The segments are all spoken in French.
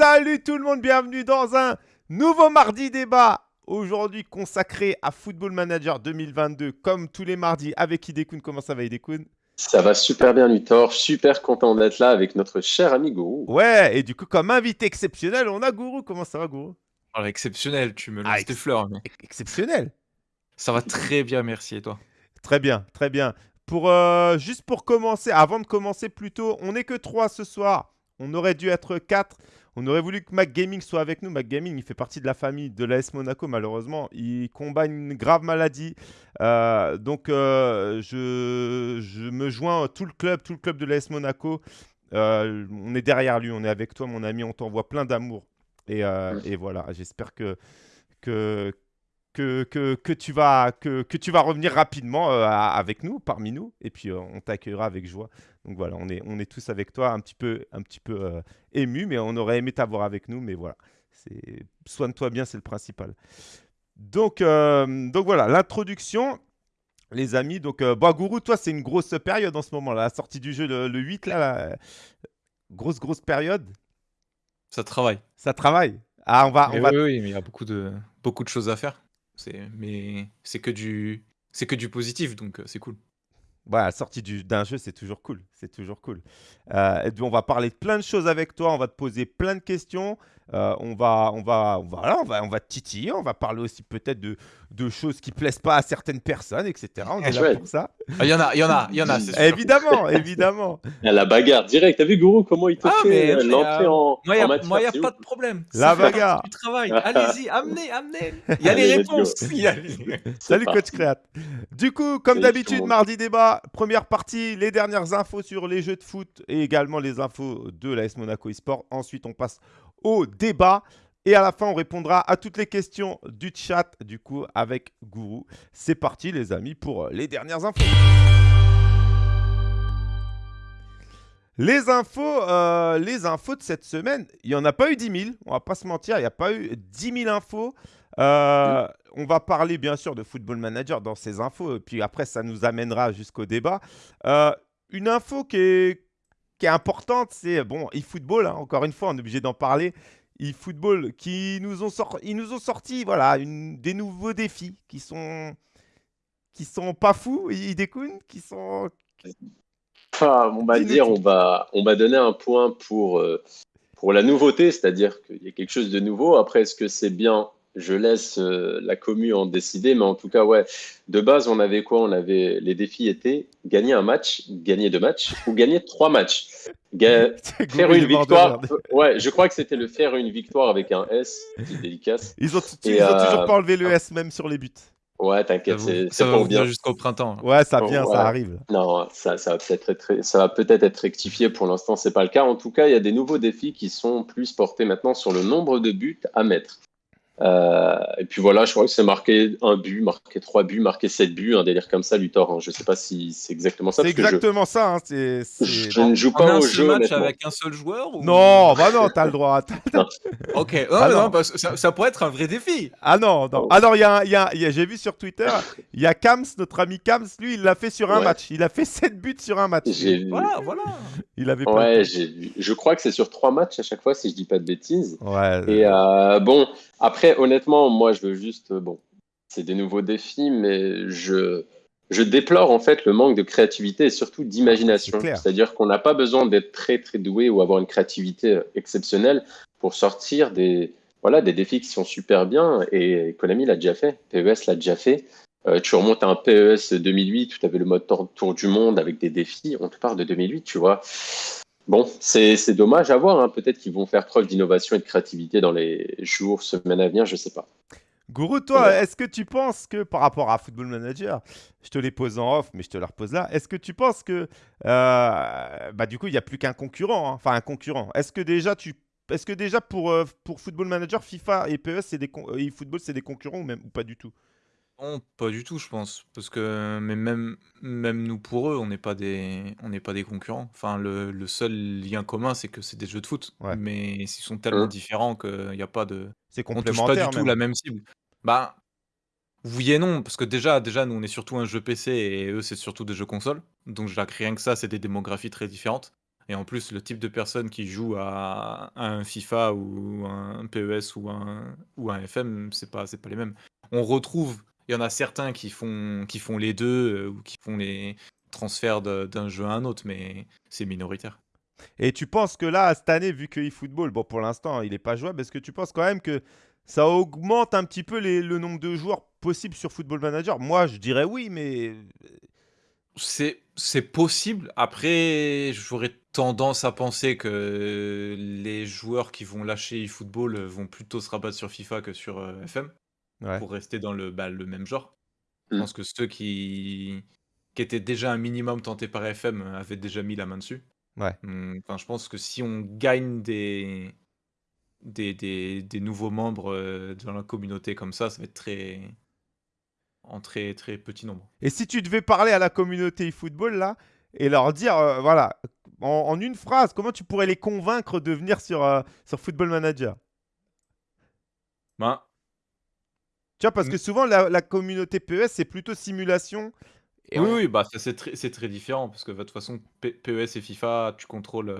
Salut tout le monde, bienvenue dans un nouveau mardi débat. Aujourd'hui consacré à Football Manager 2022, comme tous les mardis avec Idekun. Comment ça va Idekun Ça va super bien Luthor, super content d'être là avec notre cher ami Gourou. Ouais, et du coup comme invité exceptionnel, on a Gourou. Comment ça va Gourou? Alors exceptionnel, tu me Ah, lances tes fleurs. mais Exceptionnel Ça va très bien, merci. Et toi? Très bien, très bien. Pour, euh, juste pour commencer, avant de commencer plutôt, on n'est que 3 ce soir. On aurait dû être 4. On aurait voulu que Mac Gaming soit avec nous. Mac Gaming, il fait partie de la famille de l'AS Monaco, malheureusement. Il combat une grave maladie. Euh, donc, euh, je, me joins à tout le club, tout le club de l'AS Monaco. Euh, on est derrière lui, on est avec toi, mon ami. On t'envoie plein d'amour. Et, voilà, j'espère que, que, que, que, tu vas, que, que tu vas revenir rapidement avec nous, parmi nous, et puis on t'accueillera avec joie. Donc voilà, on est, on est tous avec toi, un petit peu, un petit peu euh, ému, mais on aurait aimé t'avoir avec nous, mais voilà, soigne-toi bien, c'est le principal. Donc, euh, donc voilà, l'introduction. Les amis, donc euh, Gourou, toi c'est une grosse période en ce moment, là, la sortie du jeu le, le 8, là, là, grosse grosse période, Ça travaille. ça travaille. Ah, on va, on va oui, oui, mais il y a beaucoup de, beaucoup de choses à faire. Mais c'est que du, c'est que du positif, donc euh, c'est cool. Ouais, la sortie du- d'un jeu, c'est toujours cool. C'est toujours cool. Euh, et puis, on va parler de plein de choses avec toi. On va te poser plein de questions. Euh, on, va, on, va, on, va, voilà, on, va, on va te titiller. On va parler aussi peut-être de, de choses qui plaisent pas à certaines personnes, etc. On est là pour ça. Ah, Il y en a, il y en a, il y en a. Évidemment, évidemment. Ah, La bagarre direct, t'as vu Gourou comment il te Ah, fait mais- euh, l'entrée euh, en, Moi, il n'y a, matière, moi, y a pas de problème. La bagarre. Du travail. Allez-y, amenez, amenez. Il y a les réponses. Salut parti. Coach Créat. Du coup, comme d'habitude, mardi débat, première partie, les dernières infos les jeux de foot et également les infos de l'AS Monaco eSport. Ensuite, on passe au débat. Et à la fin, on répondra à toutes les questions du chat, du coup, avec Gourou. C'est parti, les amis, pour les dernières infos. Les infos, euh, les infos de cette semaine, il n'y en a pas eu 10 000, on va pas se mentir, il n'y a pas eu 10 000 infos. Euh, on va parler bien sûr de Football Manager dans ces infos, puis après ça nous amènera jusqu'au débat. Euh, une info qui est, qui est importante, c'est bon, eFootball, hein, encore une fois, on est obligé d'en parler. eFootball qui nous ont, sor- ils nous ont sorti voilà, une, des nouveaux défis qui sont, qui sont pas fous, Idekun, qui sont... Enfin, on va dire, on va, on va donner un point pour, euh, pour la nouveauté, c'est-à-dire qu'il y a quelque chose de nouveau. Après, est-ce que c'est bien Je laisse euh, la commu en décider, mais en tout cas, ouais. De base, on avait quoi? On avait les défis étaient gagner un match, gagner deux matchs ou gagner trois matchs. Ga- Faire une victoire. Ouais, je crois que c'était le faire une victoire avec un S, petite dédicace. Ils ont, Et, ils ont euh, toujours pas enlevé le S même sur les buts. Ouais, Ça, t'inquiète, c'est ça c'est va bien. jusqu'au printemps. Ouais, ça vient, ça arrive. Non, ça, ça va peut-être être, ça va peut-être être rectifié. Pour l'instant, c'est pas le cas. En tout cas, il y a des nouveaux défis qui sont plus portés maintenant sur le nombre de buts à mettre. Euh, et puis voilà, je crois que c'est marqué un but, marqué trois buts, marqué sept buts, un délire comme ça, Luthor. hein. Je sais pas si c'est exactement ça. C'est parce que je- exactement ça. hein, je, ne joue pas un au seul jeu, match avec un seul joueur ou- Non, bah non, t'as le droit. Ok. Non, Ah mais non. non, parce que ça, ça pourrait être un vrai défi. Ah non, non. Oh. Ah non, il y a, y a- y a- j'ai vu sur Twitter, il y a Kams, notre ami Kams, lui, il l'a fait sur un Ouais. match. Il a fait 7 buts sur un match. Voilà, voilà. Il avait pas Ouais. Je crois que c'est sur trois matchs à chaque fois, si je dis pas de bêtises. Ouais. Et euh, bon, après, honnêtement, moi, je veux juste, euh, bon, c'est des nouveaux défis, mais je, je déplore en fait le manque de créativité et surtout d'imagination. C'est-à-dire qu'on n'a pas besoin d'être très très doué ou avoir une créativité euh, exceptionnelle pour sortir des, voilà, des défis qui sont super bien. Et Konami l'a déjà fait, PES l'a déjà fait. Euh, tu remontes à un PES 2008 où tu avais le mode tour, tour du monde avec des défis. On te parle de 2008, tu vois. Bon, c'est c'est dommage à voir. hein. Peut-être qu'ils vont faire preuve d'innovation et de créativité dans les jours, semaines à venir, je sais pas. Gourou, toi, Ouais. est-ce que tu penses que par rapport à Football Manager, je te les pose en off, mais je te les repose là, est-ce que tu penses que, euh, bah du coup, il n'y a plus qu'un concurrent, hein, enfin un concurrent. Est-ce que déjà tu, est-ce que déjà pour, euh, pour Football Manager, FIFA et PES, c'est des con- euh, et football, c'est des concurrents ou même ou pas du tout? Non, pas du tout, je pense. Parce que mais même, même nous, pour eux, on n'est pas des, on n'est pas des concurrents. Enfin, le, le seul lien commun, c'est que c'est des jeux de foot. Ouais. Mais ils sont tellement Hein. différents qu'il n'y a pas de. C'est On touche pas du complémentaire tout même. la même cible. Bah, oui et non, parce que déjà, déjà, nous, on est surtout un jeu PC et eux, c'est surtout des jeux consoles. Donc, je dirais que rien que ça, c'est des démographies très différentes. Et en plus, le type de personne qui joue à, un FIFA ou un PES ou un, ou un FM, c'est pas, c'est pas les mêmes. On retrouve, il y en a certains qui font, qui font les deux euh, ou qui font les transferts d'un jeu à un autre, mais c'est minoritaire. Et tu penses que là, cette année, vu que eFootball, bon, pour l'instant, il n'est pas jouable, est-ce que tu penses quand même que ça augmente un petit peu le nombre de joueurs possibles sur Football Manager? Moi, je dirais oui, mais. C'est, c'est possible. Après, j'aurais tendance à penser que les joueurs qui vont lâcher eFootball vont plutôt se rabattre sur FIFA que sur euh, Pour rester dans le, bah, le même genre. Je mm. pense que ceux qui, qui étaient déjà un minimum tentés par FM avaient déjà mis la main dessus. Ouais. Enfin, je pense que si on gagne des, des, des, nouveaux membres euh, dans la communauté comme ça, ça va être très en très très petit nombre. Et si tu devais parler à la communauté eFootball là et leur dire, euh, voilà, en, une phrase, comment tu pourrais les convaincre de venir sur, euh, sur Football Manager? Ben, Tu vois, parce que souvent la, communauté PES c'est plutôt simulation. oui, oui, bah c'est très, très différent parce que de toute façon, PES et FIFA, tu contrôles,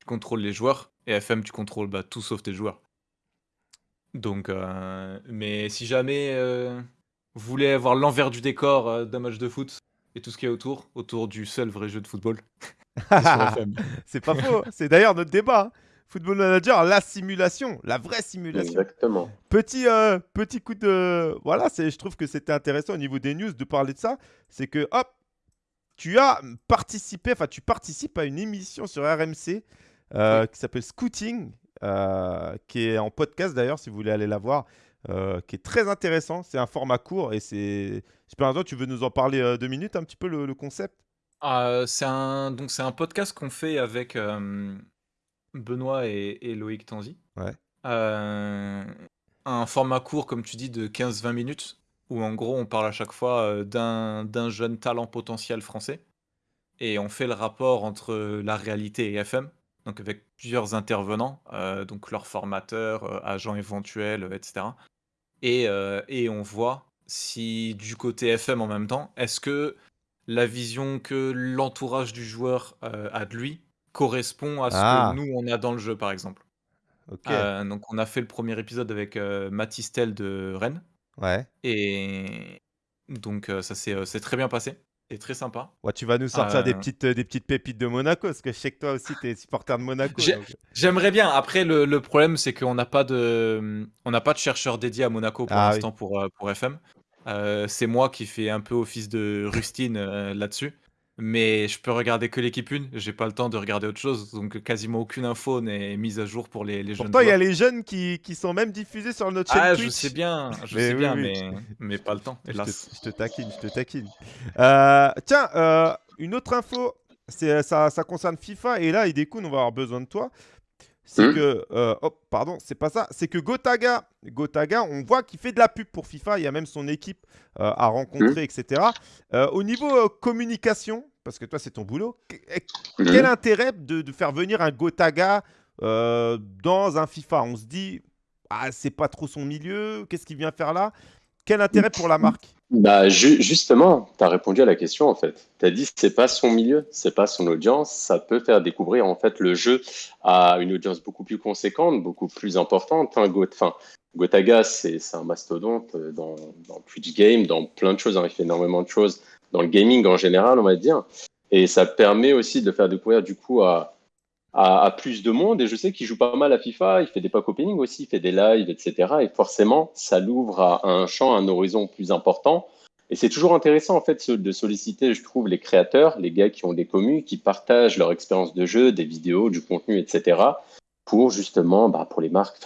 tu contrôles les joueurs et FM, tu contrôles bah, tout sauf tes joueurs. Donc, euh, mais si jamais euh, vous voulez avoir l'envers du décor euh, d'un match de foot et tout ce qu'il y a autour, autour du seul vrai jeu de football, c'est pas faux. C'est d'ailleurs notre débat. Hein. Football Manager, la simulation, la vraie simulation. Exactement. Petit, petit coup de. Voilà, je trouve que c'était intéressant au niveau des news de parler de ça. C'est que, hop, tu as participé, enfin, tu participes à une émission sur RMC euh, qui s'appelle Scooting, euh, qui est en podcast d'ailleurs, si vous voulez aller la voir, euh, qui est très intéressant. C'est un format court et c'est. Super tu veux nous en parler deux minutes, un petit peu le, concept? Ah, c'est un, donc c'est un podcast qu'on fait avec Benoît et, Loïc Tanzi. Ouais. un format court, comme tu dis, de 15-20 minutes, où en gros on parle à chaque fois d'un jeune talent potentiel français. Et on fait le rapport entre la réalité et FM donc avec plusieurs intervenants, euh, donc leurs formateurs, euh, agents éventuels, euh, etc. Et, et on voit si du côté FM en même temps, est-ce que la vision que l'entourage du joueur a de lui correspond à ce que ah. nous on a dans le jeu par exemple. donc on a fait le premier épisode avec Mathis de Rennes. Ouais. Et donc ça s'est très bien passé très sympa. Ouais, tu vas nous sortir des, euh. petites, des petites pépites de Monaco, parce que je sais que toi aussi, tu es supporter de Monaco. J'aimerais bien. Après, le, problème, c'est qu'on n'a pas, de, on n'a pas de chercheur dédié à Monaco pour ah l'instant pour, euh, pour FM. Euh, c'est moi qui fais un peu office de rustine là-dessus. Mais je peux regarder que l'équipe 1, j'ai pas le temps de regarder autre chose, donc quasiment aucune info n'est mise à jour pour les, les jeunes. Pourtant, il y a les jeunes qui, qui, sont même diffusés sur notre chaîne ah, je sais bien, je sais bien, mais, mais pas le temps, hélas. Je te, taquine, je te taquine. Euh, tiens, euh, une autre info, ça, ça concerne FIFA, et là, Idekun, on va avoir besoin de toi c'est hmm. que, euh, oh, pardon, c'est pas ça, c'est que Gotaga, Gotaga, on voit qu'il fait de la pub pour FIFA, il y a même son équipe euh, à rencontrer, hmm. etc. Euh, au niveau communication, parce que toi c'est ton boulot, hmm. quel intérêt de, faire venir un Gotaga dans un FIFA? On se dit, ah, c'est pas trop son milieu, qu'est-ce qu'il vient faire là? Quel intérêt pour la marque? Bah, justement, tu as répondu à la question en fait. Tu as dit c'est pas son milieu, c'est pas son audience, ça peut faire découvrir en fait le jeu à une audience beaucoup plus conséquente, beaucoup plus importante. Hein, Gotaga, c'est un mastodonte euh, dans, dans Twitch Game, dans plein de choses, hein. il fait énormément de choses dans le gaming en général, on va dire. Et ça permet aussi de faire découvrir du coup à, à, plus de monde. Et je sais qu'il joue pas mal à FIFA, il fait des pack opening aussi, il fait des lives, etc. Et forcément, ça l'ouvre à un champ, un horizon plus important. Et c'est toujours intéressant en fait de solliciter, je trouve, les créateurs, les gars qui ont des communes, qui partagent leur expérience de jeu, des vidéos, du contenu, etc. Pour justement, bah, pour les marques,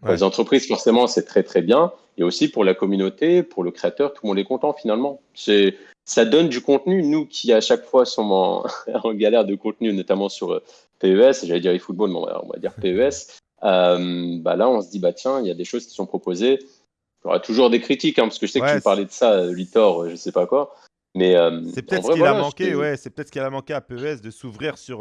pour les entreprises, forcément, c'est très très bien. Et aussi pour la communauté, pour le créateur, tout le monde est content finalement. C'est ça donne du contenu. Nous qui à chaque fois sommes en, en galère de contenu, notamment sur PES, j'allais dire eFootball, mais on va, dire PES, euh, bah là on se dit, bah tiens, il y a des choses qui sont proposées. Il y aura toujours des critiques, hein, parce que je sais que tu parlais de ça, Litor, euh, je sais pas quoi. Mais euh, c'est peut-être ce qu'il a manqué, ouais, c'est peut-être ce qu'il a manqué à PES de s'ouvrir sur.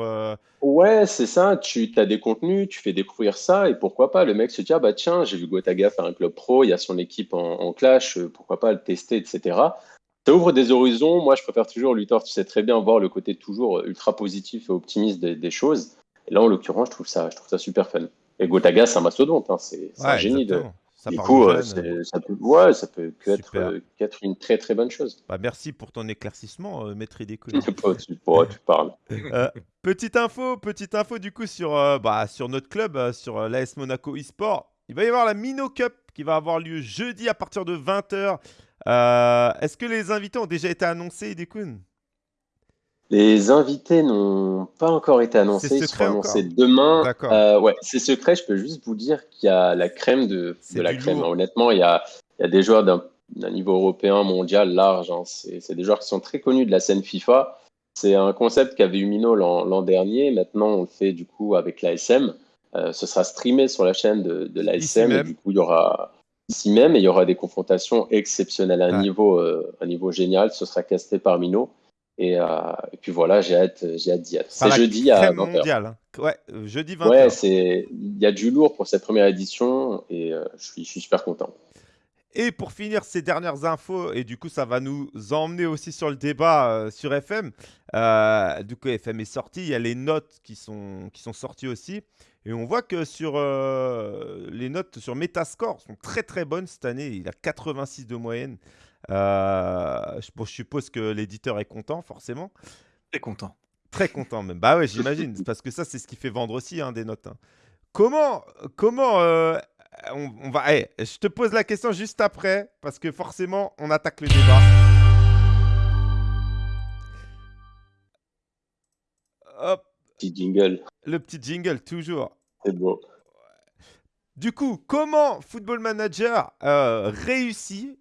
Ouais, c'est ça. Tu as des contenus, tu fais découvrir ça, et pourquoi pas le mec se dit ah bah tiens, j'ai vu Gotaga faire un club pro, il y a son équipe en, clash, pourquoi pas le tester, etc. ça ouvre des horizons. Moi, je préfère toujours, Luthor, tu sais très bien, voir le côté toujours ultra positif et optimiste des, choses. Et là, en l'occurrence, je trouve ça, je trouve ça super fun. Et Gotaga, c'est un mastodonte, hein. c'est un génie de, ça du coup, euh, ça peut, ouais, ça peut que être, euh, une très très bonne chose. Bah, merci pour ton éclaircissement, euh, maître des tu, tu parles. petite info, petite info du coup sur, bah, sur notre club, sur l'AS Monaco eSport. Il va y avoir la Mino Cup qui va avoir lieu jeudi à partir de 20h. Est-ce que les invités ont déjà été annoncés, Idekun les invités n'ont pas encore été annoncés, ils seront annoncés demain. Euh, ouais, c'est secret, je peux juste vous dire qu'il y a la crème de, de la crème. Honnêtement, il y a, il y a des joueurs d'un niveau européen, mondial, large. Hein. C'est des joueurs qui sont très connus de la scène FIFA. C'est un concept qu'avait eu Mino l'an dernier. Maintenant, on le fait du coup avec l'ASM. Euh, ce sera streamé sur la chaîne de, de l'ASM. Du coup, il y aura ici même et il y aura des confrontations exceptionnelles à un, niveau, euh, un niveau génial. Ce sera casté par Mino. Euh, et, puis voilà, j'ai hâte, j'ai hâte d'y être. C'est jeudi à 20h. Hein. Ouais, euh, jeudi 20h. Ouais, c'est il y a du lourd pour cette première édition et euh, je, suis, je suis super content. Et pour finir ces dernières infos, et du coup ça va nous emmener aussi sur le débat sur FM. du coup FM est sorti, il y a les notes qui sont, qui sont sorties aussi. Et on voit que sur les notes sur Metascore sont très très bonnes cette année. Il a 86 de moyenne. Euh, je, suppose que l'éditeur est content, forcément. Très content. Très content même. Bah ouais, j'imagine. parce que ça, c'est ce qui fait vendre aussi hein, des notes. Hein. Comment, comment euh, on, va. Eh, je te pose la question juste après, parce que forcément, on attaque le débat. Hop. Petit jingle. Le petit jingle, toujours. C'est beau. Du coup, comment Football Manager euh, réussit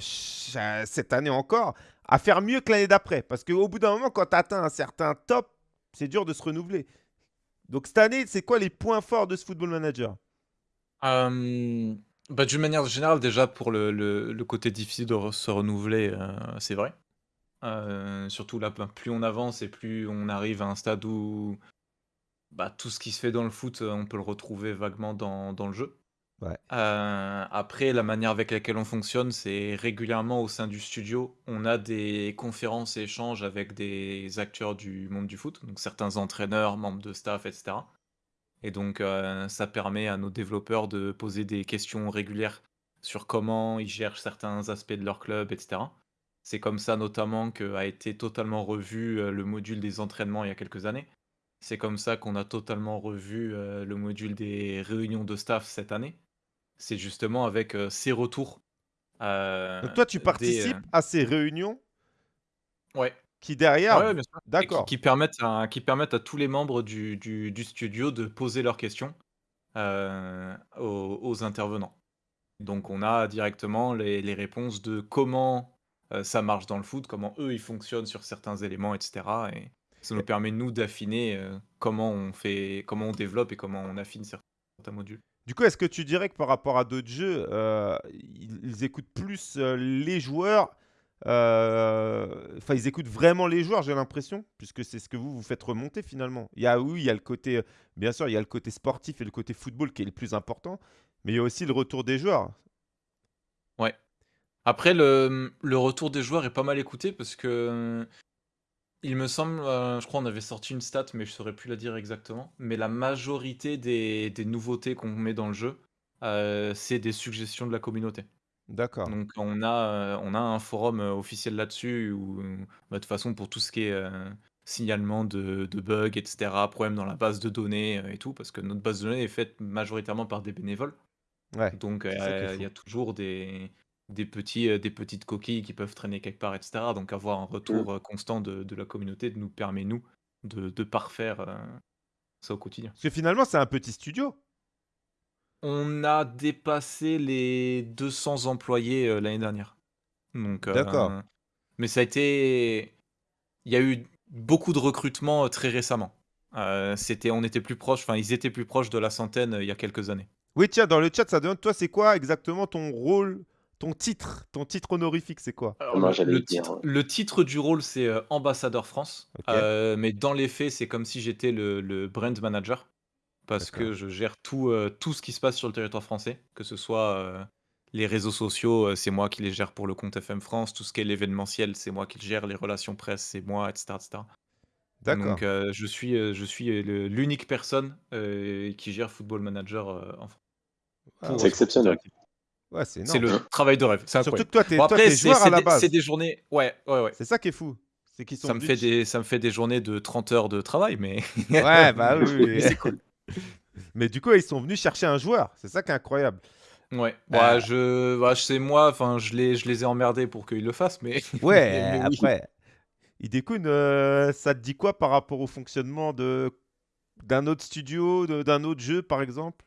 cette année encore, à faire mieux que l'année d'après. Parce qu'au bout d'un moment, quand tu atteins un certain top, c'est dur de se renouveler. Donc cette année, c'est quoi les points forts de ce Football Manager? Euh, bah, D'une manière générale, déjà pour le, côté difficile de se renouveler, euh, c'est vrai. Euh, surtout là, ben, plus on avance et plus on arrive à un stade où bah, tout ce qui se fait dans le foot, on peut le retrouver vaguement dans le jeu. Euh, après, la manière avec laquelle on fonctionne, c'est régulièrement au sein du studio, on a des conférences et échanges avec des acteurs du monde du foot, donc certains entraîneurs, membres de staff, etc. Et donc, euh, ça permet à nos développeurs de poser des questions régulières sur comment ils gèrent certains aspects de leur club, etc. C'est comme ça notamment qu'a été totalement revu euh, le module des entraînements il y a quelques années. C'est comme ça qu'on a totalement revu le module des réunions de staff cette année c'est justement avec ces retours. Donc toi, tu participes à ces réunions Ouais. qui derrière, d'accord. Qui, permettent à, qui permettent à tous les membres du, du, studio de poser leurs questions aux, intervenants. Donc on a directement les, les réponses de comment ça marche dans le foot, comment eux ils fonctionnent sur certains éléments, etc. Et ça nous permet nous d'affiner comment on fait, comment on développe et comment on affine certains modules. Du coup, est-ce que tu dirais que par rapport à d'autres jeux, euh, ils, écoutent plus euh, les joueurs euh, Enfin, ils écoutent vraiment les joueurs, j'ai l'impression, puisque c'est ce que vous vous faites remonter finalement. Il y a oui, il y a le côté, bien sûr, il y a le côté sportif et le côté football qui est le plus important, mais il y a aussi le retour des joueurs. Ouais. Après, le, le retour des joueurs est pas mal écouté parce que il me semble, euh, je crois qu'on avait sorti une stat, mais je saurais plus la dire exactement. Mais la majorité des, nouveautés qu'on met dans le jeu, euh, c'est des suggestions de la communauté. D'accord. Donc on a, euh, on a un forum officiel là-dessus où, bah, de toute façon, pour tout ce qui est signalement de, de bugs, etc., problèmes dans la base de données et tout, parce que notre base de données est faite majoritairement par des bénévoles. Ouais. Donc il y a toujours des, des, petits, euh, des petites coquilles qui peuvent traîner quelque part, etc. Donc avoir un retour mmh. euh, constant de, la communauté nous permet, nous, de, parfaire euh, ça au quotidien. Parce que finalement, c'est un petit studio. On a dépassé les 200 employés l'année dernière. Donc, D'accord. mais ça a été... Il y a eu beaucoup de recrutements très récemment. c'était, on était plus proche, enfin, ils étaient plus proches de la centaine il y a quelques années. Oui, tiens, dans le chat, ça demande, toi, c'est quoi exactement ton rôle ton titre, ton titre honorifique, c'est quoi? Le, titre, du rôle, c'est euh, ambassadeur France. Euh, mais dans les faits, c'est comme si j'étais le, brand manager. Parce que je gère tout, euh, tout ce qui se passe sur le territoire français, que ce soit Les réseaux sociaux, euh, c'est moi qui les gère pour le compte FM France. Tout ce qui est l'événementiel, c'est moi qui le gère. Les relations presse, c'est moi, etc., etc. D'accord. Donc, euh, je suis, euh, je suis euh, l'unique personne euh, qui gère Football Manager euh, en France. Ah, C'est exceptionnel. Ouais, c'est le travail de rêve. C'est Surtout que toi, t'es Bon, après, joueur à la des, base. c'est des journées. Ouais, ouais, ouais. C'est ça qui est fou. C'est qu'ils sont Ça me, fait des, ça me fait des journées de 30 heures de travail, mais, Ouais, bah oui. c'est cool. Mais du coup, ils sont venus chercher un joueur. C'est ça qui est incroyable. Ouais, Euh, bah, je, bah, c'est moi, enfin, je les, je les ai emmerdés pour qu'ils le fassent, mais, Ouais, mais, mais oui. après. Idekun, euh, ça te dit quoi par rapport au fonctionnement de d'un autre studio, d'un autre jeu, par exemple?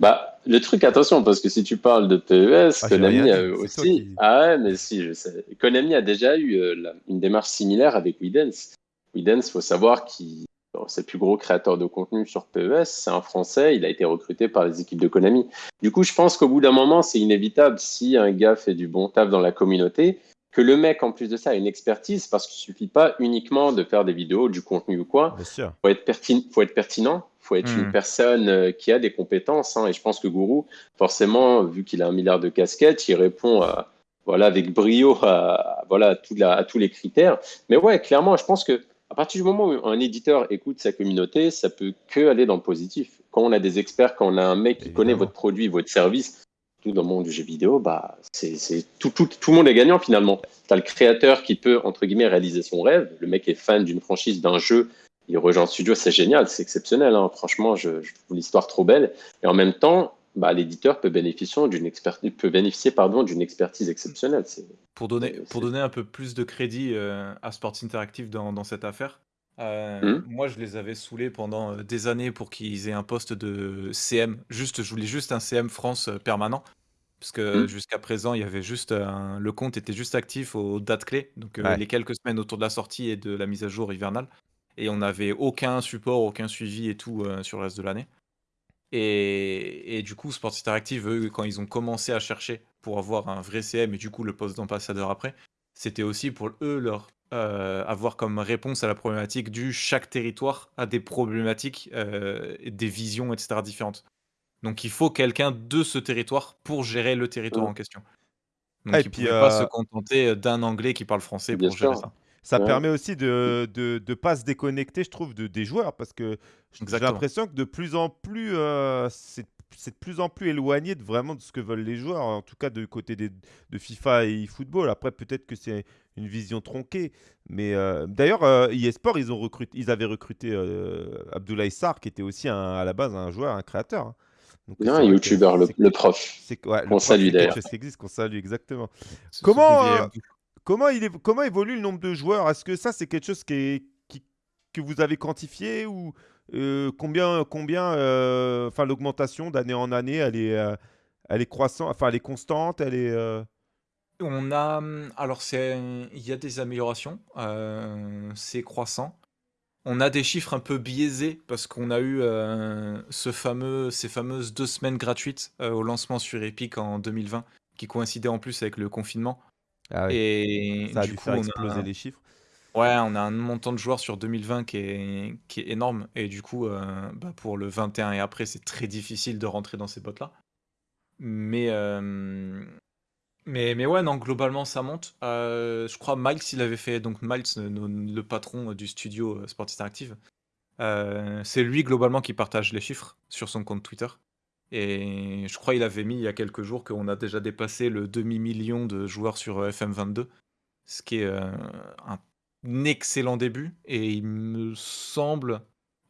Bah, le truc, attention, parce que si tu parles de PES, Ah, Konami a eu aussi. qui- Ah ouais, mais si, je sais. Konami a déjà eu euh, une démarche similaire avec Widens. Widens, faut savoir qu'il c'est le plus gros créateur de contenu sur PES. C'est un Français. Il a été recruté par les équipes de Konami. Du coup, je pense qu'au bout d'un moment, c'est inévitable si un gars fait du bon taf dans la communauté que le mec, en plus de ça, a une expertise parce qu'il suffit pas uniquement de faire des vidéos, du contenu ou quoi faut pertin- faut être pertinent, faut être Hmm. une personne euh, qui a des compétences. hein. et je pense que Gourou, forcément, vu qu'il a un milliard de casquettes, il répond à- voilà, avec brio à, voilà, à, tout la- à tous les critères. Mais ouais, clairement, je pense que à partir du moment où un éditeur écoute sa communauté, ça peut que aller dans le positif. Quand on a des experts, quand on a un mec qui connaît votre produit, votre service, tout dans le monde du jeu vidéo, bah, c'est, c'est- tout, tout, tout le monde est gagnant finalement. Tu as le créateur qui peut, entre guillemets, réaliser son rêve. Le mec est fan d'une franchise, d'un jeu, il rejoint le studio, c'est génial, c'est exceptionnel. hein. Franchement, je, je trouve l'histoire trop belle. Et en même temps, bah, l'éditeur peut bénéficier d'une expertise, peut bénéficier pardon d'une expertise exceptionnelle. Pour donner, pour un peu plus de crédit euh, à Sports Interactive dans, dans cette affaire, euh, Mhm. moi je les avais saoulés pendant euh, des années pour qu'ils aient un poste de CM. Juste, je voulais juste un CM France permanent. Parce que Mhm. jusqu'à présent, il y avait juste un- le compte était juste actif aux dates clés, donc euh, Ouais. les quelques semaines autour de la sortie et de la mise à jour hivernale. Et on n'avait aucun support, aucun suivi et tout euh, sur le reste de l'année. Et, et du coup, Sports Interactive, eux, quand ils ont commencé à chercher pour avoir un vrai CM et du coup le poste d'ambassadeur après, c'était aussi pour eux leur euh, avoir comme réponse à la problématique du chaque territoire a des problématiques, euh, des visions, etc. différentes. Donc il faut quelqu'un de ce territoire pour gérer le territoire en question. Donc Ah, ils puis, pouvaient pas se euh, contenter d'un anglais qui parle français Bien pour gérer ça. Ça Ouais. permet aussi de ne de, pas se déconnecter, je trouve, de, des joueurs parce que j'ai l'impression que de plus en plus, euh, c'est de plus en plus éloigné de vraiment de ce que veulent les joueurs, en tout cas de côté des, de FIFA et eFootball. Après, peut-être que c'est une vision tronquée. Mais euh, d'ailleurs, euh, eSport, ils, ont recruté, ils avaient recruté euh, Abdoulaye Sarr, qui était aussi un- à la base un joueur, un créateur. hein. Donc, c'est un youtubeur, le, prof. ouais, qu'on salue c'est quelque d'ailleurs. chose qui existe, qu'on salue exactement. Comment, Comment, évolue le nombre de joueurs? Est-ce que ça, c'est quelque chose qui que vous avez quantifié ou euh, combien, combien euh, enfin, l'augmentation d'année en année, elle est, euh, elle est croissante, enfin, elle est constante, elle est. On a, hum, alors c'est, il y a des améliorations, c'est croissant. On a des chiffres un peu biaisés parce qu'on a eu ce fameux, ces fameuses deux semaines gratuites au lancement sur Epic en 2020, qui coïncidaient en plus avec le confinement. Ah oui, Et ça a du dû coup, faire on exploser a, les chiffres. ouais, on a un montant de joueurs sur 2020 qui est, qui est énorme. Et du coup, euh, bah, pour le 21 et après, c'est très difficile de rentrer dans ces bottes-là. Mais, euh, mais, mais ouais, non, globalement, ça monte. Euh, je crois Miles, il avait fait, donc Miles, le, le patron du studio euh, Sport Interactive, c'est lui globalement qui partage les chiffres sur son compte Twitter. Et je crois il avait mis il y a quelques jours qu'on a déjà dépassé le demi-million de joueurs sur euh, FM22, ce qui est euh, un excellent début. Et il me semble,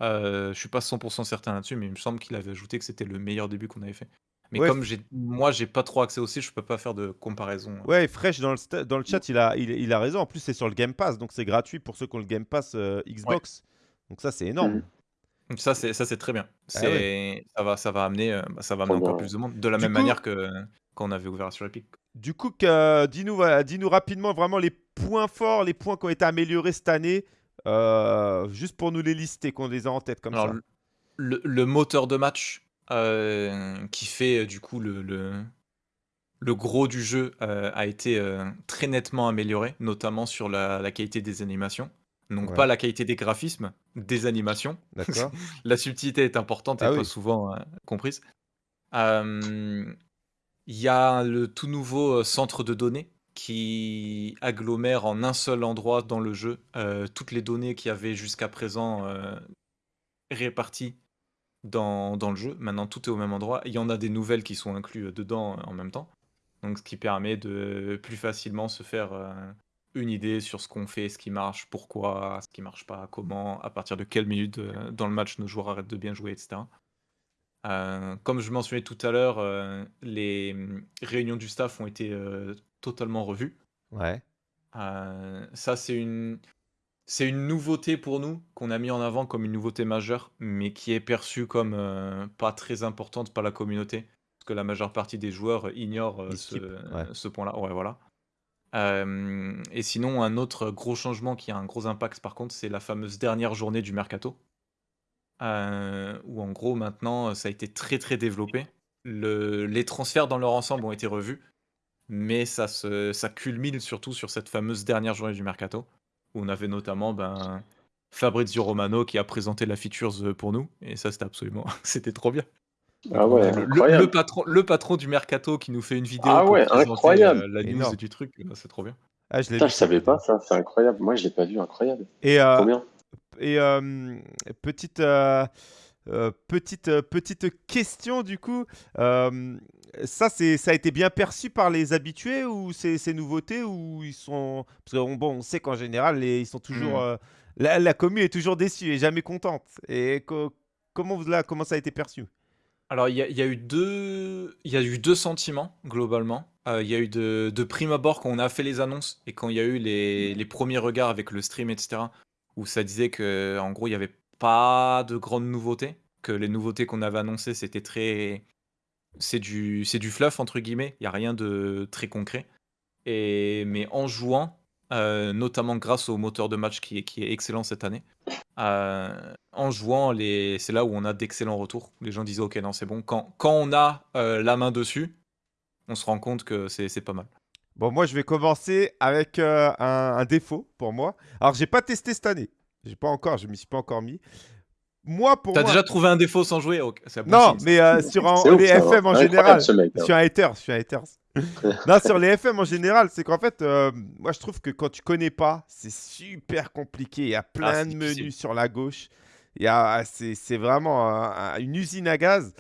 euh, je suis pas 100% certain là-dessus, mais il me semble qu'il avait ajouté que c'était le meilleur début qu'on avait fait. Mais Ouais, comme moi, j'ai pas trop accès aussi, je peux pas faire de comparaison. ouais, Fresh dans le, dans le chat, il a, il, il a raison. En plus, c'est sur le Game Pass, donc c'est gratuit pour ceux qui ont le Game Pass euh, Xbox. Donc ça, c'est énorme. Ça, c'est ça, c'est très bien. Ah ouais. Ça va, ça va amener, euh, bah, ça va Trop amener encore bien. plus de monde, de la Du même coup, manière que quand on avait ouvert sur Epic. Du coup, que- dis-nous voilà, dis-nous rapidement vraiment les points forts, les points qui ont été améliorés cette année, euh, juste pour nous les lister, qu'on les a en tête comme Alors ça. le, le- le moteur de match euh, qui fait euh, du coup le, le, le gros du jeu euh, a été euh, très nettement amélioré, notamment sur la, la qualité des animations. Donc Ouais. pas la qualité des graphismes, des animations. D'accord. La subtilité est importante et Ah pas oui. souvent euh, comprise. Il y a le tout nouveau euh, centre de données qui agglomère en un seul endroit dans le jeu euh, toutes les données qu'il y avait jusqu'à présent euh, réparties dans, dans le jeu. Maintenant, tout est au même endroit. Il y en a des nouvelles qui sont incluses dedans en même temps. Donc, ce qui permet de plus facilement se faire une idée sur ce qu'on fait, ce qui marche, pourquoi, ce qui marche pas, comment, à partir de quelle minute dans le match nos joueurs arrêtent de bien jouer, etc. Euh, comme je mentionnais tout à l'heure, euh, les mm, réunions du staff ont été euh, totalement revues. Ouais. ça, c'est une, c'est une nouveauté pour nous qu'on a mis en avant comme une nouveauté majeure, mais qui est perçue comme pas très importante par la communauté, parce que la majeure partie des joueurs ignorent ce, point-là. Ouais, voilà. Et sinon, un autre gros changement qui a un gros impact, par contre, c'est la fameuse dernière journée du mercato. Où en gros maintenant ça a été très très développé. Le, les transferts dans leur ensemble ont été revus, mais ça, ça culmine surtout sur cette fameuse dernière journée du mercato, où on avait notamment ben, Fabrizio Romano qui a présenté la features pour nous, et ça c'était absolument, c'était trop bien. Ah ouais, le, le, patron, le patron du mercato qui nous fait une vidéo ah ouais, incroyable. la, news du truc, c'est trop bien. Ah, je, ne savais pas ça, c'est incroyable. Moi je l'ai pas vu, incroyable. Et euh, trop bien. Et euh, petite, euh, euh, petite, petite question du coup, ça, c'est, ça a été bien perçu par les habitués ou c'est ces nouveautés ou ils sont parce qu'on bon, on sait qu'en général ils sont toujours mmh. la, la commune est toujours déçue et jamais contente. Et comment vous là comment ça a été perçu? Alors il y, y, a eu deux il y a eu deux sentiments globalement. Il y a eu de, de prime abord quand on a fait les annonces et quand il y a eu les, les premiers regards avec le stream etc où ça disait que en gros, il n'y avait pas de grandes nouveautés, que les nouveautés qu'on avait annoncées, c'était très c'est du c'est du «fluff» entre guillemets, il y a rien de très concret. Et mais en jouant, euh, notamment grâce au moteur de match qui est qui est excellent cette année, euh, en jouant les c'est là où on a d'excellents retours. Les gens disaient: «OK, non, c'est bon». Quand quand on a, euh, la main dessus, on se rend compte que c'est pas mal. Bon, moi, je vais commencer avec euh, un, défaut pour moi. Alors, j'ai pas testé cette année. J'ai pas encore, je m'y suis pas encore mis. Moi, pour T'as déjà trouvé un défaut sans jouer Non, mais euh, sur les FM en général, hein. sur un hater, sur un haters. non, sur les FM en général, c'est qu'en fait, euh, moi, je trouve que quand tu connais pas, c'est super compliqué. Il y a plein ah, de menus sur la gauche. c'est vraiment une usine à gaz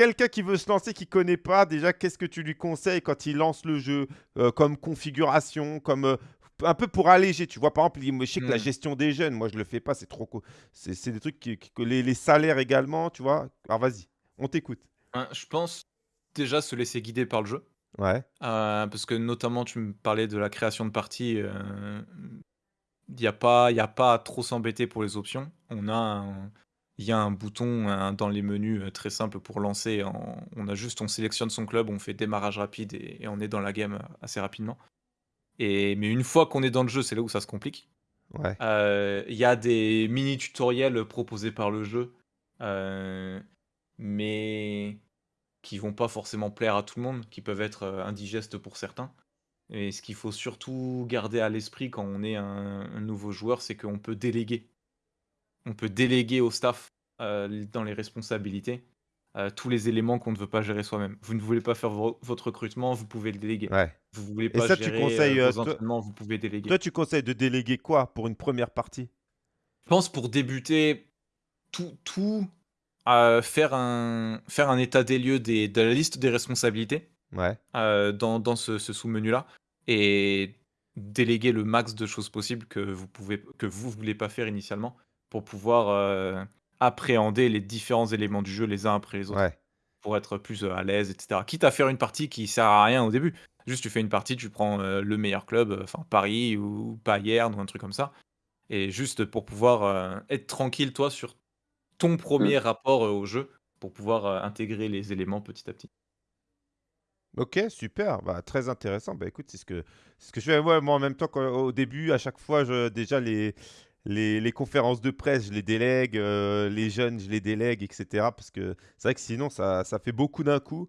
quelqu'un qui veut se lancer, qui connaît pas, déjà, qu'est-ce que tu lui conseilles quand il lance le jeu euh, comme configuration, comme euh, un peu pour alléger, tu vois, par exemple, je sais que la hmm. gestion des jeunes, moi je le fais pas, c'est trop c'est des trucs qui, que les, salaires également, tu vois. Alors vas-y, on t'écoute. Hein, je pense déjà se laisser guider par le jeu. Ouais. Euh, parce que notamment tu me parlais de la création de parties, il n'y a pas, a pas à trop s'embêter pour les options. On a un, il y a un bouton dans les menus euh, très simple pour lancer. on a juste, on sélectionne son club, on fait démarrage rapide et, on est dans la game euh, assez rapidement. Et, mais une fois qu'on est dans le jeu, c'est là où ça se complique. Euh, il y a des mini tutoriels proposés par le jeu, mais qui vont pas forcément plaire à tout le monde, qui peuvent être indigestes pour certains. Et ce qu'il faut surtout garder à l'esprit quand on est un nouveau joueur, c'est qu'on peut déléguer on peut déléguer au staff euh, dans les responsabilités euh, tous les éléments qu'on ne veut pas gérer soi-même. Vous ne voulez pas faire votre recrutement, vous pouvez le déléguer. Vous voulez pas ça, gérer tu conseilles, euh, vos vous pouvez déléguer. Toi, tu conseilles de déléguer quoi pour une première partie? Je pense pour débuter tout, tout faire, un, faire un état des lieux des, de la liste des responsabilités ouais. dans, dans ce, ce sous-menu là et déléguer le max de choses possibles que vous pouvez que vous voulez pas faire initialement pour pouvoir euh, appréhender les différents éléments du jeu les uns après les autres. Pour être plus euh, à l'aise, etc. Quitte à faire une partie qui sert à rien au début. Juste, tu fais une partie, tu prends euh, le meilleur club, enfin Paris ou Bayern ou un truc comme ça. Et juste pour pouvoir être tranquille, toi, sur ton premier mmh. rapport au jeu, pour pouvoir intégrer les éléments petit à petit? Ok, super, bah, très intéressant. Bah écoute, c'est ce que, ce que je fais moi, moi en même temps qu'au début, à chaque fois, je, déjà les, les, conférences de presse, je les délègue, euh, les jeunes, je les délègue, etc. Parce que c'est vrai que sinon, ça, ça fait beaucoup d'un coup.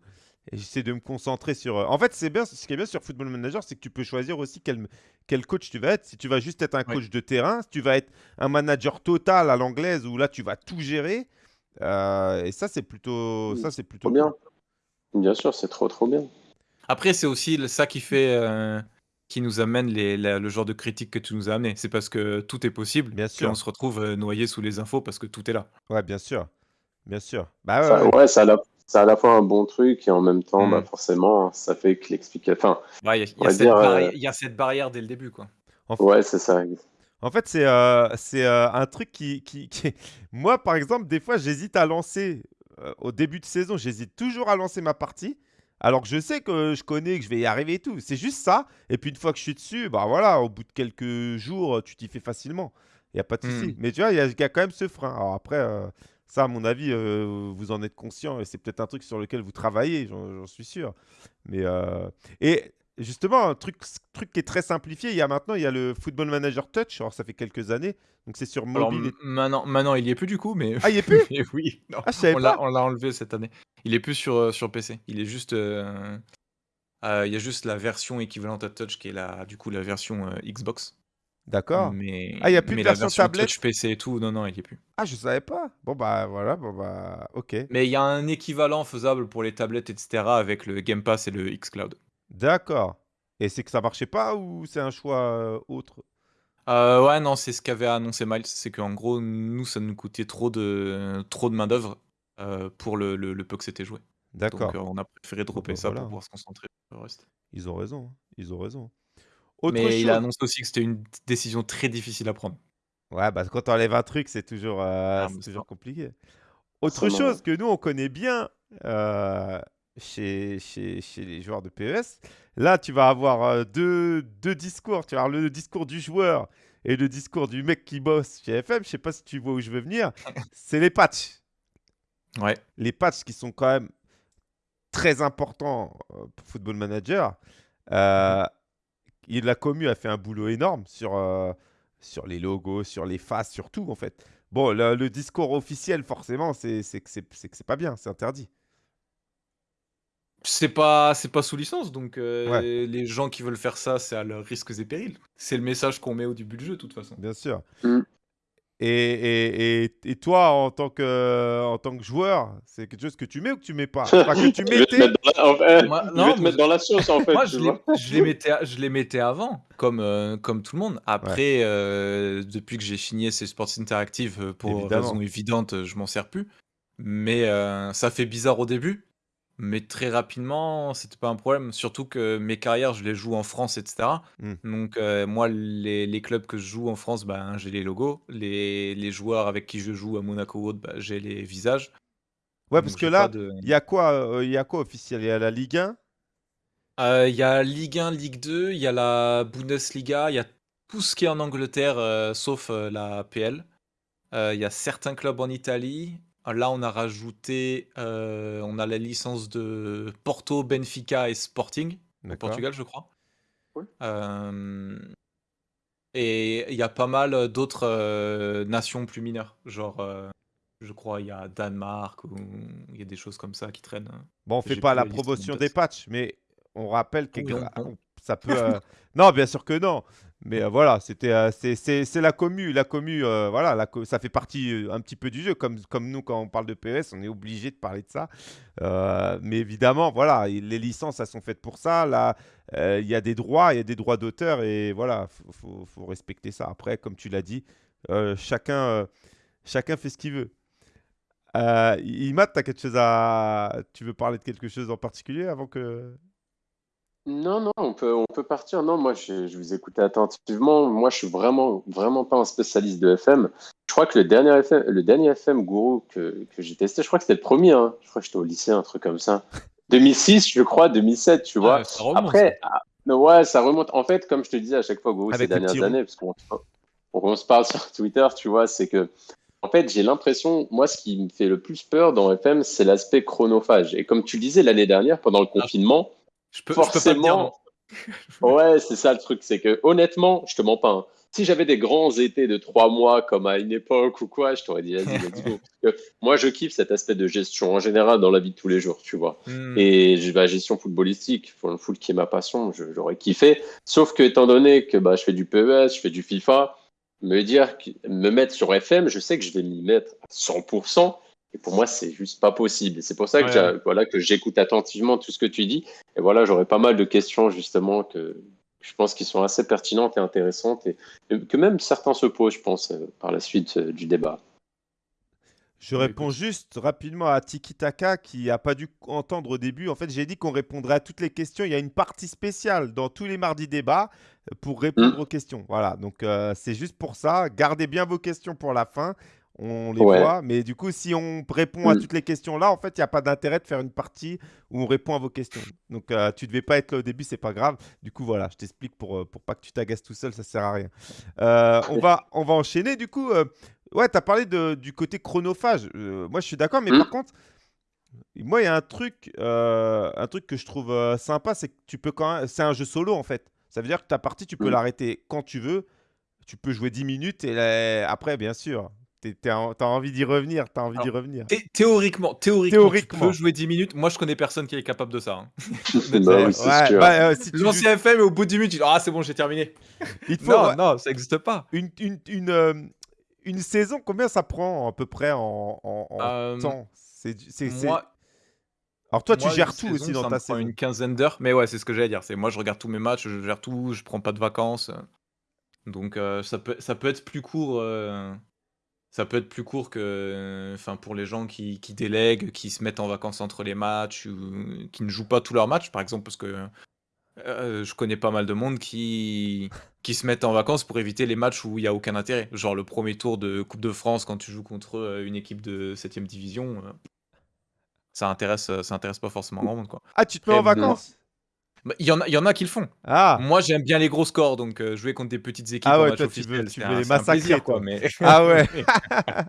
Et j'essaie de me concentrer sur. Euh, en fait, c'est bien. Ce qui est bien sur Football Manager, c'est que tu peux choisir aussi quel, quel coach tu vas être. Si tu vas juste être un coach de terrain, si tu vas être un manager total à l'anglaise, où là, tu vas tout gérer. Euh, et ça, c'est plutôt, ça, c'est plutôt bien. Bien sûr, c'est trop trop bien. Après, c'est aussi ça qui fait, euh, qui nous amène les, la- le genre de critique que tu nous as amené. C'est parce que tout est possible Bien sûr. se retrouve euh, noyé sous les infos parce que tout est là. Ouais, bien sûr. Bien sûr. Bah ouais, Ça, ouais. ouais, ça a à la fois un bon truc et en même temps, Mm. bah, forcément, ça fait que l'explication. Enfin, Ouais, Il y, y euh, y a cette barrière dès le début, quoi. En fait, ouais, c'est ça. En fait, c'est euh, c'est euh, un truc qui, qui, qui- Moi, par exemple, des fois, j'hésite à lancer, euh, au début de saison, j'hésite toujours à lancer ma partie, alors que je sais que je connais, que je vais y arriver et tout. C'est juste ça. Et puis, une fois que je suis dessus, bah voilà, au bout de quelques jours, tu t'y fais facilement. Il n'y a pas de souci. Hmm. Mais tu vois, il y, a il y a quand même ce frein. Alors après, euh, ça, à mon avis, euh, vous en êtes conscient et c'est peut-être un truc sur lequel vous travaillez, j'en suis sûr. Mais, euh, Et justement, un truc, truc qui est très simplifié, il y a maintenant, il y a le Football Manager Touch. Alors, ça fait quelques années. Donc, c'est sur Alors mobile. et- maintenant, maintenant, il y est plus du coup, mais, Ah, il y est plus? mais oui, non. Ah, on l'a enlevé cette année. Il est plus sur, euh, sur PC. Il est juste, euh, il y a juste la version équivalente à Touch qui est la, du coup la version Xbox. D'accord. Mais, Ah, il y a plus de mais la version version tablette Touch PC et tout, non, non, il y est plus. Ah, je savais pas. Bon, bah, voilà. Bon, bah, ok. Mais il y a un équivalent faisable pour les tablettes, etc. avec le Game Pass et le xCloud. D'accord. Et c'est que ça marchait pas ou c'est un choix euh, autre? Euh, ouais, non, c'est ce qu'avait annoncé Miles, c'est qu'en gros, nous, ça nous coûtait trop de, trop de main-d'œuvre euh, pour le, le, le peu que c'était joué. Donc, D'accord. euh, on a préféré dropper bah, ça pour pouvoir se concentrer sur le reste. Ils ont raison. hein. Ils ont raison. Autre Mais il a chose. annoncé aussi que c'était une décision très difficile à prendre. Ouais, bah, quand t'enlèves un truc, c'est toujours, euh, Ah, c'est mais toujours ça. compliqué. Autre Forcément, chose que nous, on connaît bien euh, chez, chez, chez les joueurs de PES, là, tu vas avoir euh, deux, deux discours. Tu vas avoir le discours du joueur et le discours du mec qui bosse chez FM. Je sais pas si tu vois où je veux venir. C'est les patchs. Ouais. Les patchs qui sont quand même très importants euh, pour Football Manager. Euh, il, la commu a fait un boulot énorme sur, euh, sur les logos, sur les faces, sur tout en fait. Bon, le, le discours officiel, forcément, c'est que c'est c'est que c'est pas bien, c'est interdit. C'est pas, c'est pas sous licence, donc euh, Ouais. les gens qui veulent faire ça, c'est à leurs risques et périls. C'est le message qu'on met au début du jeu, de toute façon. Bien sûr. Mm. Et, et, et, toi, en tant que, en tant que joueur, c'est quelque chose que tu mets ou que tu mets pas? Enfin, que tu Je vais te mettais. mettre dans la, en fait, Moi- je non, vais te mais- mettre dans la sauce en fait. Moi, je les, je les mettais, je les mettais avant, comme, euh, comme tout le monde. Après, euh, depuis que j'ai signé ces Sports Interactive, euh, pour Évidemment. raison évidente, je m'en sers plus. Mais euh, ça fait bizarre au début. Mais très rapidement, c'était pas un problème. Surtout que mes carrières, je les joue en France, etc. Mm. Donc, euh, moi, les, les clubs que je joue en France, ben, j'ai les logos. Les, les joueurs avec qui je joue à Monaco ou autre, ben, j'ai les visages. Ouais, parce Donc, que j'ai là, de- il y a quoi, euh, il y a quoi officiel? Il y a la Ligue 1 Euh, Il y a Ligue 1, Ligue 2, il y a la Bundesliga, il y a tout ce qui est en Angleterre, euh, sauf euh, la PL. Euh, Il y a certains clubs en Italie. Là, on a rajouté, euh, on a la licence de Porto, Benfica et Sporting, au. Portugal, je crois. Euh, et il y a pas mal d'autres euh, nations plus mineures, genre, euh, je crois, il y a Danemark, ou il y a des choses comme ça qui traînent. Bon, on fait pas la promotion des patchs, mais on rappelle que Oui, on- on- ça peut. euh, Non, bien sûr que non. Mais euh, voilà, c'était, euh, c'est, la commu, la commu, euh, voilà, ça fait partie euh, un petit peu du jeu. Comme, comme nous, quand on parle de PES, on est obligé de parler de ça. Mais évidemment, voilà, les licences, elles sont faites pour ça. Là, il y a des droits, il y a des droits d'auteur, et voilà, faut, faut, respecter ça. Après, comme tu l'as dit, chacun, chacun fait ce qu'il veut. Euh, Imad, t'as quelque chose à. Tu veux parler de quelque chose en particulier avant que. Non, non, on peut, on peut partir. Non, moi, je, je vous écoutais attentivement. Moi, je suis vraiment, vraiment pas un spécialiste de FM. Je crois que le dernier FM, le dernier FM Guru que, que j'ai testé, je crois que c'était le premier. hein. Je crois que j'étais au lycée, un truc comme ça. 2006, je crois, 2007, tu vois. Ouais, ça remonte, Après, ah, mais ouais, ça remonte. En fait, comme je te disais à chaque fois, ces Avec petit dernières années, parce qu'on on, on se parle sur Twitter, tu vois, c'est que, en fait, j'ai l'impression, moi, ce qui me fait le plus peur dans FM, c'est l'aspect chronophage. Et comme tu le disais l'année dernière, pendant le confinement, Je peux, je peux pas dire forcément, Ouais, c'est ça le truc, c'est que honnêtement, je te mens pas. hein. Si j'avais des grands étés de trois mois comme à une époque ou quoi, je t'aurais dit vas-y, let's go. Parce que moi, je kiffe cet aspect de gestion en général dans la vie de tous les jours, tu vois. Hmm. Et j'ai- bah, gestion footballistique, le foot qui est ma passion, j'aurais kiffé. Sauf que étant donné que bah, je fais du PES, je fais du FIFA, me dire, me mettre sur FM, je sais que je vais m'y mettre à 100%. Et pour moi, c'est juste pas possible. Et c'est pour ça que Ouais. voilà, que j'écoute attentivement tout ce que tu dis. Et voilà, j'aurais pas mal de questions justement que je pense qui sont assez pertinentes et intéressantes et, que même certains se posent, je pense, euh, par la suite euh, du débat. Je réponds juste rapidement à Tiki Taka qui n'a pas dû entendre au début. En fait, j'ai dit qu'on répondrait à toutes les questions. Il y a une partie spéciale dans tous les mardis débats euh, pour répondre aux questions. Voilà, donc euh, c'est juste pour ça. Gardez bien vos questions pour la fin. On les Ouais. voit. Mais du coup, si on répond à Mm. toutes les questions là, en fait, il n'y a pas d'intérêt de faire une partie où on répond à vos questions. Donc, euh, tu devais pas être là au début, c'est pas grave. Du coup, voilà, je t'explique pour, euh, pour pas que tu t'agaces tout seul, ça sert à rien. Euh, on, va, on va enchaîner. Du coup, euh, ouais, tu as parlé de- du côté chronophage. Moi, je suis d'accord, mais Mm. par contre, moi, il y a un truc, un truc que je trouve sympa, c'est que tu peux quand même. C'est un jeu solo en fait. Ça veut dire que ta partie, tu peux Mm. l'arrêter quand tu veux. Tu peux jouer 10 minutes et là, après, bien sûr, tu as envie d'y revenir. Tu as envie d'y Alors, revenir. Thé- Théoriquement, théoriquement, Théoriquement. tu peux jouer 10 minutes. Moi, je connais personne qui est capable de ça. hein. Bah oui, c'est Ouais, sûr. bah, euh, si tu joues- L'ancien FM, et au bout de 10 minutes, tu dis Ah, c'est bon, j'ai terminé. il te faut Non, ouais, non, ça n'existe pas. une, une, une, euh, une saison, combien ça prend à peu près en, en- en Euh, temps? C'est c'est- c'est- Moi, Alors toi, tu moi, gères une tout saison, aussi dans ça ta me prend saison. une quinzaine d'heures. Mais ouais, c'est ce que j'allais dire. C'est moi, je regarde tous mes matchs, je gère tout, je prends pas de vacances. Donc, euh, ça, peut, ça peut être plus court. euh, ça peut être plus court que, enfin, pour les gens qui, qui délèguent, qui se mettent en vacances entre les matchs ou qui ne jouent pas tous leurs matchs, par exemple, parce que euh, je connais pas mal de monde qui, qui se mettent en vacances pour éviter les matchs où il y a aucun intérêt. Genre le premier tour de Coupe de France quand tu joues contre euh, une équipe de 7ème division, euh, ça intéresse, ça intéresse pas forcément grand monde quoi. Ah, tu te mets en vacances? Bah, Il y, en a- il y en a qui le font. Ah, Moi j'aime bien les gros scores, donc euh, jouer contre des petites équipes Ah en ouais, match toi, tu veux- officiel, tu c'est veux un- les c'est un massacrer, plaisir, quoi, mais... Ah ouais.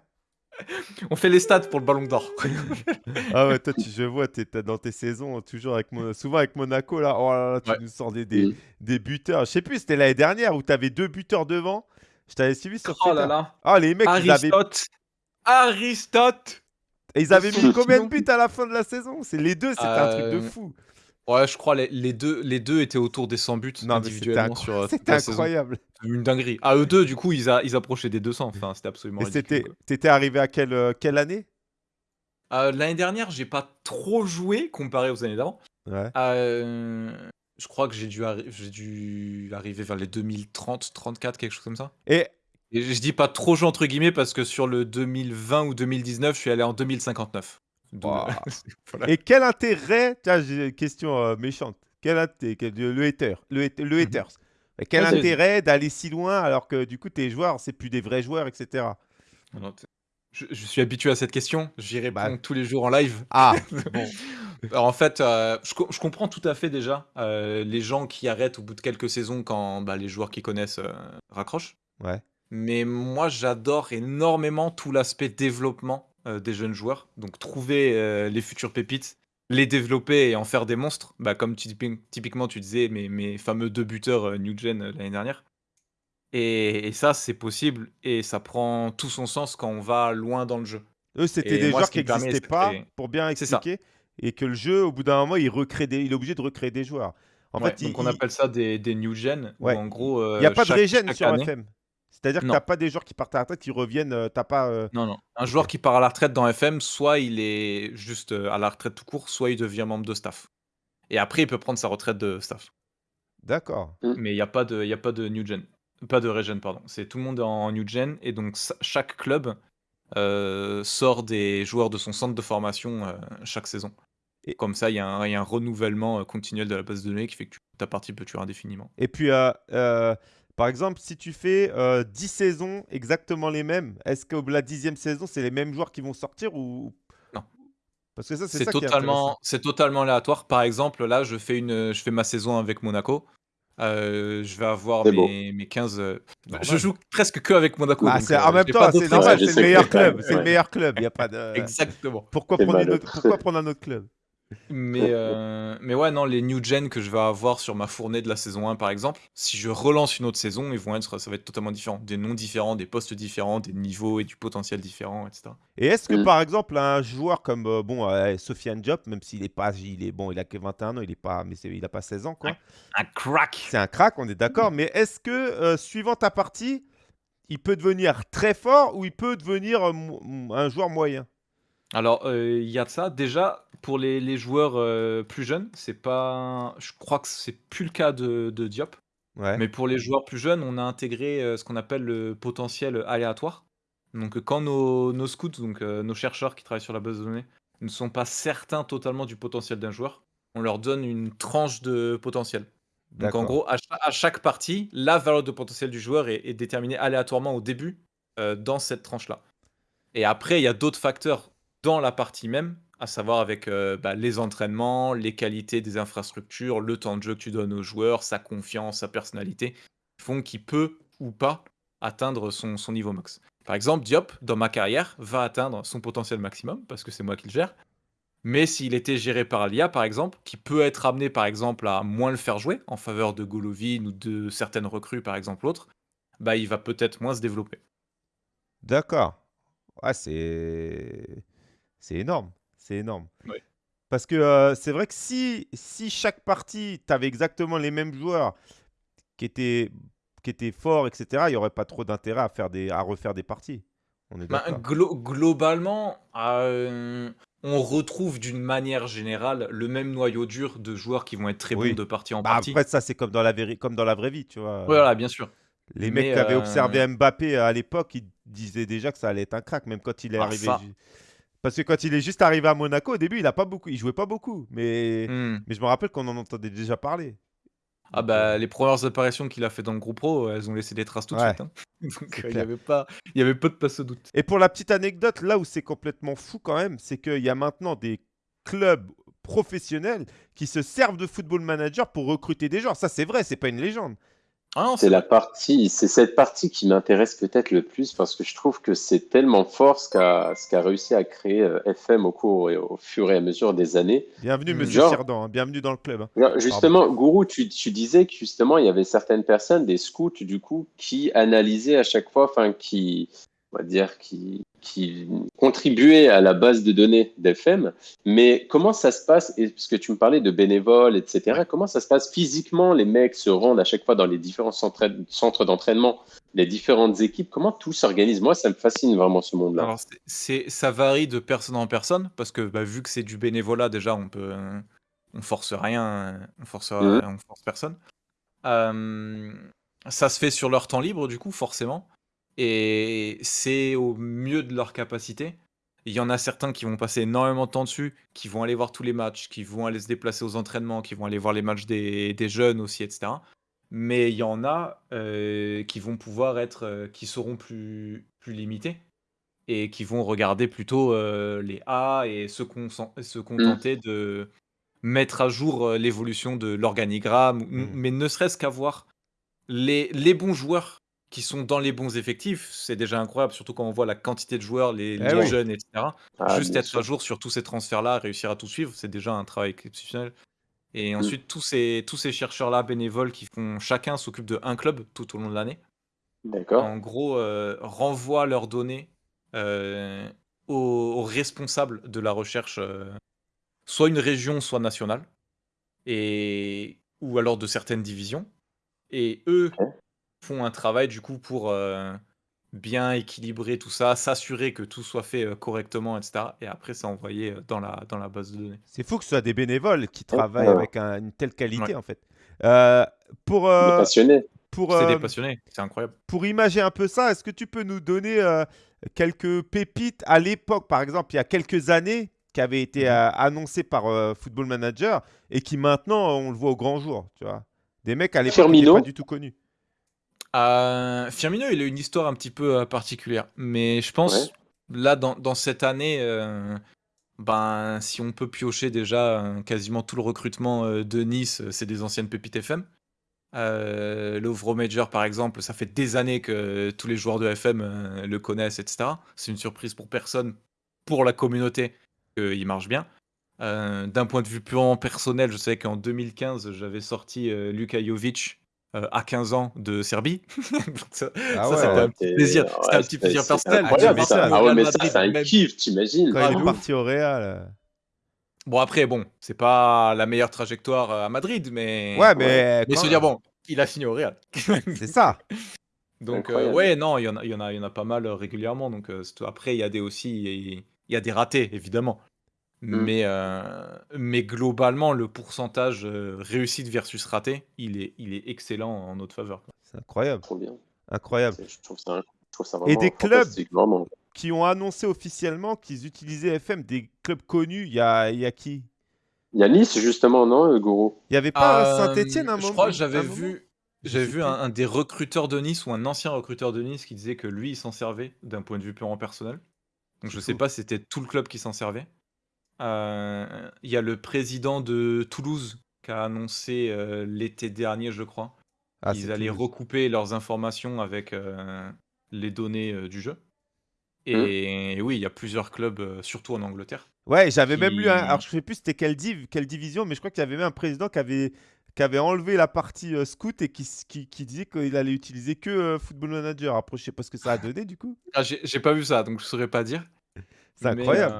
On fait les stats pour le ballon d'or. ah ouais, toi, tu, je vois, tu es dans tes saisons, toujours avec Mon- souvent avec Monaco, là. Oh là là, tu Ouais. nous sors des, des, Mm. des buteurs. Je sais plus, c'était l'année dernière où tu avais deux buteurs devant. Je t'avais suivi sur Oh Twitter. là là. Ah, les mecs, ils avaient, Aristote. Aristote. et ils avaient mis combien de buts à la fin de la saison? C'est les deux, c'était un truc de Euh, fou. Ouais, je crois les, les deux, les deux étaient autour des 100 buts Non, individuellement sur euh, c'était la saison. incroyable. Une dinguerie. Ah, eux deux, du coup, ils, a- ils approchaient des 200. Enfin, c'était absolument c'était, t'étais arrivé à quelle, euh, quelle année? Euh, L'année dernière, j'ai pas trop joué comparé aux années d'avant. Ouais. Je crois que j'ai dû, arri- j'ai dû arriver vers les 2030, 34, quelque chose comme ça. Et Et je dis pas trop joué entre guillemets parce que sur le 2020 ou 2019, je suis allé en 2059. Wow. voilà. Et quel intérêt, tiens, j'ai une question euh, méchante. Quel intérêt, quel- le hater, le, hate- le Mhm. Quel vas-y. intérêt d'aller si loin alors que du coup tes joueurs, c'est plus des vrais joueurs, etc. Non, Je, je suis habitué à cette question. J'y réponds Bah. tous les jours en live. Ah, bon. Alors, en fait, euh, je, co- je comprends tout à fait déjà euh, les gens qui arrêtent au bout de quelques saisons quand bah, les joueurs qui connaissent raccrochent. Ouais. Mais moi, j'adore énormément tout l'aspect développement euh, des jeunes joueurs. Donc, trouver euh, les futures pépites, les développer et en faire des monstres. Bah, comme typiquement, tu disais, mes, mes fameux deux buteurs euh, New Gen euh, l'année dernière. Et, et ça, c'est possible et ça prend tout son sens quand on va loin dans le jeu. Eux, c'était des moi, joueurs qui n'existaient pas, pour bien expliquer, et que le jeu, au bout d'un moment, il, recrée des... il est obligé de recréer des joueurs. En Ouais, fait, donc il on appelle ça des, des new gen. où Ouais. en gros, n'y a pas de chaque- régène chaque sur année- FM. C'est-à-dire que tu Non. n'as pas des joueurs qui partent à la retraite, qui reviennent, euh, t'as pas... euh, Non, non. Un joueur qui part à la retraite dans FM, soit il est juste euh, à la retraite tout court, soit il devient membre de staff. Et après, il peut prendre sa retraite de staff. D'accord. Mais il n'y a, pas de- il y a pas de new gen. Pas de regen, pardon. C'est tout le monde est en new gen. Et donc, chaque club euh, sort des joueurs de son centre de formation euh, chaque saison. Et- Comme ça, il y, a un il y a un renouvellement euh, continuel de la base de données qui fait que tu- ta partie peut durer indéfiniment. Et puis, euh, euh, par exemple, si tu fais euh, 10 saisons exactement les mêmes, est-ce que la dixième saison, c'est les mêmes joueurs qui vont sortir ou Non. Parce que ça, c'est totalement, c'est totalement aléatoire. Par exemple, là, je fais, une, je fais ma saison avec Monaco. Euh, je vais avoir mes, mes 15. euh, Normal. Je joue presque que avec Monaco. Bah, donc, euh, en même temps, c'est normal, c'est le meilleur club. C'est le meilleur club. Il y a pas de... Exactement. Pourquoi C'est prendre, une malin. autre- pourquoi prendre un autre club? Mais, euh, mais ouais, non, les new gen que je vais avoir sur ma fournée de la saison 1, par exemple, si je relance une autre saison, ils vont être, ça va être totalement différent. Des noms différents, des postes différents, des niveaux et du potentiel différent, etc. Et est-ce que Mm. par exemple un joueur comme euh, bon euh, Sofiane Diop, même s'il est pas, il est bon, il a que 21 ans, il est pas, mais il a pas 16 ans quoi. Un crack C'est un crack, on est d'accord. Mais est-ce que euh, suivant ta partie, il peut devenir très fort ou il peut devenir euh, un joueur moyen? Alors, il y a de ça. Déjà, pour les les joueurs, heu, plus jeunes, c'est pas je crois que c'est plus le cas de de Diop. Ouais. Mais pour les joueurs plus jeunes, on a intégré, heu, ce qu'on appelle le potentiel, aléatoire. Donc, heu, quand nos nos scouts, donc, nos chercheurs qui travaillent sur la base de données, ne sont pas certains totalement du potentiel d'un joueur, on leur donne une tranche de potentiel. Donc en gros, à cha à chaque partie, la valeur de potentiel du joueur est est déterminée aléatoirement au début, dans cette tranche-là. Et après, il y a d'autres facteurs dans la partie même, à savoir avec, heu, bah, les entraînements, les qualités des infrastructures, le temps de jeu que tu donnes aux joueurs, sa confiance, sa personnalité, font qu'il peut ou pas atteindre son niveau max. Par exemple, Diop, dans ma carrière, va atteindre son potentiel maximum, parce que c'est moi qui le gère. Mais s'il était géré par l'IA, par exemple, qui peut être amené, par exemple, à moins le faire jouer en faveur de Golovin ou de certaines recrues, par exemple, autres, bah, il va peut-être moins se développer. D'accord. Ouais, c'est énorme, c'est énorme. Ouais. Parce que, heu, c'est vrai que si si chaque partie, tu avais exactement les mêmes joueurs qui étaient qui étaient forts et cetera, il y aurait pas trop d'intérêt à faire des à refaire des parties. On est d'accord? glo globalement, hem, on retrouve d'une manière générale le même noyau dur de joueurs qui vont être très bons Oui. de partie en Bah, partie. après ça, c'est comme dans la comme dans la vraie vie, tu vois? Voilà, bien sûr. les mecs qui avaient observé heu, Mbappé à l'époque, ils disaient déjà que ça allait être un crack, même quand il est ah arrivé ça parce que quand il est juste arrivé à Monaco, au début, il a pas beaucoup il jouait pas beaucoup, mais mmh. mais je me rappelle qu'on en entendait déjà parler. Ah bah, les premières apparitions qu'il a fait dans le groupe pro, elles ont laissé des traces tout de ouais, suite, hein. Donc heu, il y clair. avait pas il y avait peu de place au doute. Et pour la petite anecdote, là où c'est complètement fou quand même, c'est qu'il y a maintenant des clubs professionnels qui se servent de Football Manager pour recruter des joueurs. Ça, c'est vrai, c'est pas une légende. Ah C'est la partie, c'est cette partie qui m'intéresse peut-être le plus parce que je trouve que c'est tellement fort ce qu'a ce qu'a réussi à créer euh, FM au cours et au fur et à mesure des années. Bienvenue, monsieur Genre, Sirdan, hein, bienvenue dans le club, hein. Pardon. justement, Gourou, tu, tu disais que justement il y avait certaines personnes, des scouts du coup, qui analysaient à chaque fois, enfin qui, on va dire, qui, qui contribuaient à la base de données d'FM. Mais comment ça se passe, et parce que tu me parlais de bénévoles, etc., comment ça se passe physiquement? Les mecs se rendent à chaque fois dans les différents centres, d'entraînement, les différentes équipes. Comment tout s'organise? Moi, ça me fascine vraiment ce monde-là. Alors c'est ça varie de personne en personne parce que, bah, vu que c'est du bénévolat déjà on peut, on force rien, on force, on force personne. Hem, ça se fait sur leur temps libre du coup forcément et c'est au mieux de leur capacité. Il y en a certains qui vont passer énormément de temps dessus, qui vont aller voir tous les matchs, qui vont aller se déplacer aux entraînements, qui vont aller voir les matchs des des jeunes aussi et cetera. Mais il y en a, heu, qui vont pouvoir être, heu, qui seront plus plus limités et qui vont regarder plutôt, heu, les A et se Mhm. contenter de mettre à jour, l'évolution de l'organigramme, Mmh. mais ne serait-ce qu'avoir les les bons joueurs qui sont dans les bons effectifs, c'est déjà incroyable, surtout quand on voit la quantité de joueurs, les Eh les oui. jeunes et cetera. Ah, Juste être à jour sur tous ces transferts-là, réussir à tout suivre, c'est déjà un travail exceptionnel et Mhm. ensuite tous ces tous ces chercheurs-là bénévoles qui font chacun s'occupe d'un club tout au long de l'année. D'accord. En gros, heu, renvoient leurs données, heu, aux aux responsables de la recherche, heu, soit une région, soit nationale et ou alors de certaines divisions et eux. Font un travail du coup pour, heu, bien équilibrer tout ça, s'assurer que tout soit fait, heu, correctement et cetera et après c'est envoyé, heu, dans la dans la base de données. C'est fou que ce soit des bénévoles qui travaillent avec un une telle Ouais, qualité, en fait. Heu, pour, Des passionnés. pour, c'est des passionnés, c'est incroyable. pour imager un peu ça, est-ce que tu peux nous donner, quelques pépites à l'époque, par exemple, il y a quelques années, qui avaient été, heu, Mmh annoncées par, Football Manager et qui maintenant, on le voit au grand jour, tu vois? Des mecs à l'époque pas du tout connus. Heu, Firmino, il a une histoire un petit peu, heu, particulière, mais je Ouais. pense là dans dans cette année, heu, ben, si on peut piocher déjà, quasiment tout le recrutement, de Nice, c'est des anciennes pépites FM. Lovro Major par exemple, ça fait des années que tous les joueurs de FM, le connaissent et cetera. C'est une surprise pour personne, pour la communauté, qu'il marche bien. D'un point de vue purement personnel, je sais qu'en 2015, j'avais sorti, Luka Jovic, heu, à 15 ans de Serbie. Ça Ah ça c'était ouais. un petit plaisir. C'était ouais, un petit plaisir personnel. Ah, incroyable ça. Ah ouais, mais ça, Madrid c'est un même. kiff, t'imagines? Quand Ah il est parti au Real, Bon après bon, c'est pas la meilleure trajectoire, heu, à Madrid, mais ouais, Ouais, mais mais se dire bon, il a signé au Real. c'est ça. Donc incroyable. ouais, non, il y en a il y en a il y en a pas mal, régulièrement donc après il y a des aussi Il y a des ratés, évidemment. Mmh. Mais, heu, mais globalement, le pourcentage, heu, réussite versus raté, il est il est excellent en notre faveur. C'est incroyable, Trop bien. incroyable. C'est je trouve ça je trouve ça Et des clubs qui ont annoncé officiellement qu'ils utilisaient FM, des clubs connus, il y a, il y a qui? Il y a Nice justement, non, heu, Gourou? Il y avait pas Hem, Saint-Étienne un je moment crois que j'avais vu Je j'avais vu un un des recruteurs de Nice ou un ancien recruteur de Nice qui disait que lui, il s'en servait d'un point de vue purement personnel. Donc je sais pas si c'était tout le club qui s'en servait. Heu, il y a le président de Toulouse qui a annoncé, heu, l'été dernier, je crois, Ah, qu'ils allaient Toulouse. recouper leurs informations avec, heu, les données, du jeu. Mmh. Et oui, il y a plusieurs clubs, surtout en Angleterre, Ouais, j'avais même lu un alors je sais plus c'était quelle div quelle division, mais je crois qu'il y avait même un président qui avait qui avait enlevé la partie, scout et qui s qui qui disait qu'il allait utiliser que, Football Manager. Après je sais pas ce que ça a donné du coup. ah, j'ai pas vu ça, donc je saurais pas dire. C'est incroyable.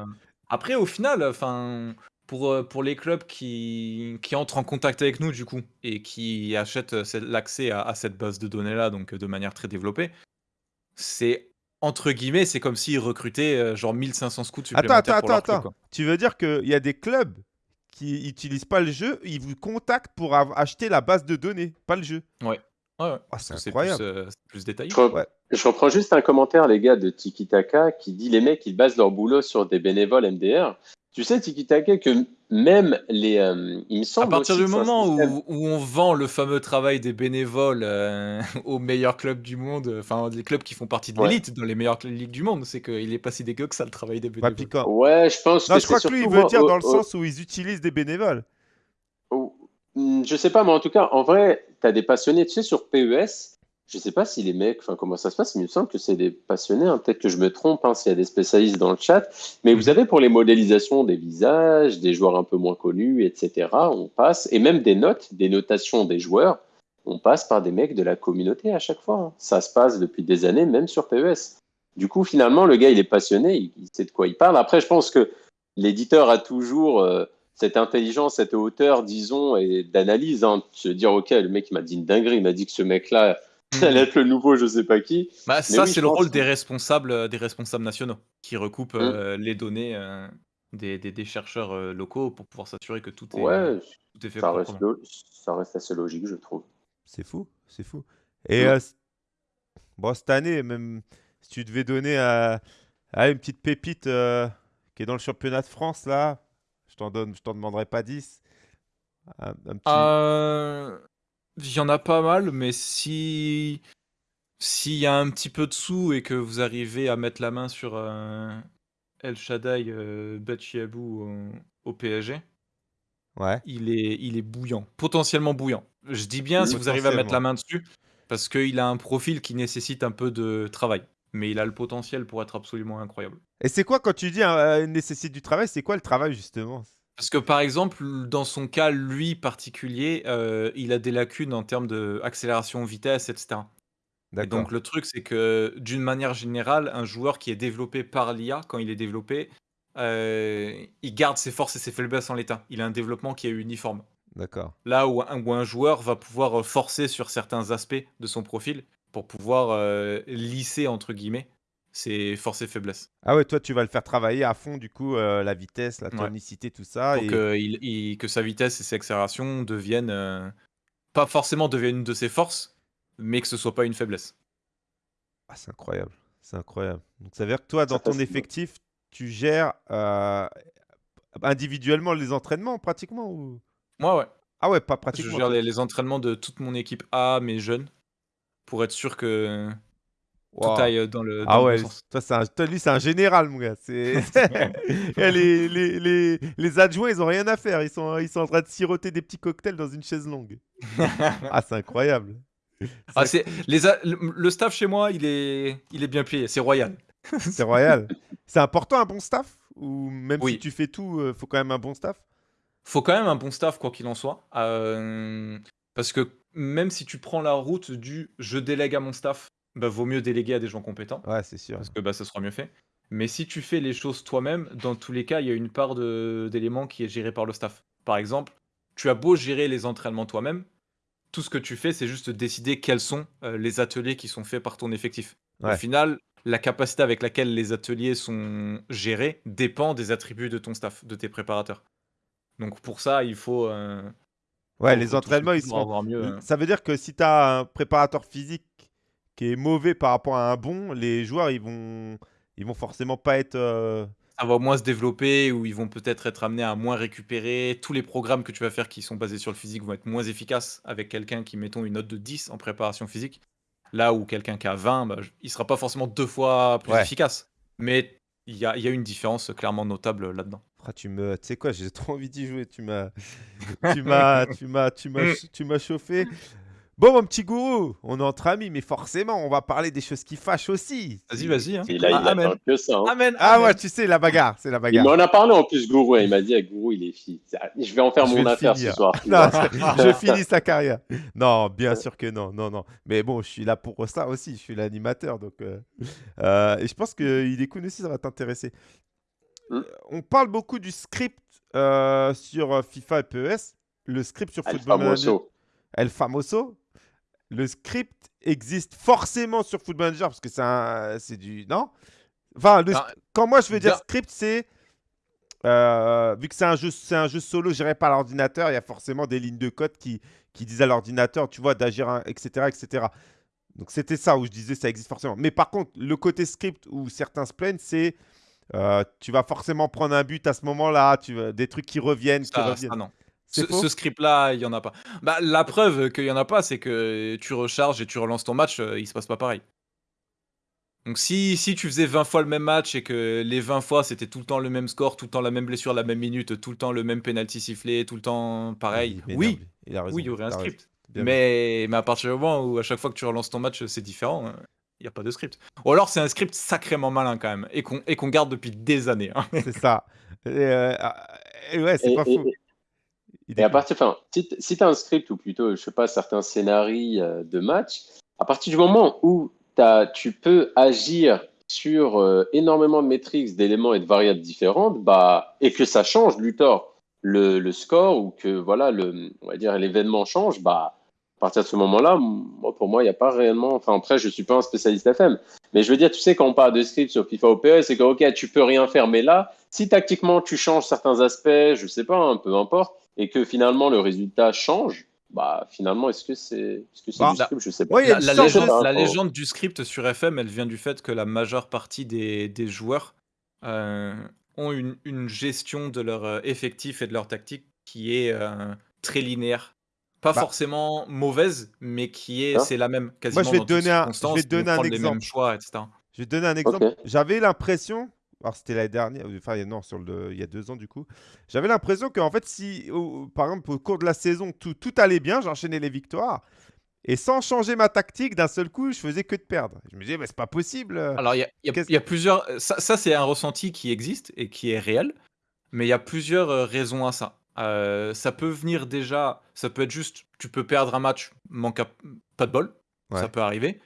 Après au final, enfin, pour, les clubs qui qui entrent en contact avec nous du coup et qui achètent, cette l'accès à à cette base de données-là, donc, heu, de manière très développée, c'est entre guillemets, c'est comme s'ils recrutaient, genre 1 500 scouts Attends, attends, supplémentaires pour attends, leur club, attends. Tu veux dire qu'il y a des clubs qui utilisent pas le jeu, ils vous contactent pour acheter la base de données, pas le jeu? Ouais. Ouais, ouais, Ah, parce c'est plus, détaillé. Je re Ouais. je reprends juste un commentaire, les gars, de Tiki Taka qui dit: «Les mecs, ils basent leur boulot sur des bénévoles MDR». Tu sais, Tiki Taka, que même les, hem, il me À semble partir aussi du moment système où où on vend le fameux travail des bénévoles, heu, aux meilleurs clubs du monde, enfin les clubs qui font partie de Ouais. l'élite dans les meilleures ligues du monde, c'est qu'il est pas si dégueu que ça le travail des bénévoles. Ouais, je pense non, que je crois que lui, il veut dire au dans le au sens où ils utilisent des bénévoles. Mmh, je sais pas, mais en tout cas, en vrai, tu as des passionnés. Tu sais, sur PES, je sais pas si les mecs, enfin, comment ça se passe, il me semble que c'est des passionnés, hein, peut-être que je me trompe, hein, s'il y a des spécialistes dans le chat, mais vous avez pour les modélisations des visages, des joueurs un peu moins connus, etc., on passe, et même des notes, des notations des joueurs, on passe par des mecs de la communauté à chaque fois. hein. Ça se passe depuis des années, même sur PES. Du coup, finalement, le gars, il est passionné, il sait de quoi il parle. Après, je pense que l'éditeur a toujours euh, cette intelligence, cette hauteur, disons, et d'analyse. Hein, de se dire, OK, le mec, il m'a dit une dinguerie, il m'a dit que ce mec-là allait Mmh. être le nouveau, je sais pas qui. Bah, Mais ça, oui, c'est le pense. rôle des responsables, heu, des responsables nationaux qui recoupent, Mmh. heu, les données, heu, des des des chercheurs, heu, locaux pour pouvoir s'assurer que tout est Ouais, tout est fait ça reste, lo- ça reste assez logique, je trouve. C'est fou, c'est fou. Et euh, c- bon, cette année, même si tu devais donner à, à une petite pépite euh, qui est dans le championnat de France, là, je t'en donne, je t'en demanderai pas 10. Un, un petit. Heu, il y en a pas mal, mais si s'il y a un petit peu de sous et que vous arrivez à mettre la main sur, heu, El Shaddai, heu, Bachiabou au au PSG, Ouais, il est il est bouillant, potentiellement bouillant. Je dis bien si vous arrivez à mettre la main dessus, parce qu'il a un profil qui nécessite un peu de travail, mais il a le potentiel pour être absolument incroyable. Et c'est quoi quand tu dis euh, nécessite du travail C'est quoi le travail justement? Parce que par exemple, dans son cas, lui particulier, heu, il a des lacunes en termes d'accélération, vitesse et cetera. Et D'accord. donc le truc, c'est que d'une manière générale, un joueur qui est développé par l'IA, quand il est développé, heu, il garde ses forces et ses faiblesses en l'état. Il a un développement qui est uniforme. D'accord. Là où un où un joueur va pouvoir, heu, forcer sur certains aspects de son profil pour pouvoir, «lisser» entre guillemets ses forces et faiblesses. Ah ouais, toi tu vas le faire travailler à fond du coup euh, la vitesse, la Ouais. tonicité, tout ça. Pour Et que il il que sa vitesse et ses accélérations deviennent, heu, pas forcément deviennent une de ses forces, mais que ce soit pas une faiblesse. ah, c'est incroyable, c'est incroyable. Donc ça veut dire que toi, dans Ça ton effectif, tu gères euh, individuellement les entraînements pratiquement ou... Moi, ouais. Ah ouais, pas Je pratiquement. gère toi, les les entraînements de toute mon équipe A, mes jeunes, pour être sûr que tout Waouh. aille, dans le dans Ah le bon ouais, sens. toi, un, toi, lui, c'est un général, mon gars. Les, les, les, les adjoints, ils ont rien à faire. Ils sont, ils sont en train de siroter des petits cocktails dans une chaise longue. Ah, c'est incroyable. Ah, les a le le staff chez moi, il est il est bien plié, c'est royal. c'est royal. C'est important un bon staff? Ou même si tu fais tout, euh, faut quand même un bon staff? Faut quand même un bon staff, quoi qu'il en soit. Hem, parce que même si tu prends la route du «je délègue à mon staff», bah, vaut mieux déléguer à des gens compétents. Ouais, c'est sûr. Parce que, bah, ça sera mieux fait. Mais si tu fais les choses toi-même, dans tous les cas, il y a une part de d'éléments qui est gérée par le staff. Par exemple, tu as beau gérer les entraînements toi-même, tout ce que tu fais, c'est juste décider quels sont, heu, les ateliers qui sont faits par ton effectif. Au final, la capacité avec laquelle les ateliers sont gérés dépend des attributs de ton staff, de tes préparateurs. Donc pour ça, il faut. euh, Ouais, les entraînements, ils sont. mieux. hein. Ça veut dire que si tu as un préparateur physique qui est mauvais par rapport à un bon, les joueurs, ils vont, ils vont forcément pas être. euh, ça va moins se développer ou ils vont peut-être être amenés à moins récupérer. Tous les programmes que tu vas faire qui sont basés sur le physique vont être moins efficaces avec quelqu'un qui, mettons, une note de 10 en préparation physique. Là où quelqu'un qui a 20, bah, il sera pas forcément deux fois plus Ouais. efficace. Mais il y a, y a une différence clairement notable là-dedans. Ah, tu me, tu sais quoi, j'ai trop envie d'y jouer. Tu m'as, tu m'as, tu m'as, tu m'as, tu m'as chauffé. Bon, mon petit gourou, on est entre amis, mais forcément, on va parler des choses qui fâchent aussi. Vas-y, vas-y. hein. Et là, il Ah, amen. attend que ça. hein. Amen. Ah amen. ouais, tu sais, la bagarre, c'est la Il bagarre. m'en a parlé en plus, Gourou. Il m'a dit, Gourou, il est fille. Je vais en faire Je mon affaire finir. ce soir. Non, je finis sa carrière. Non, bien sûr que non, non, non. Mais bon, je suis là pour ça aussi. Je suis l'animateur, donc. euh, euh, et je pense qu'il est cool aussi, ça va t'intéresser. Hmm. On parle beaucoup du script euh, sur FIFA et PES. Le script sur El Football Manager, Famoso. El Famoso. Le script existe forcément sur Football Manager parce que c'est du non? Enfin, le quand moi je veux dire script, c'est euh, vu que c'est un jeu, c'est un jeu solo géré par l'ordinateur, il y a forcément des lignes de code qui, qui disent à l'ordinateur, tu vois, d'agir, etc., etc. Donc c'était ça où je disais ça existe forcément. Mais par contre, le côté script où certains se plaignent, c'est euh, tu vas forcément prendre un but à ce moment-là, tu des trucs qui reviennent, qui reviennent. ça, non. Ce, faux? ce script-là, il n'y en a pas. Bah, la preuve qu'il n'y en a pas, c'est que tu recharges et tu relances ton match, euh, il se passe pas pareil. Donc si, si tu faisais 20 fois le même match et que les 20 fois c'était tout le temps le même score, tout le temps la même blessure, la même minute, tout le temps le même penalty sifflé, tout le temps pareil, oui, lui. il a raison. oui, il y aurait un script. Mais, mais à partir du moment où à chaque fois que tu relances ton match c'est différent, euh, il n'y a pas de script. Ou alors c'est un script sacrément malin quand même et qu'on et qu'on garde depuis des années. hein. C'est ça. Et, euh, ah, et ouais, c'est Et- pas et- faux. Et- à partir, enfin, si tu as un script ou plutôt, je sais pas, certains scénarios euh, de match, à partir du moment où tu peux agir sur euh, énormément de métriques, d'éléments et de variables différentes, bah, et que ça change, Luthor, le, le score ou que voilà, le, on va dire l'événement change, bah, à partir de ce moment-là, moi, pour moi, il n'y a pas réellement. Enfin, après, je suis pas un spécialiste FM, mais je veux dire, tu sais, quand on parle de script sur FIFA ou PES, c'est que ok, tu peux rien faire, mais là, si tactiquement tu changes certains aspects, je sais pas, hein, peu importe, et que finalement le résultat change, bah finalement, est-ce que c'est est-ce que c'est Bah, du script? Je sais pas. ouais, La, légende, de- la légende du script sur FM, elle vient du fait que la majeure partie des, des joueurs euh, ont une, une gestion de leur euh, effectif et de leur tactique qui est euh, très linéaire. Pas Bah. forcément mauvaise, mais qui est Hein? c'est la même quasiment je vais dans te toutes donner un- je vais te donner un exemple. choix, etc. Je vais te donner un exemple. J'avais l'impression, alors c'était l'année dernière, enfin non, sur le, il y a deux ans du coup, j'avais l'impression qu'en fait, si, au- par exemple, au cours de la saison, tout, tout allait bien, j'enchaînais les victoires, et sans changer ma tactique, d'un seul coup, je faisais que de perdre. Je me disais, mais c'est pas possible. Alors, il y a, y y plusieurs. Ça, ça, c'est un ressenti qui existe et qui est réel, mais il y a plusieurs euh, raisons à ça. Euh, ça peut venir déjà. Ça peut être juste. Tu peux perdre un match, manque à- pas de bol. Ouais. Ça peut arriver.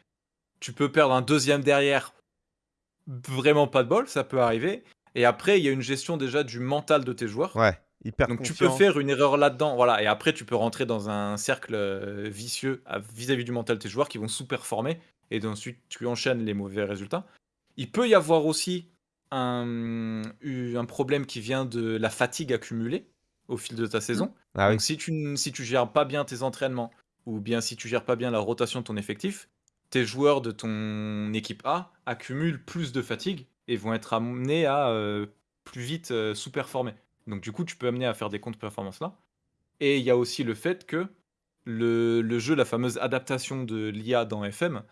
Tu peux perdre un deuxième derrière, vraiment pas de bol. Ça peut arriver. Et après, il y a une gestion déjà du mental de tes joueurs. Ouais, hyper Donc tu peux faire une erreur là-dedans, voilà, et après tu peux rentrer dans un cercle euh, vicieux vis-à-vis du mental de tes joueurs qui vont sous-performer, et ensuite tu enchaînes les mauvais résultats. Il peut y avoir aussi un, un problème qui vient de la fatigue accumulée au fil de ta saison. Ah oui. Donc si tu, si tu gères pas bien tes entraînements, ou bien si tu gères pas bien la rotation de ton effectif, tes joueurs de ton équipe A accumulent plus de fatigue et vont être amenés à euh, plus vite euh, sous-performer. Donc du coup, tu peux amener à faire des contre-performances là. Et il y a aussi le fait que le, le jeu, la fameuse adaptation de l'IA dans FM,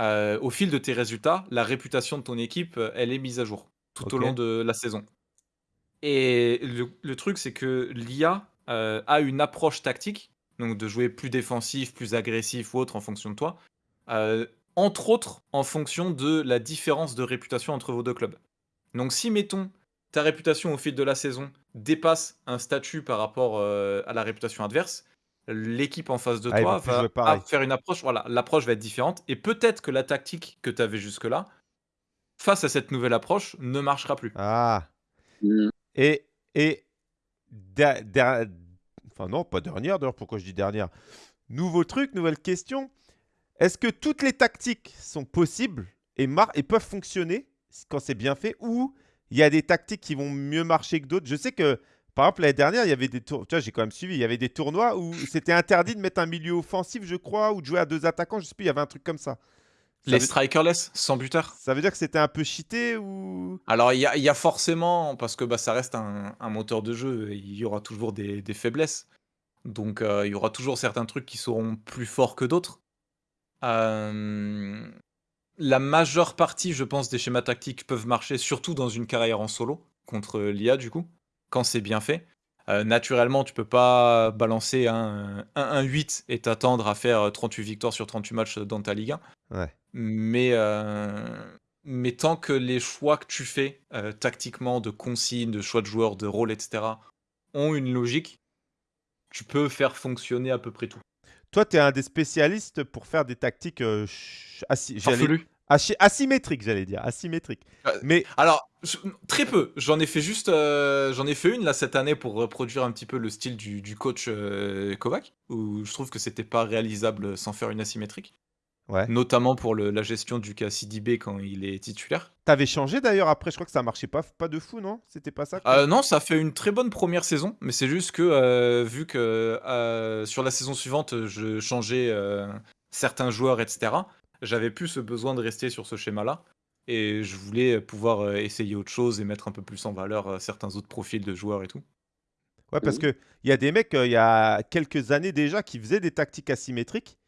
euh, au fil de tes résultats, la réputation de ton équipe, elle est mise à jour tout au long de la saison. Et le, le truc, c'est que l'IA a une approche tactique, donc de jouer plus défensif, plus agressif ou autre en fonction de toi, euh, entre autres en fonction de la différence de réputation entre vos deux clubs. Donc si, mettons, ta réputation au fil de la saison dépasse un statut par rapport euh, à la réputation adverse, l'équipe en face de Ah, toi va faire une approche, voilà, l'approche va être différente, et peut-être que la tactique que tu avais jusque-là, face à cette nouvelle approche, ne marchera plus. Ah. Mm. Et, et der- der- enfin non, pas dernière d'ailleurs, pourquoi je dis dernière? Nouveau truc, nouvelle question. Est-ce que toutes les tactiques sont possibles et, et peuvent fonctionner quand c'est bien fait ou il y a des tactiques qui vont mieux marcher que d'autres? Je sais que, par exemple, l'année dernière, il y avait des tours. Tu vois, j'ai quand même suivi. Il y avait des tournois où c'était interdit de mettre un milieu offensif, je crois, ou de jouer à deux attaquants. Je sais plus, il y avait un truc comme ça. Ça Les veut- strikerless, sans buteur? Ça veut dire que c'était un peu cheaté ou? Alors, il y a, il y a forcément, parce que bah, ça reste un, un moteur de jeu, il y aura toujours des, des faiblesses. Donc, euh, il y aura toujours certains trucs qui seront plus forts que d'autres. Euh, la majeure partie, je pense, des schémas tactiques peuvent marcher, surtout dans une carrière en solo, contre l'IA, du coup, quand c'est bien fait. Euh, naturellement, tu peux pas balancer un 1-1-8 et t'attendre à faire 38 victoires sur 38 matchs dans ta Ligue 1. Ouais. Mais, euh, mais tant que les choix que tu fais euh, tactiquement, de consignes, de choix de joueurs, de rôles, etc., ont une logique, tu peux faire fonctionner à peu près tout. Toi, tu es un des spécialistes pour faire des tactiques euh, assi- asymétriques, j'allais dire. Asymétriques. Euh, Mais Alors, je- très peu. J'en ai fait juste, euh, j'en ai fait une là cette année pour reproduire un petit peu le style du, du coach Kovac, où je trouve que c'était pas réalisable sans faire une asymétrique, ouais. notamment pour le- la gestion du KCDB quand il est titulaire. T'avais changé d'ailleurs après, je crois que ça marchait pas, pas de fou, non? C'était pas ça que Euh, non, ça fait une très bonne première saison, mais c'est juste que euh, vu que euh, sur la saison suivante, je changeais euh, certains joueurs, etc., j'avais plus ce besoin de rester sur ce schéma-là. Et je voulais pouvoir euh, essayer autre chose et mettre un peu plus en valeur euh, certains autres profils de joueurs et tout. Ouais, parce Mhm. que il y a des mecs, euh, il y a quelques années déjà, qui faisaient des tactiques asymétriques.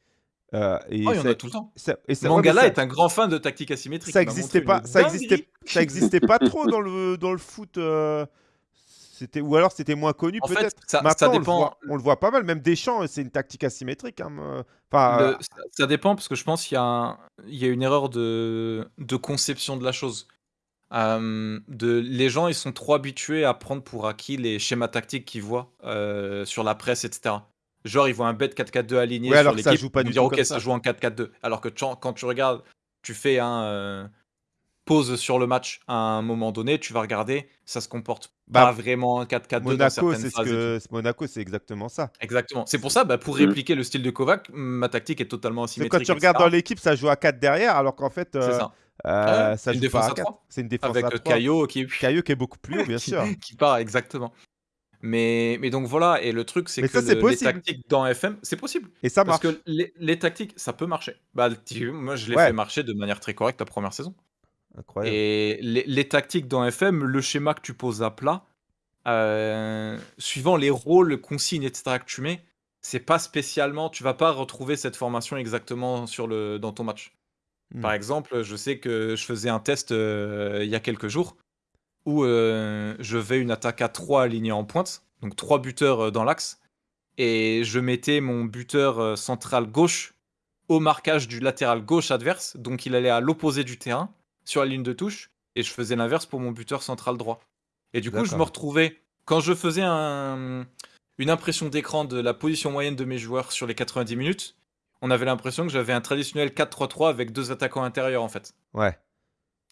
Euh, et Oh, il y en a tout le temps. ça- et ça- ouais, mais Mangala ça- est un grand fan de tactique asymétrique. ça il m'a existait montré pas, ça existait, dinguerie. ça existait pas trop dans le dans le foot. euh, c'était ou alors c'était moins connu En fait, peut-être. ça, ça Maintenant, on, le dépend. voit, on le voit pas mal. Même Deschamps, c'est une tactique asymétrique. hein, me- Enfin, Le- euh, ça, ça dépend parce que je pense qu'il y, a un- il y a une erreur de, de conception de la chose. Euh, de, les gens, ils sont trop habitués à prendre pour acquis les schémas tactiques qu'ils voient euh, sur la presse, etc. Genre, ils voient un bet 4-4-2 aligné Ouais, alors sur l'équipe, joue pas ils vont du dire tout ok, comme ça ça. joue en 4-4-2. Alors que tu- quand tu regardes, tu fais un euh, pause sur le match à un moment donné, tu vas regarder, ça se comporte Bah, pas vraiment en 4-4-2 dans Monaco, c'est ce que Monaco, c'est exactement ça. Exactement. C'est pour ça, bah, pour Mm. répliquer le style de Kovac, ma tactique est totalement asymétrique. quand tu regardes etc. dans l'équipe, ça joue à 4 derrière, alors qu'en fait, C'est euh, ça. euh, Ouais, ça une joue défense pas à à 4. trois. C'est une défense Avec à euh, 3. Caillot qui, Caillot qui est beaucoup plus haut, bien qui, sûr. qui part exactement. Mais, mais donc voilà, et le truc c'est que ça, c'est le- les tactiques dans FM, c'est possible. Et ça Parce marche. que les, les tactiques, ça peut marcher. Bah, tu- moi, je l'ai Ouais. fait marcher de manière très correcte la première saison. Incroyable. Et les, les tactiques dans FM, le schéma que tu poses à plat, euh, suivant les rôles, consignes, etc. que tu mets, c'est pas spécialement, tu vas pas retrouver cette formation exactement sur le, dans ton match. Hmm. Par exemple, je sais que je faisais un test euh, il y a quelques jours où euh, je vais une attaque à 3 alignée en pointe, donc 3 buteurs euh, dans l'axe, et je mettais mon buteur euh, central gauche au marquage du latéral gauche adverse, donc il allait à l'opposé du terrain, sur la ligne de touche, et je faisais l'inverse pour mon buteur central droit. Et du coup, je me retrouvais, quand je faisais un- une impression d'écran de la position moyenne de mes joueurs sur les 90 minutes, on avait l'impression que j'avais un traditionnel 4-3-3 avec deux attaquants intérieurs en fait. Ouais.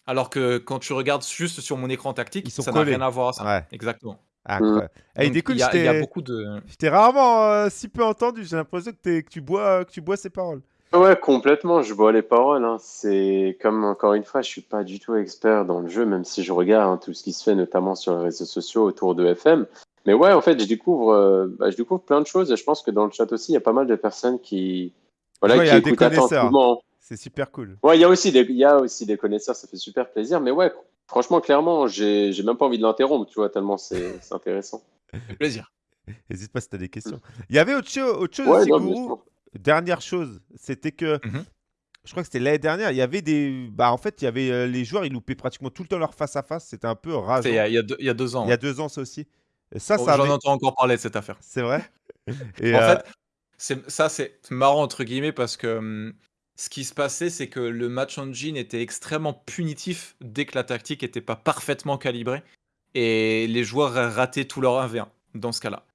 Alors que quand tu regardes juste sur mon écran tactique, Ils sont ça n'a collés. rien à voir à ça. Ouais. Exactement. Incroyable. Eh, Donc, il y, a- je il y a t'ai- beaucoup de. je t'ai rarement euh, si peu entendu. J'ai l'impression que, t'es- que tu bois, que tu bois ses paroles. Ouais, complètement, je vois les paroles. hein. C'est comme, encore une fois, je suis pas du tout expert dans le jeu, même si je regarde hein, tout ce qui se fait, notamment sur les réseaux sociaux autour de FM. Mais ouais, en fait, je découvre, euh, bah, je découvre plein de choses et je pense que dans le chat aussi, il y a pas mal de personnes qui, voilà, Ouais, il y qui a des écoutent connaisseurs. attentivement. C'est super cool. Ouais, il y a aussi des, il y a aussi des connaisseurs, ça fait super plaisir. Mais ouais, franchement, clairement, j'ai, j'ai même pas envie de l'interrompre, tu vois, tellement c'est, c'est intéressant. Fait plaisir. N'hésite pas si tu as des questions. Il y avait autre, cho- autre chose Ouais, aussi, non. Dernière chose, c'était que Mhm. je crois que c'était l'année dernière. Il y avait des. Bah, en fait, il y avait euh, les joueurs, ils loupaient pratiquement tout le temps leur face à face. C'était un peu rageant. C'est il y, a- il y a deux, il y a deux ans. Il y a deux ans, ça aussi. Et ça, Oh, ça J'en avait- entends encore parler de cette affaire. C'est vrai. Et, En euh, fait, c'est- ça c'est marrant entre guillemets parce que hum, ce qui se passait, c'est que le match engine était extrêmement punitif dès que la tactique n'était pas parfaitement calibrée et les joueurs rataient tout leur 1v1 dans ce cas-là.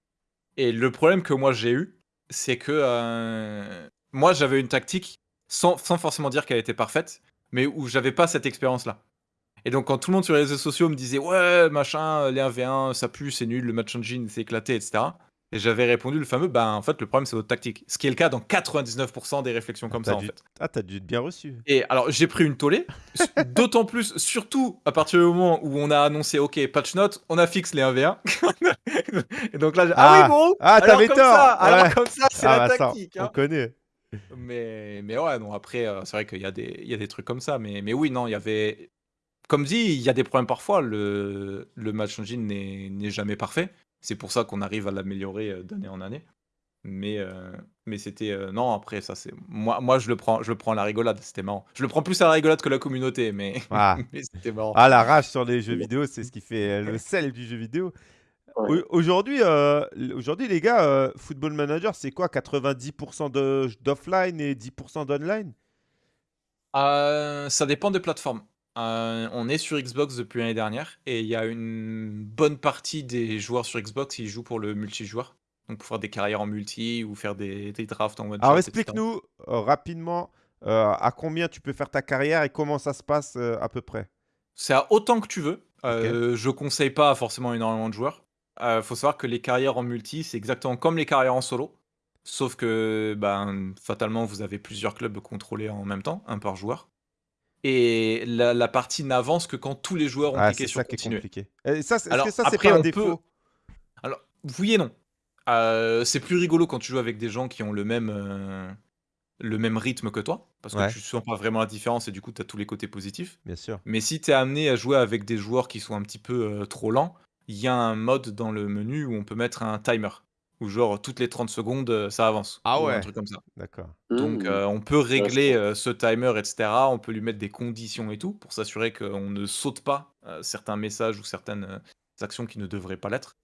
Et le problème que moi j'ai eu, c'est que euh, moi j'avais une tactique sans, forcément dire qu'elle était parfaite, mais où j'avais pas cette expérience-là. Et donc quand tout le monde sur les réseaux sociaux me disait ouais machin, les 1v1 ça pue, c'est nul, le match engine s'est éclaté, etc. Et j'avais répondu le fameux, ben en fait le problème c'est votre tactique. Ce qui est le cas dans 99% des réflexions comme T'as ça en fait. Ah, t'as dû être bien reçu. Et alors j'ai pris une tollée, d'autant plus, surtout à partir du moment où on a annoncé, ok, patch note, on a fixe les 1v1. et donc là, ah, Ah. oui bon, Ah, t'avais tort. ça, alors comme ça c'est Ah, la bah, ça, tactique. on hein. connaît. Mais, mais ouais, non, après, euh, c'est vrai qu'il y, a des- il y a des trucs comme ça. Mais, mais oui, non, il y avait. Comme dit, il y a des problèmes parfois. Le, le match engine n'est jamais parfait. C'est pour ça qu'on arrive à l'améliorer euh, d'année en année. Mais, euh, mais c'était. euh, non, après, ça, c'est. Moi, moi je, le prends, je le prends à la rigolade. C'était marrant. Je le prends plus à la rigolade que la communauté, mais, Ah. mais c'était marrant. Ah, la rage sur les jeux vidéo, c'est ce qui fait le sel du jeu vidéo. Ouais. Aujourd'hui, euh, aujourd'hui, les gars, euh, Football Manager, c'est quoi 90% de- d'offline et 10% d'online? Euh, ça dépend des plateformes. Euh, on est sur Xbox depuis l'année dernière et il y a une bonne partie des joueurs sur Xbox qui jouent pour le multijoueur. Donc pour faire des carrières en multi ou faire des, des drafts en one Alors, explique-nous euh, rapidement euh, à combien tu peux faire ta carrière et comment ça se passe euh, à peu près? C'est à autant que tu veux. Je conseille pas forcément énormément de joueurs. Euh, faut savoir que les carrières en multi, c'est exactement comme les carrières en solo. Sauf que ben, fatalement, vous avez plusieurs clubs contrôlés en même temps, un par joueur. Et la, la partie n'avance que quand tous les joueurs ont Ah, cliqué sur ça qui est continuer. compliqué. Et ça, c'est- est-ce Alors, que ça, c'est pas un défaut? Alors, oui et non. Euh, c'est plus rigolo quand tu joues avec des gens qui ont le même, euh, le même rythme que toi, parce que Ouais. tu sens pas vraiment la différence et du coup, tu as tous les côtés positifs. Bien sûr. Mais si tu es amené à jouer avec des joueurs qui sont un petit peu euh, trop lents, il y a un mode dans le menu où on peut mettre un timer, où genre toutes les 30 secondes, euh, ça avance. Ah ou ouais. Un truc comme ça. D'accord. Donc Mmh. euh, on peut régler Intéressant. euh, ce timer, etc. On peut lui mettre des conditions et tout, pour s'assurer qu'on ne saute pas euh, certains messages ou certaines euh, actions qui ne devraient pas l'être.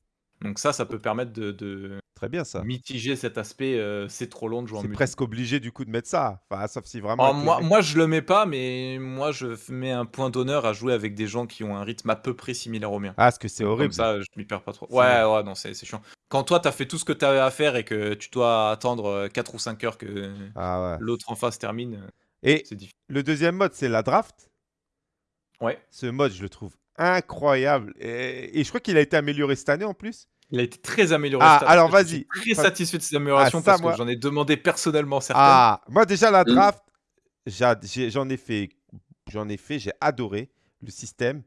Donc ça, ça peut permettre de, de Très bien ça. mitiger cet aspect euh, c'est trop long de jouer en C'est multi. presque obligé du coup de mettre ça. Enfin, sauf si vraiment. Alors, avec le moi, mec- moi, je le mets pas, mais moi, je f- mets un point d'honneur à jouer avec des gens qui ont un rythme à peu près similaire au mien. Ah, parce que c'est Donc, horrible. Comme ça, je m'y perds pas trop. C'est Ouais, ouais, non, c'est c'est chiant. Quand toi, t'as fait tout ce que t'avais à faire et que tu dois attendre 4 ou 5 heures que Ah ouais. l'autre en face termine, euh, Et c'est difficile. le deuxième mode, c'est la draft? Ouais. Ce mode, je le trouve incroyable. Et, et je crois qu'il a été amélioré cette année en plus. Il a été très amélioré. Ah, cette année. alors Je suis vas-y. Très satisfait de ces améliorations Ah, ça, parce moi- que j'en ai demandé personnellement certaines. Ah, moi déjà la Mm. draft, j'en ai fait, j'en ai fait, j'ai adoré le système.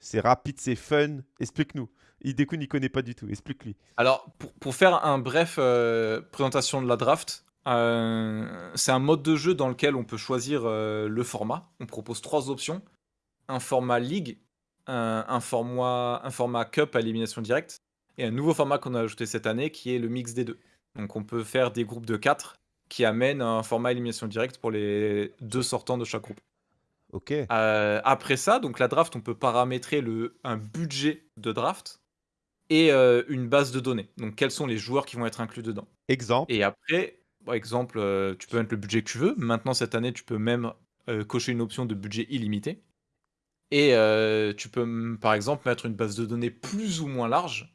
C'est rapide, c'est fun. Explique-nous. Idekun n'y connaît pas du tout. Explique-lui. Alors, pour, pour faire un bref euh, présentation de la draft, euh, c'est un mode de jeu dans lequel on peut choisir euh, le format. On propose trois options un format League, un, un format, un format Cup à élimination directe, et un nouveau format qu'on a ajouté cette année qui est le mix des deux. Donc, on peut faire des groupes de quatre qui amènent un format élimination directe pour les deux sortants de chaque groupe. Ok. Euh, après ça, donc la draft, on peut paramétrer le, un budget de draft et euh, une base de données. Donc quels sont les joueurs qui vont être inclus dedans. Exemple. Et après, par exemple, euh, tu peux mettre le budget que tu veux. Maintenant, cette année, tu peux même euh, cocher une option de budget illimité. Et euh, tu peux, par exemple, mettre une base de données plus ou moins large.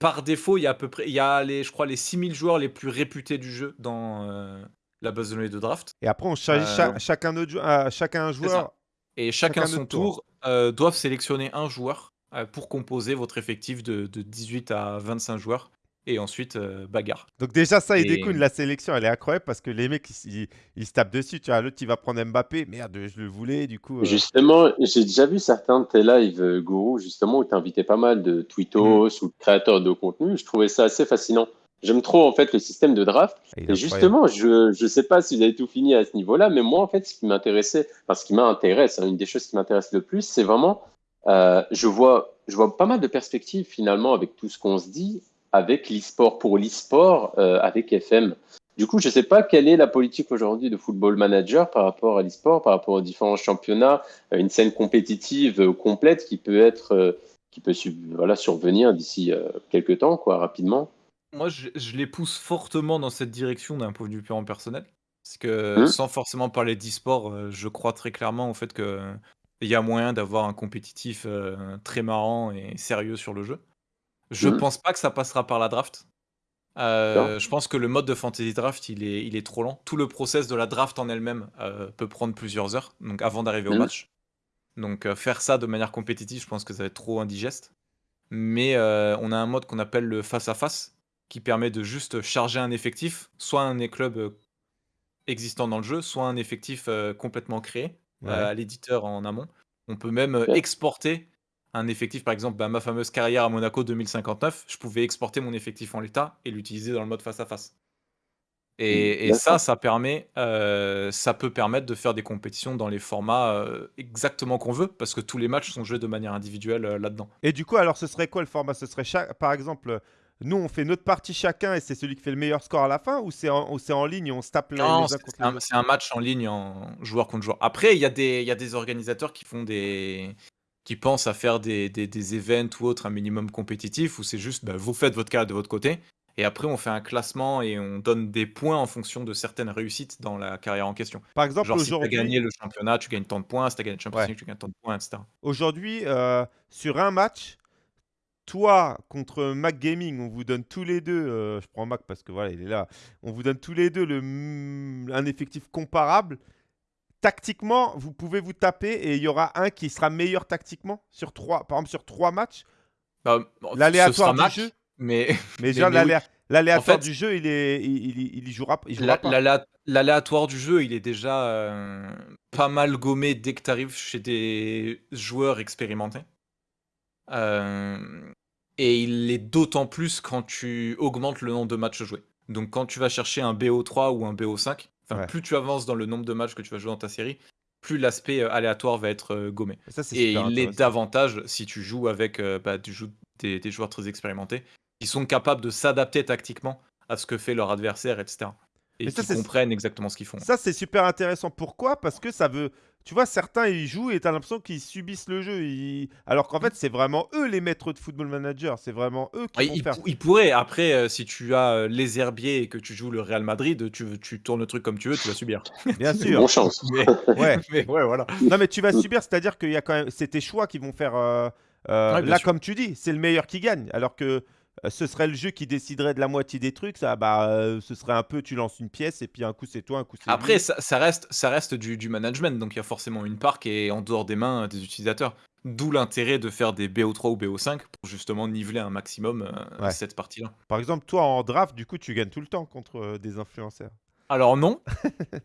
Par défaut, il y a à peu près, il y a les, je crois, les 6000 joueurs les plus réputés du jeu dans euh, la base de données de draft. Et après, on Euh, cha- chacun, notre chacun un joueur. Et chacun, Chacun son tour. tour, doivent sélectionner un joueur pour composer votre effectif de, de 18 à 25 joueurs. Et ensuite, euh, bagarre. Donc déjà ça, Et- Idekun, la sélection, elle est incroyable parce que les mecs, ils, ils- ils se tapent dessus. Tu vois, l'autre, il va prendre Mbappé. Merde, je le voulais. Du coup. euh, Justement, j'ai déjà vu certains de tes lives, euh, Gourou, justement, où tu invitais pas mal de tweetos Mm. ou de créateurs de contenu. Je trouvais ça assez fascinant. J'aime trop, en fait, le système de draft. Et justement, je ne sais pas si vous avez tout fini à ce niveau-là, mais moi, en fait, ce qui m'intéressait, enfin, ce qui m'intéresse, hein, une des choses qui m'intéresse le plus, c'est vraiment, euh, je, vois, je vois pas mal de perspectives finalement avec tout ce qu'on se dit, avec l'e-sport, pour l'e-sport, euh, avec FM. Du coup, je ne sais pas quelle est la politique aujourd'hui de Football Manager par rapport à l'e-sport, par rapport aux différents championnats, euh, une scène compétitive euh, complète qui peut être, qui peut voilà, survenir d'ici quelques temps, quoi, rapidement. Moi, je, je les pousse fortement dans cette direction d'un point de vue purement personnel. Parce que Mhm. sans forcément parler d'e-sport, je crois très clairement au fait qu'il y a moyen d'avoir un compétitif très marrant et sérieux sur le jeu. Je Mhm. pense pas que ça passera par la draft. Euh, je pense que le mode de fantasy draft, il est, il est trop lent. Tout le process de la draft en elle-même euh, peut prendre plusieurs heures, donc avant d'arriver au Mhm. match. Donc euh, faire ça de manière compétitive, je pense que ça va être trop indigeste. Mais on a un mode qu'on appelle le face à face, qui permet de juste charger un effectif, soit un club existant dans le jeu, soit un effectif complètement créé Ouais. à l'éditeur en amont. On peut même exporter un effectif, par exemple, bah, ma fameuse carrière à Monaco 2059, je pouvais exporter mon effectif en l'état et l'utiliser dans le mode face à face. Et, et ça, ça permet, euh, ça peut permettre de faire des compétitions dans les formats euh, exactement qu'on veut, parce que tous les matchs sont joués de manière individuelle euh, là-dedans. Et du coup, alors, ce serait quoi le format? Ce serait, chaque... par exemple, nous, on fait notre partie chacun et c'est celui qui fait le meilleur score à la fin ou c'est en, ligne et on se tape uns c'est un, autres? c'est un match en ligne en joueur contre joueur. Après, il y, y a des organisateurs qui font des. Qui pensent à faire des, des, des events ou autres un minimum compétitif où c'est juste bah, vous faites votre carrière de votre côté et après on fait un classement et on donne des points en fonction de certaines réussites dans la carrière en question. Par exemple, Genre si tu as gagné le championnat, tu gagnes tant de points, si tu as gagné le Ouais. League, tu gagnes tant de points, etc. aujourd'hui euh, sur un match, toi contre Mac Gaming, on vous donne tous les deux, euh, je prends Mac parce que voilà, il est là, on vous donne tous les deux le, un effectif comparable. Tactiquement, vous pouvez vous taper et il y aura un qui sera meilleur tactiquement sur trois, par exemple sur trois matchs. Bah, L'aléatoire du jeu, mais mais l'aléatoire En fait- du jeu, il est, il, il, il y jouera, il jouera La- pas. l'alé- L'aléatoire du jeu, il est déjà euh, pas mal gommé dès que tu arrives chez des joueurs expérimentés. Euh, et il l'est d'autant plus quand tu augmentes le nombre de matchs joués. Donc quand tu vas chercher un BO3 ou un BO5, enfin Ouais. plus tu avances dans le nombre de matchs que tu vas jouer dans ta série, plus l'aspect euh, aléatoire va être euh, gommé. Ça, Et il l'est intéressant. davantage si tu joues avec euh, bah, tu joues des, des joueurs très expérimentés qui sont capables de s'adapter tactiquement à ce que fait leur adversaire, etc. Et qui comprennent exactement ce qu'ils font. Ça, c'est super intéressant. Pourquoi? Parce que ça veut. Tu vois, certains, ils jouent et tu as l'impression qu'ils subissent le jeu. Ils- Alors qu'en fait, c'est vraiment eux les maîtres de football manager. C'est vraiment eux qui Ouais, vont il, faire. pou- il pourrait, après, euh, si tu as euh, les herbiers et que tu joues le Real Madrid, tu, tu tournes le truc comme tu veux, tu vas subir. Bien sûr. Bon chance. Mais, Ouais. mais ouais, voilà. Non, mais tu vas subir, c'est-à-dire qu'il y a quand même. C'est tes choix qui vont faire. euh, euh, Ouais, là, sûr. comme tu dis, c'est le meilleur qui gagne. Alors que euh, ce serait le jeu qui déciderait de la moitié des trucs. Ça, bah, euh, ce serait un peu. Tu lances une pièce et puis un coup c'est toi, un coup c'est. Après, ça, ça reste, ça reste du, du management, donc il y a forcément une part qui est en dehors des mains euh, des utilisateurs. D'où l'intérêt de faire des BO3 ou BO5 pour justement niveler un maximum euh, Ouais. cette partie-là. Par exemple, toi en draft, du coup, tu gagnes tout le temps contre euh, des influenceurs. Alors non,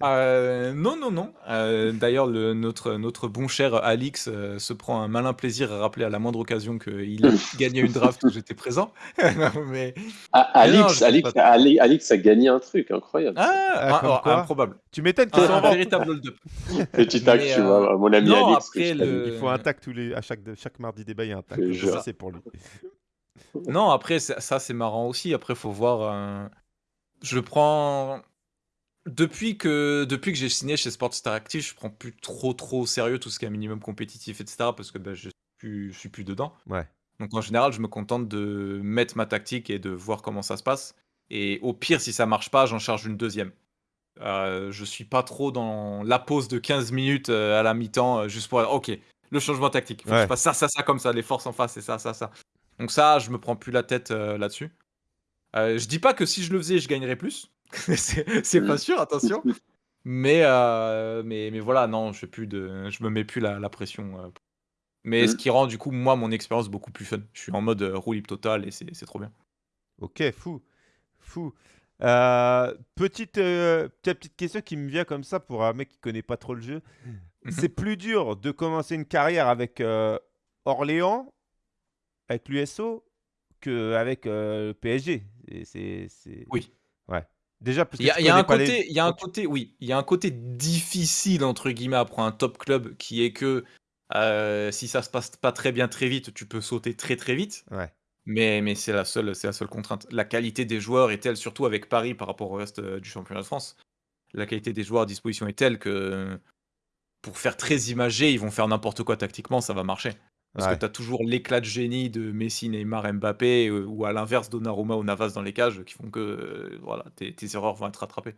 Euh, non, non, non. Euh, D'ailleurs, le- notre, notre bon cher Alix euh, se prend un malin plaisir à rappeler à la moindre occasion qu'il a gagné une draft où j'étais présent. Mais Ah, Mais non, Alix, je Alix, pense pas. Ali- Alix a gagné un truc incroyable. ah, Ah, un- comme un- quoi improbable. Tu m'étonnes qu'ils Un, sont un en vente. véritable hold-up. Petit tac, mais, tu euh, vois, mon ami non, Alix. que après, je salue. le- Il faut un tag tous les, à chaque, chaque mardi débat, il y a un tag. Je Ça, c'est pour lui. Non, après, ça, ça, c'est marrant aussi. Après, faut voir. euh, Je prends. Depuis que, depuis que j'ai signé chez Sports Interactive, je prends plus trop trop au sérieux tout ce qui est minimum compétitif, etc. Parce que bah, je, suis plus, je suis plus dedans. Ouais. Donc en général, je me contente de mettre ma tactique et de voir comment ça se passe. Et au pire, si ça marche pas, j'en charge une deuxième. Euh, je suis pas trop dans la pause de 15 minutes euh, à la mi-temps, euh, juste pour... Ok, le changement tactique. Faut que Ouais. je fasse ça, ça, ça, comme ça. Les forces en face, c'est ça, ça, ça. Donc ça, je me prends plus la tête euh, là-dessus. Euh, je dis pas que si je le faisais, je gagnerais plus. c'est pas sûr, attention. Mais, euh, mais, mais voilà, non, je, plus de, je me mets plus la, la pression. euh. Mais ce Mm. qui rend du coup, moi, mon expérience beaucoup plus fun. Je suis en mode euh, roue libre total et c'est c'est trop bien. Ok, fou. Fou. Euh, petite, euh, petite petite question qui me vient comme ça pour un mec qui connaît pas trop le jeu. Mhm. C'est plus dur de commencer une carrière avec euh, Orléans, avec l'USO, qu'avec euh, le PSG. Et c'est, c'est- Oui. Ouais. Déjà, parce que Il y a, tu il y a connais un pas les- côté, il y a un côté, oui, il y a un côté difficile entre guillemets pour un top club qui est que euh, si ça se passe pas très bien très vite, tu peux sauter très très vite. Ouais. Mais, mais c'est la seule, c'est la seule contrainte. La qualité des joueurs est telle, surtout avec Paris par rapport au reste euh, du championnat de France. La qualité des joueurs à disposition est telle que pour faire très imagé, ils vont faire n'importe quoi tactiquement, ça va marcher. Parce Ouais. que tu as toujours l'éclat de génie de Messi, Neymar, Mbappé, euh, ou à l'inverse Donnarumma ou Navas dans les cages, qui font que euh, voilà, tes, tes erreurs vont être rattrapées.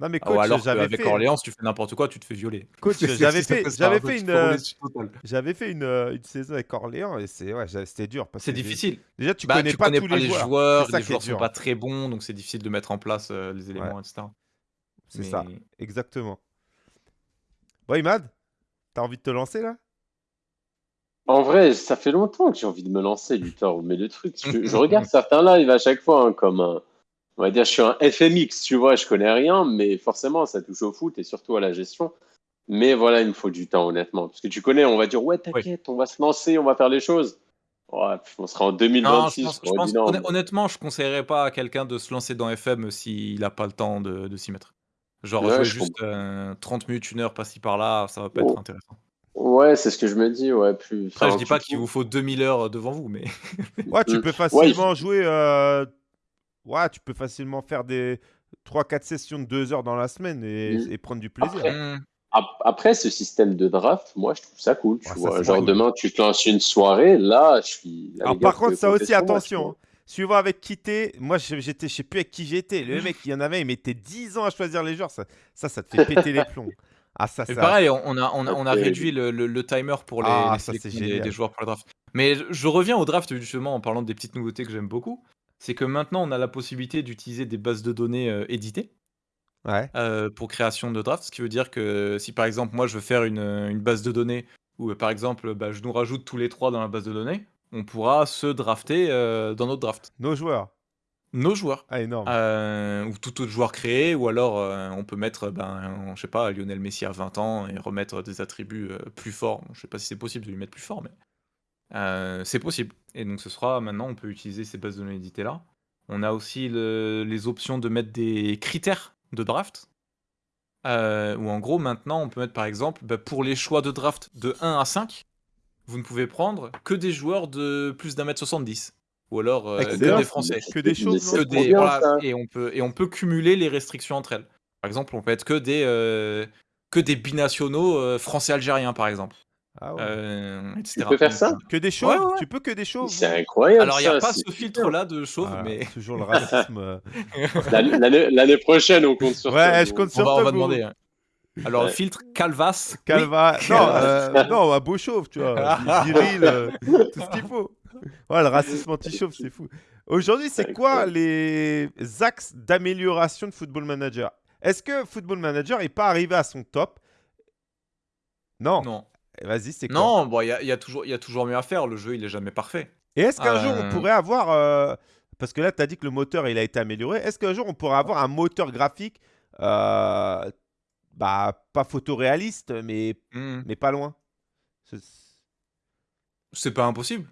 Non, mais Ou coach, alors j'avais qu'avec fait, Orléans, si tu fais n'importe quoi, tu te fais violer. Coach, C'est- j'avais fait- j'avais fait une, peu euh, relais total. j'avais fait une, euh, une saison avec Orléans et c'est, ouais, c'était dur. parce C'est que difficile. Déjà, tu Bah, connais tu pas connais tous pas les les joueurs. joueurs, ça les qui est joueurs sont dur. pas très bons, donc c'est difficile de mettre en place euh, les éléments, etc. C'est ça, Mais- exactement. Bon, Imad, t'as envie de te lancer là? En vrai, ça fait longtemps que j'ai envie de me lancer, Luthor, mais le truc, je, je regarde certains lives à chaque fois hein, comme un, on va dire, je suis un FMX, tu vois, je connais rien, mais forcément, ça touche au foot et surtout à la gestion. Mais voilà, il me faut du temps, honnêtement. Parce que tu connais, on va dire, ouais, t'inquiète, on va se lancer, on va faire les choses. Ouais, on sera en Non, je 2026. pense, je pense non. honnêtement, je conseillerais pas à quelqu'un de se lancer dans FM s'il n'a pas le temps de, de s'y mettre. Genre Ouais, jouer je juste euh, 30 minutes, une heure par-ci par-là, ça va pas Oh. être intéressant. Ouais, c'est ce que je me dis, ouais. Plus, Après, je enfin, dis pas qu'il vous faut 2000 heures devant vous, mais Ouais, tu Mm. peux Ouais, facilement jouer. euh, Ouais, tu peux facilement faire des 3-4 sessions de 2 heures dans la semaine et, Mm. et prendre du plaisir. Après, Hmm, Ap- Après, ce système de draft, moi, je trouve ça cool. Tu Ouais, ça, vois, c'est genre cool. demain, tu te lances une soirée, là, je suis. là, Alors, gars, par vous contre, pouvez ça compter aussi, sur moi, tu attention. vois. hein. Suivant avec qui t'es, moi je- j'étais, je sais plus avec qui j'étais. Le mec, il y en avait, il mettait 10 ans à choisir les joueurs. Ça, ça, ça te fait péter les plombs. Ah, ça, Mais ça. pareil, on a, on a, on a réduit le, le- le timer pour les, Ah, les ça, c'est sélections des, génial. des joueurs pour le draft. Mais je- je reviens au draft justement en parlant des petites nouveautés que j'aime beaucoup. C'est que maintenant on a la possibilité d'utiliser des bases de données euh, éditées Ouais. euh, pour création de draft. Ce qui veut dire que si par exemple moi je veux faire une, une base de données où euh, par exemple bah, je nous rajoute tous les trois dans la base de données, on pourra se drafter euh, dans notre draft. Nos joueurs. Nos joueurs. Ah, énorme. Euh, ou tout autre joueur créé, ou alors euh, on peut mettre, ben, je sais pas, Lionel Messi à 20 ans et remettre des attributs euh, plus forts. Je sais pas si c'est possible de lui mettre plus fort, mais c'est possible. Et donc ce sera maintenant, on peut utiliser ces bases de données éditées là. On a aussi le- les options de mettre des critères de draft. Où en gros maintenant on peut mettre par exemple bah, pour les choix de draft de 1 à 5, vous ne pouvez prendre que des joueurs de plus d'un mètre 70. Ou alors euh, que des Français Que des que bien, voilà, ça. et on peut et on peut cumuler les restrictions entre elles. Par exemple, on peut être que des euh, que des binationaux euh, français-algériens par exemple, Ah ouais. euh. Tu peux faire ça? Que des chauves ouais, ouais. Tu peux que des chauves C'est incroyable. Alors il y a pas ce super. filtre là de chauve, Voilà, mais Toujours le racisme. L'année- prochaine, on compte sur toi. Ouais, je compte on sur va on va demander. hein. Alors Ouais. filtre Calvas. oui. Calva. Non, euh, non, un beau chauve, tu vois. Viril, euh, tout ce qu'il faut. Ouais, le racisme anti-chauve, c'est fou. Aujourd'hui, c'est quoi les axes d'amélioration de Football Manager? Est-ce que Football Manager n'est pas arrivé à son top? Non. Non, Vas-y, c'est quoi? Non, bon, il y a, y a toujours il y a toujours mieux à faire. Le jeu il est jamais parfait. Et est-ce qu'un jour, on Euh. pourrait avoir... euh, Parce que là, tu as dit que le moteur, il a été amélioré. Est-ce qu'un jour, on pourrait avoir un moteur graphique euh, bah, pas photoréaliste, mais, Hmm. mais pas loin? C'est pas impossible.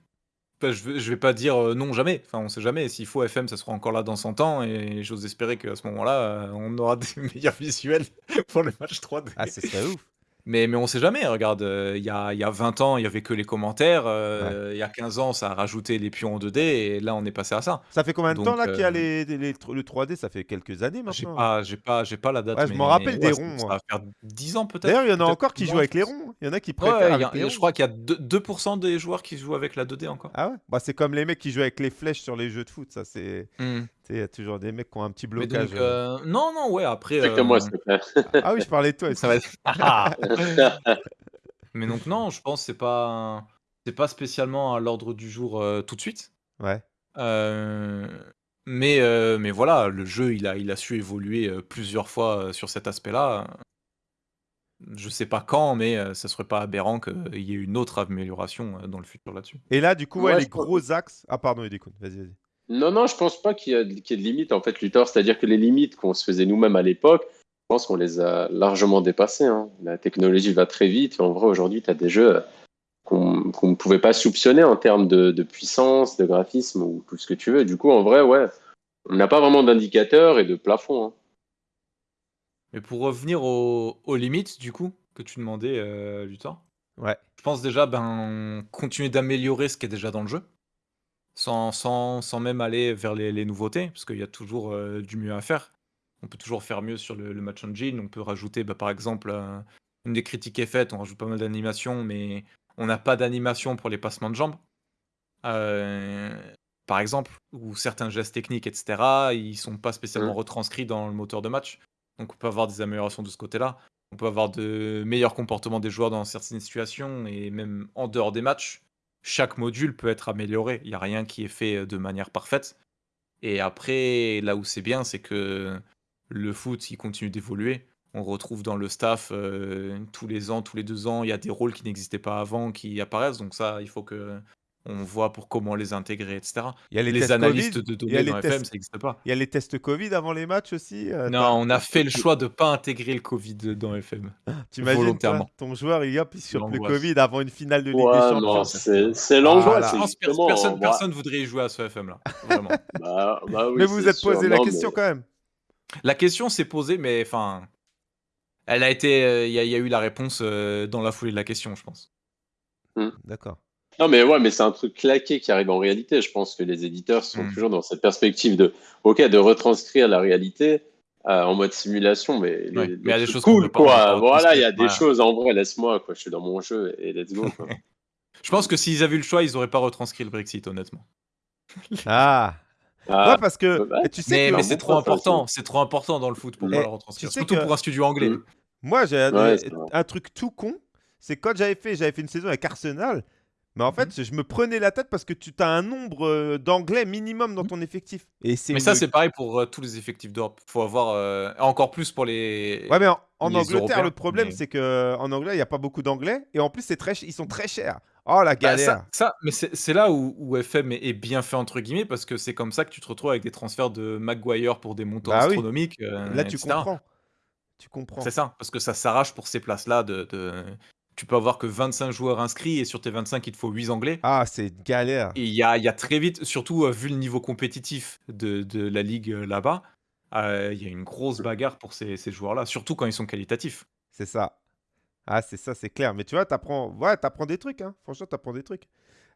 Je, vais, pas dire euh, non jamais. Enfin, on sait jamais. S'il faut, FM, ça sera encore là dans 100 ans. Et j'ose espérer qu'à ce moment-là, euh, on aura des meilleurs visuels pour le match 3D. Ah, ce serait ouf. Mais, mais on sait jamais. Regarde, euh, il y, a, il y a 20 ans, il y avait que les commentaires. euh, Il y a 15 ans, ça a rajouté les pions en 2D. Et là, on est passé à ça. Ça fait combien de Donc, temps là qu'il y a euh, les, les- les- le 3D Ça fait quelques années J'ai maintenant. pas, j'ai pas, j'ai pas la date. Ouais, je mais- m'en rappelle des ouais, ronds, Ça moi. va faire 10 ans peut-être. D'ailleurs, il y en a peut-être encore qui jouent avec je les pense. ronds. Il y en a qui Ouais, préfèrent il y a- avec les je ronds. crois qu'il y a 2%, 2% des joueurs qui jouent avec la 2D encore. Ah ouais? Bah, C'est comme les mecs qui jouent avec les flèches sur les jeux de foot. Ça, c'est... Hmm. Tu sais, Il y a toujours des mecs qui ont un petit Mais blocage. donc, euh, non, non, ouais, après. Comme moi, euh, s'il te plaît. Ah oui, je parlais de toi. Ça va être. Mais donc non, je pense que c'est pas c'est pas spécialement à l'ordre du jour euh, tout de suite. Ouais. Euh, mais euh, mais voilà, le jeu il a il a su évoluer euh, plusieurs fois euh, sur cet aspect-là. Je sais pas quand, mais euh, ça serait pas aberrant qu'il y ait une autre amélioration euh, dans le futur là-dessus. Et là, du coup, ouais, Ouais, les je pense- gros axes. Ah, pardon, Edekun, vas-y, vas-y. Non, non, je pense pas qu'il y, ait de limites, en fait, Luthor. C'est-à-dire que les limites qu'on se faisait nous-mêmes à l'époque, je pense qu'on les a largement dépassées. hein. La technologie va très vite. En vrai, aujourd'hui, tu as des jeux euh, qu'on ne pouvait pas soupçonner en termes de, de puissance, de graphisme ou tout ce que tu veux. Du coup, en vrai, ouais, on n'a pas vraiment d'indicateur et de plafond. hein. Mais pour revenir aux, aux limites du coup que tu demandais, euh, Luthor, Ouais. je pense déjà ben continuer d'améliorer ce qui est déjà dans le jeu, sans, sans, sans même aller vers les, les nouveautés, parce qu'il y a toujours euh, du mieux à faire. On peut toujours faire mieux sur le, le match engine. On peut rajouter, bah, par exemple, euh, une des critiques est faite, on rajoute pas mal d'animations, mais on n'a pas d'animation pour les passements de jambes. Euh, par exemple, ou certains gestes techniques, etc., ils sont pas spécialement Mhm. retranscrits dans le moteur de match. Donc on peut avoir des améliorations de ce côté-là. On peut avoir de meilleurs comportements des joueurs dans certaines situations et même en dehors des matchs. Chaque module peut être amélioré. Il n'y a rien qui est fait de manière parfaite. Et après, là où c'est bien, c'est que le foot, il continue d'évoluer. On retrouve dans le staff euh, tous les ans, tous les deux ans, il y a des rôles qui n'existaient pas avant qui apparaissent. Donc ça, il faut que on voit pour comment les intégrer, etc. Il y a les, analystes Covid. de y a données dans FM, ça n'existe pas. il y a les tests Covid avant les matchs aussi. euh, Non, on a fait le choix de pas intégrer le Covid dans FM. T'imagines, ton joueur, il, hop, il chope le L'angoisse. Covid avant une finale de Ligue Ouais, des non, Champions. c'est l'angoisse. Personne, personne voudrait y jouer à ce FM là. Vraiment. bah- bah oui, mais vous vous êtes sûr. posé la question mais- quand même. La question s'est posée, mais enfin, elle a été, euh, il y, a- y a eu la réponse euh, dans la foulée de la question, je pense. D'accord. Non, mais ouais, mais c'est un truc claqué qui arrive en réalité. Je pense que les éditeurs sont Mm. toujours dans cette perspective de, ok, de retranscrire la réalité euh, en mode simulation, mais, Ouais, les mais il y a des choses cool, quoi. pas Voilà, il y a des choses en vrai, laisse-moi, quoi. Je suis dans mon jeu et let's go. quoi. Je pense que s'ils avaient eu le choix, ils auraient pas retranscrit le Brexit, honnêtement. Ah, Ah, ouais, parce que tu sais Mais, que mais c'est trop important, c'est trop important dans le foot pour pas le retranscrire, tu sais surtout que- pour un studio anglais. Moi, j'ai Ouais, un truc tout con. C'est quand j'avais fait, j'avais fait une saison avec Arsenal. Mais en fait, Mhm. je me prenais la tête parce que tu as un nombre euh, d'anglais minimum dans ton effectif. Et Mais ça, c'est pareil pour euh, tous les effectifs d'Europe. Faut avoir euh, encore plus pour les. Ouais, mais en, Angleterre, Européens, le problème, mais- c'est que en anglais, il n'y a pas beaucoup d'anglais. Et en plus, c'est très, ils sont très chers. Oh, la Bah, galère. ça, ça- mais c'est là où, où FM est, est bien fait entre guillemets parce que c'est comme ça que tu te retrouves avec des transferts de Maguire pour des montants Bah oui. astronomiques. euh, Là, tu etc. comprends. Tu comprends. C'est ça, parce que ça s'arrache pour ces places-là. De, de- Tu peux avoir que 25 joueurs inscrits et sur tes 25, il te faut 8 anglais. Ah, c'est une galère. Et il y a, il y a très vite, surtout euh, vu le niveau compétitif de, de la ligue euh, là-bas, euh, il y a une grosse bagarre pour ces, ces joueurs-là, surtout quand ils sont qualitatifs. C'est ça. Ah, c'est ça, c'est clair. Mais tu vois, t'apprends ouais, t'apprends des trucs. Hein. Franchement, t'apprends des trucs.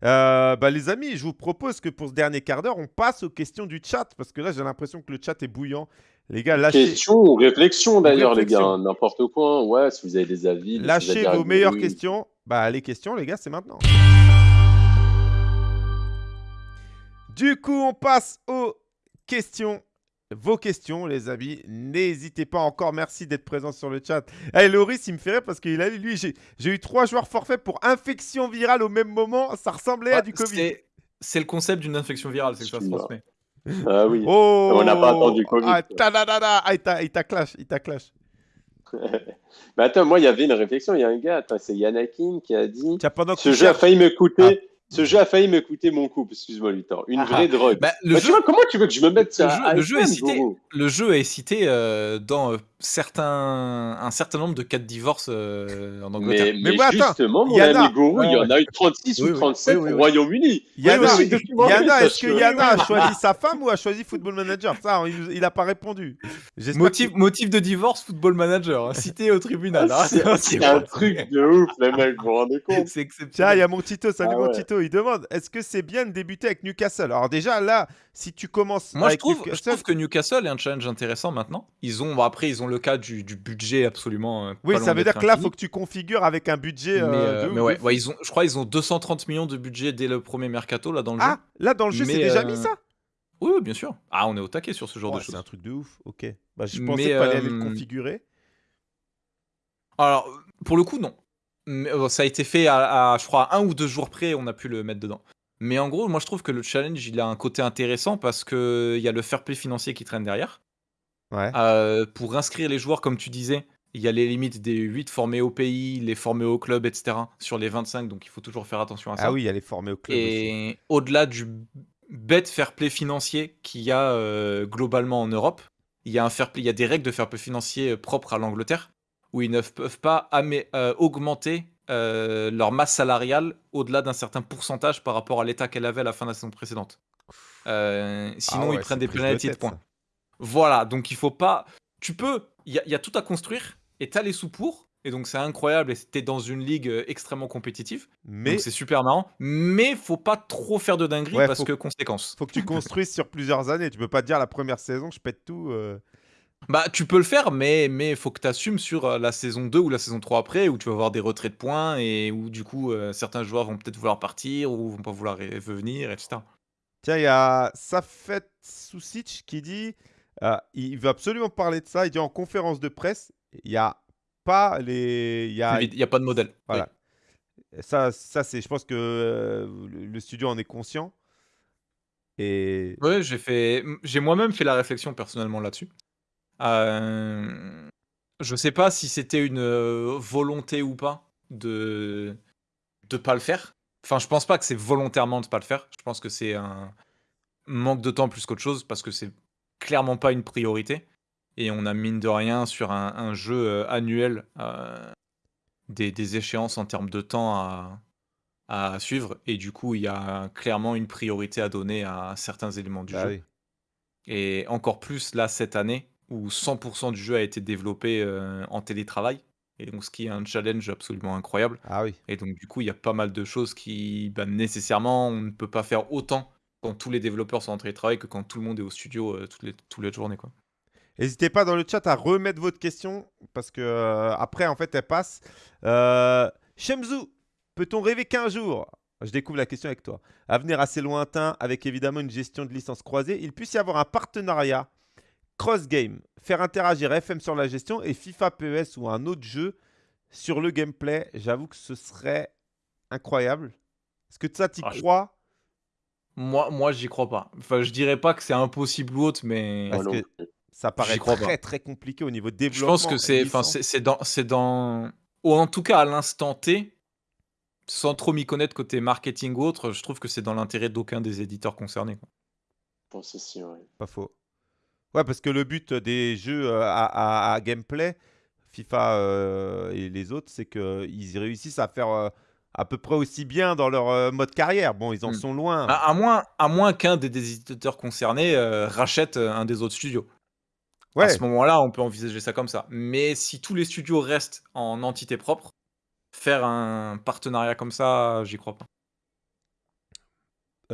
Euh, bah, les amis, je vous propose que pour ce dernier quart d'heure, on passe aux questions du chat. Parce que là, j'ai l'impression que le chat est bouillant. Les gars, lâchez, Question ou réflexion d'ailleurs, les gars. hein, N'importe quoi. Ouais, si vous avez des avis. lâchez vos meilleures questions. Bah, les questions, les gars, c'est maintenant. Du coup, on passe aux questions. Vos questions, les amis. N'hésitez pas encore. Merci d'être présent sur le chat. Hey, Loris, il me rire parce qu'il a lui, j'ai eu trois joueurs forfaits pour infection virale au même moment. Ça ressemblait à du Covid. c'est- le concept d'une infection virale, c'est que ça se transmet. Ah oui. Oh On n'a pas attendu Covid, Ah, quoi. tadadada. Ah, il t'a- il t'a clash. Il t'a clash. Mais attends, moi, il y avait une réflexion. Il y a un gars, c'est Yanakin qui a dit Tiens, pendant que Ce jeu a failli me coûter. Ah. Ce jeu a failli me coûter mon couple, excuse-moi, Luthor. Une Ah. vraie drogue. Bah, le Bah, jeu- tu vois, comment tu veux que je me mette Le ça jeu, le jeu cité, le jeu est cité euh, dans euh, certains, un certain nombre de cas de divorce euh, en Angleterre. Mais, Mais mais moi, attends, justement, mon Yana. ami Goro, il y en a eu 36 Oui, ou oui. 37 Oui, oui, au. Royaume-Uni. Yana, est-ce que. Yana a choisi sa femme ou a choisi Football Manager? Ça, il, nous- il a pas répondu. Motif, que- motif de divorce, football manager, hein, cité au tribunal. hein. C'est un truc de ouf, les mecs, vous vous rendez compte? C'est Tiens, il exceptionnel. y a mon Tito, salut Ah mon ouais. Il demande est-ce que c'est bien de débuter avec Newcastle? Alors déjà là, si tu commences Moi, je trouve, je Newcastle, trouve que Newcastle est un challenge intéressant maintenant. Ils ont, bon, après, ils ont le cas du, du budget absolument. euh, oui, pas ça veut dire que là, infini. faut que tu configures avec un budget. Mais, euh, euh, de mais ouais, ils ont, je crois ils ont 230 millions de budget dès le premier mercato là dans le jeu. Ah, là dans le jeu, c'est Mais, déjà mis ça? Oui, oui, bien sûr. Ah, on est au taquet sur ce genre de C'est choses. un truc de ouf. Ok. Bah, je Mais, pensais qu'il fallait aller le configurer. Alors, pour le coup, non. Mais, euh, ça a été fait à, à, je crois, un ou deux jours près, on a pu le mettre dedans. Mais en gros, moi, je trouve que le challenge, il a un côté intéressant parce qu'il y a le fair play financier qui traîne derrière. Ouais. Euh, pour inscrire les joueurs, comme tu disais, il y a les limites des 8 formés au pays, les formés au club, etc. sur les 25, donc il faut toujours faire attention à ça. Ah oui, elle est formée au club. Et au-delà du bête fair play financier qu'il y a euh, globalement en Europe, il y a un fair play, il y a des règles de fair play financier propres à l'Angleterre où ils ne peuvent pas euh, augmenter euh, leur masse salariale au-delà d'un certain pourcentage par rapport à l'état qu'elle avait à la fin de la saison précédente. Euh, sinon, Ah ouais, ils prennent des de pénalités de points. ça. Voilà, donc il faut pas. Tu peux. Il y, a- il y a tout à construire et t'as les sous pour. Et donc c'est incroyable et t'es dans une ligue extrêmement compétitive. Mais Donc c'est super marrant. Mais faut pas trop faire de dingueries Ouais, parce faut- que conséquence. faut que tu construises sur plusieurs années. Tu peux pas te dire la première saison, je pète tout. euh. Bah tu peux le faire, mais mais faut que tu assumes sur euh, la saison 2 ou la saison 3 après où tu vas avoir des retraits de points et où du coup euh, certains joueurs vont peut-être vouloir partir ou vont pas vouloir ré- revenir, etc. Tiens, il y a Safet Sousic qui dit euh, il veut absolument parler de ça. Il dit en conférence de presse, il n'y a pas les. Il y a, Il n'y a pas de modèle. Voilà. Ça, ça c'est, je pense que le le studio en est conscient. Et Ouais, j'ai fait, j'ai moi-même fait la réflexion personnellement là-dessus. Euh, Je sais pas si c'était une volonté ou pas de de pas le faire. Enfin, je pense pas que c'est volontairement de pas le faire. Je pense que c'est un manque de temps plus qu'autre chose parce que c'est clairement pas une priorité. Et on a mine de rien sur un, jeu annuel euh, des, échéances en termes de temps à, à, suivre. Et du coup, il y a clairement une priorité à donner à certains éléments du bah jeu. Et encore plus là cette année où 100% du jeu a été développé euh, en télétravail. Et donc, ce qui est un challenge absolument incroyable. Ah oui. Et donc, du coup, il y a pas mal de choses qui, bah, nécessairement, on ne peut pas faire autant quand tous les développeurs sont en télétravail que quand tout le monde est au studio toutes, les, toutes les journées. Quoi. N'hésitez pas dans le chat à remettre votre question parce que euh, après, en fait, elle passe. Euh, Shemzu, peut-on rêver qu'un jour, je découvre la question avec toi, à venir assez lointain avec évidemment une gestion de licence croisée, il puisse y avoir un partenariat cross-game, faire interagir FM sur la gestion et FIFA PES ou un autre jeu sur le gameplay J'avoue que ce serait incroyable. Est-ce que ça, tu y crois? Moi, moi j'y crois pas. Enfin, je dirais pas que c'est impossible ou autre, mais. Parce que ça paraît très très compliqué au niveau développement. Je pense que c'est, enfin, c'est dans, c'est dans, ou en tout cas à l'instant T, sans trop m'y connaître côté marketing ou autre, je trouve que c'est dans l'intérêt d'aucun des éditeurs concernés. Quoi. si, Pas faux. Ouais, parce que le but des jeux euh, à, gameplay, FIFA euh, et les autres, c'est qu'ils réussissent à faire euh, à peu près aussi bien dans leur mode carrière. Bon, ils en hmm. sont loin. À, moins, à moins qu'un des, des, éditeurs concernés rachète un des autres studios. À ce moment-là, on peut envisager ça comme ça. Mais si tous les studios restent en entité propre, faire un partenariat comme ça, j'y crois pas.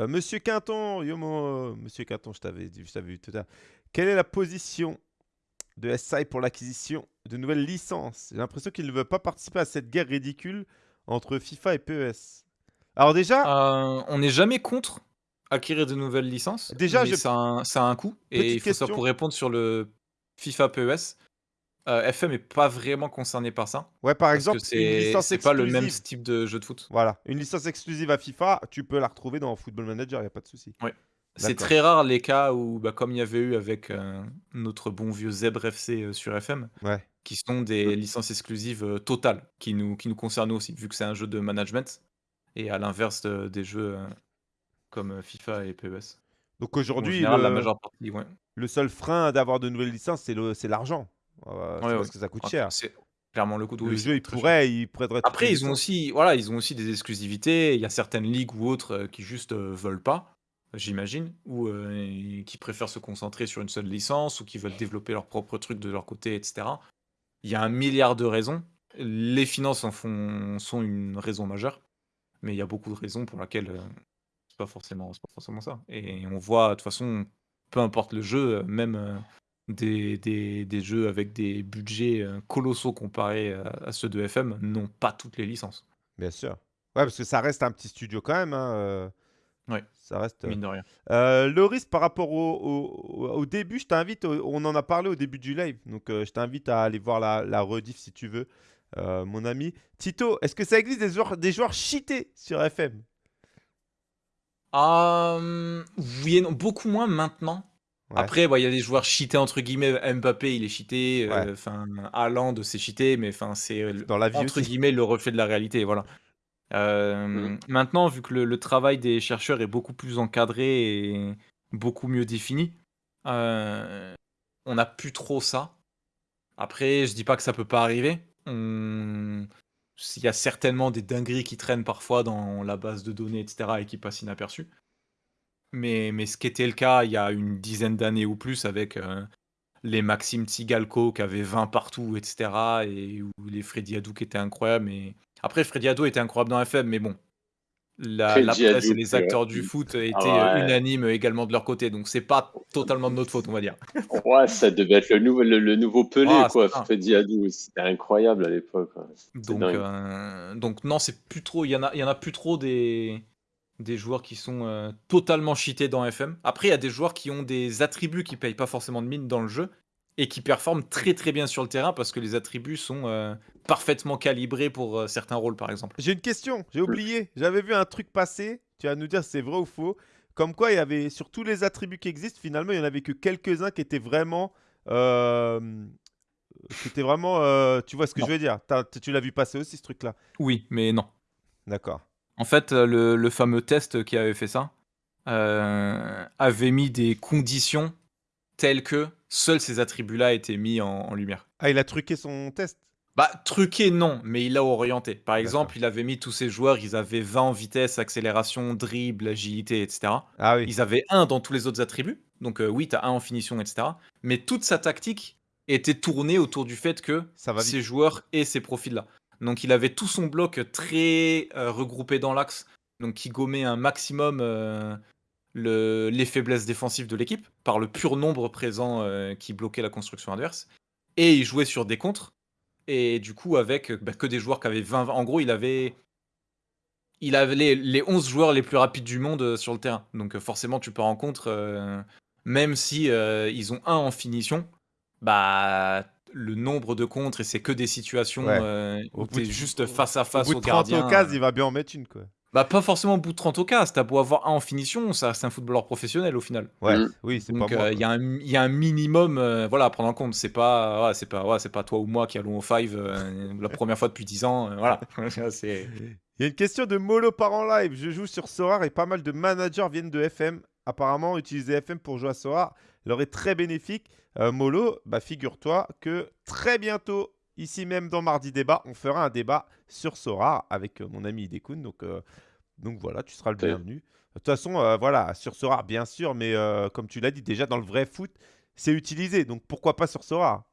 Monsieur Quinton, Yomo, Monsieur Quinton, je t'avais vu tout à l'heure. Quelle est la position de SI pour l'acquisition de nouvelles licences? J'ai l'impression qu'il ne veut pas participer à cette guerre ridicule entre FIFA et PES. Alors déjà, euh, on n'est jamais contre acquérir de nouvelles licences. Déjà, ça, a un, coût. Et il faut ça pour répondre sur le FIFA PES, euh, FM est pas vraiment concerné par ça. Ouais, par exemple, c'est pas le même type de jeu de foot. Voilà, une licence exclusive à FIFA, tu peux la retrouver dans Football Manager, il n'y a pas de souci. Ouais. C'est très rare les cas où, bah, comme il y avait eu avec euh, notre bon vieux Zebra FC euh, sur FM, ouais. qui sont des licences exclusives totales, qui nous, qui nous concernent aussi, vu que c'est un jeu de management, et à l'inverse des jeux comme FIFA et PES. Donc aujourd'hui, le... la majeure partie, ouais le seul frein d'avoir de nouvelles licences, c'est l'argent. parce que ça coûte cher. C'est clairement le coût de Le jeu, il pourrait, il Après, ils ont aussi, voilà, ils ont aussi des exclusivités. Il y a certaines ligues ou autres euh, qui juste euh, veulent pas, j'imagine, ou euh, qui préfèrent se concentrer sur une seule licence, ou qui veulent développer leur propre truc de leur côté, etc. Il y a un milliard de raisons. Les finances en font, sont une raison majeure, mais il y a beaucoup de raisons pour lesquelles c'est pas forcément, pas forcément ça. Et on voit de toute façon peu importe le jeu, euh, même euh, des, des, jeux avec des budgets euh, colossaux comparés à, ceux de FM n'ont pas toutes les licences. Bien sûr. Ouais, parce que ça reste un petit studio quand même. Hein, ouais. Ça reste. Mine de rien. le risque par rapport au, au, début, je t'invite, on en a parlé au début du live, donc je t'invite à aller voir la, la rediff si tu veux, mon ami. Tito, est-ce que ça existe des joueurs, des joueurs cheatés sur FM euh, oui non, beaucoup moins maintenant. Après, il y a des joueurs cheatés entre guillemets. Mbappé, il est cheaté. Euh, enfin, Haaland, c'est cheaté, mais enfin, c'est euh, Dans la vie entre guillemets le reflet de la réalité. Voilà. Euh, mmh. Maintenant, vu que le, travail des chercheurs est beaucoup plus encadré et beaucoup mieux défini, on n'a plus trop ça. Après, je dis pas que ça peut pas arriver. Il y a certainement des dingueries qui traînent parfois dans la base de données, etc., et qui passent inaperçues. Mais, ce qui était le cas il y a une dizaine d'années ou plus avec euh, les Maxime Tsigalko qui avaient 20 partout, etc., et où les Freddy Adou qui étaient incroyables. Après, Freddy Ado était incroyable dans FM, mais bon, la, presse et les acteurs du foot étaient ah unanimes également de leur côté, donc c'est pas totalement de notre faute, on va dire. Ouais, ça devait être le nouveau, le, nouveau Pelé, ah, quoi. Freddy Adu, c'était incroyable à l'époque. Donc, euh, donc non, c'est plus trop. Il y en a, il y en a plus trop des des joueurs qui sont euh, totalement cheatés dans FM. Après, il y a des joueurs qui ont des attributs qui payent pas forcément de mine dans le jeu et qui performent très très bien sur le terrain parce que les attributs sont euh, parfaitement calibrés pour euh, certains rôles, par exemple. J'ai une question, j'ai oublié. J'avais vu un truc passer. Tu vas nous dire si c'est vrai ou faux. Comme quoi, il y avait sur tous les attributs qui existent, finalement, il n'y en avait que quelques-uns qui étaient vraiment C'était vraiment. euh, tu vois ce que Non. je veux dire? Tu l'as vu passer aussi ce truc-là? Oui, mais non. D'accord. En fait, euh, le, le fameux test qui avait fait ça euh, avait mis des conditions telles que seuls ces attributs-là étaient mis en, en lumière. Ah, il a truqué son test? Bah, truqué, non, mais il l'a orienté. Par exemple, il avait mis tous ces joueurs, ils avaient 20 en vitesse, accélération, dribble, agilité, etc. Ah oui. Ils avaient un dans tous les autres attributs. Donc, euh, oui, tu as un en finition, etc. Mais toute sa tactique était tournée autour du fait que Ça va vite. ces joueurs aient ces profils-là. Donc, il avait tout son bloc très euh, regroupé dans l'axe, donc qui gommait un maximum euh, le- les faiblesses défensives de l'équipe par le pur nombre présent euh, qui bloquait la construction adverse. Et il jouait sur des contres. Et du coup, avec euh, bah, que des joueurs qui avaient 20. En gros, il avait. Il avait les, les 11 joueurs les plus rapides du monde euh, sur le terrain. Donc, forcément, tu pars en contre. euh, même si euh, ils ont un en finition, bah. Le nombre de contres, et c'est que des situations Ouais. où bout de- juste face à Au face bout au, de 30 gardien. occasions, il va bien en mettre une, quoi. Bah, pas forcément au bout de 30 occasions. T'as beau avoir un en finition, ça reste un footballeur professionnel au final. Ouais, Mm. oui, c'est pas Donc moi. euh, il y, a un- il y a un minimum euh, voilà, à prendre en compte. C'est pas, ouais, c'est pas, ouais, c'est pas toi ou moi qui allons au 5 la première fois depuis 10 ans. euh, voilà. c'est... Il y a une question de Molo par en live. Je joue sur Sorar et pas mal de managers viennent de FM. Apparemment, utiliser FM pour jouer à Sorar leur est très bénéfique. Euh, Molo, bah, figure-toi que très bientôt, ici même dans Mardi Débat, on fera un débat sur Sorar avec euh, mon ami Idekun. Donc, euh, donc voilà, tu seras le bienvenu. De toute façon, euh, voilà, sur Sorar, bien sûr, mais euh, comme tu l'as dit, déjà dans le vrai foot, c'est utilisé. Donc pourquoi pas sur Sorar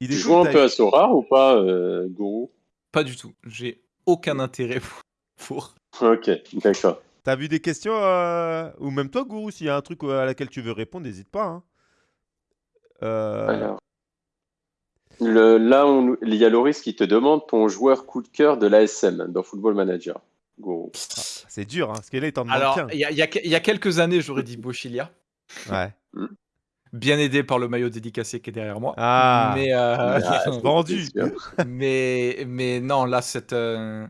Tu Idekun, joues un peu à Sora ou pas, euh, Gourou Pas du tout. J'ai aucun intérêt pour. pour- Ok, d'accord. T'as vu des questions euh, Ou même toi, Gourou, s'il y a un truc à laquelle tu veux répondre, n'hésite pas. hein. Euh, Alors. Le, là, on- il y a Loris qui te demande ton joueur coup de cœur de l'ASM dans Football Manager. Gourou. c'est dur, hein, parce que là, il t'en demande Alors, il y a, y y quelques années, j'aurais dit Bochilia, Ouais. bien aidé par le maillot dédicacé qui est derrière moi. Ah, Mais, euh, Ah, vendu. mais, mais non, là, cette, euh,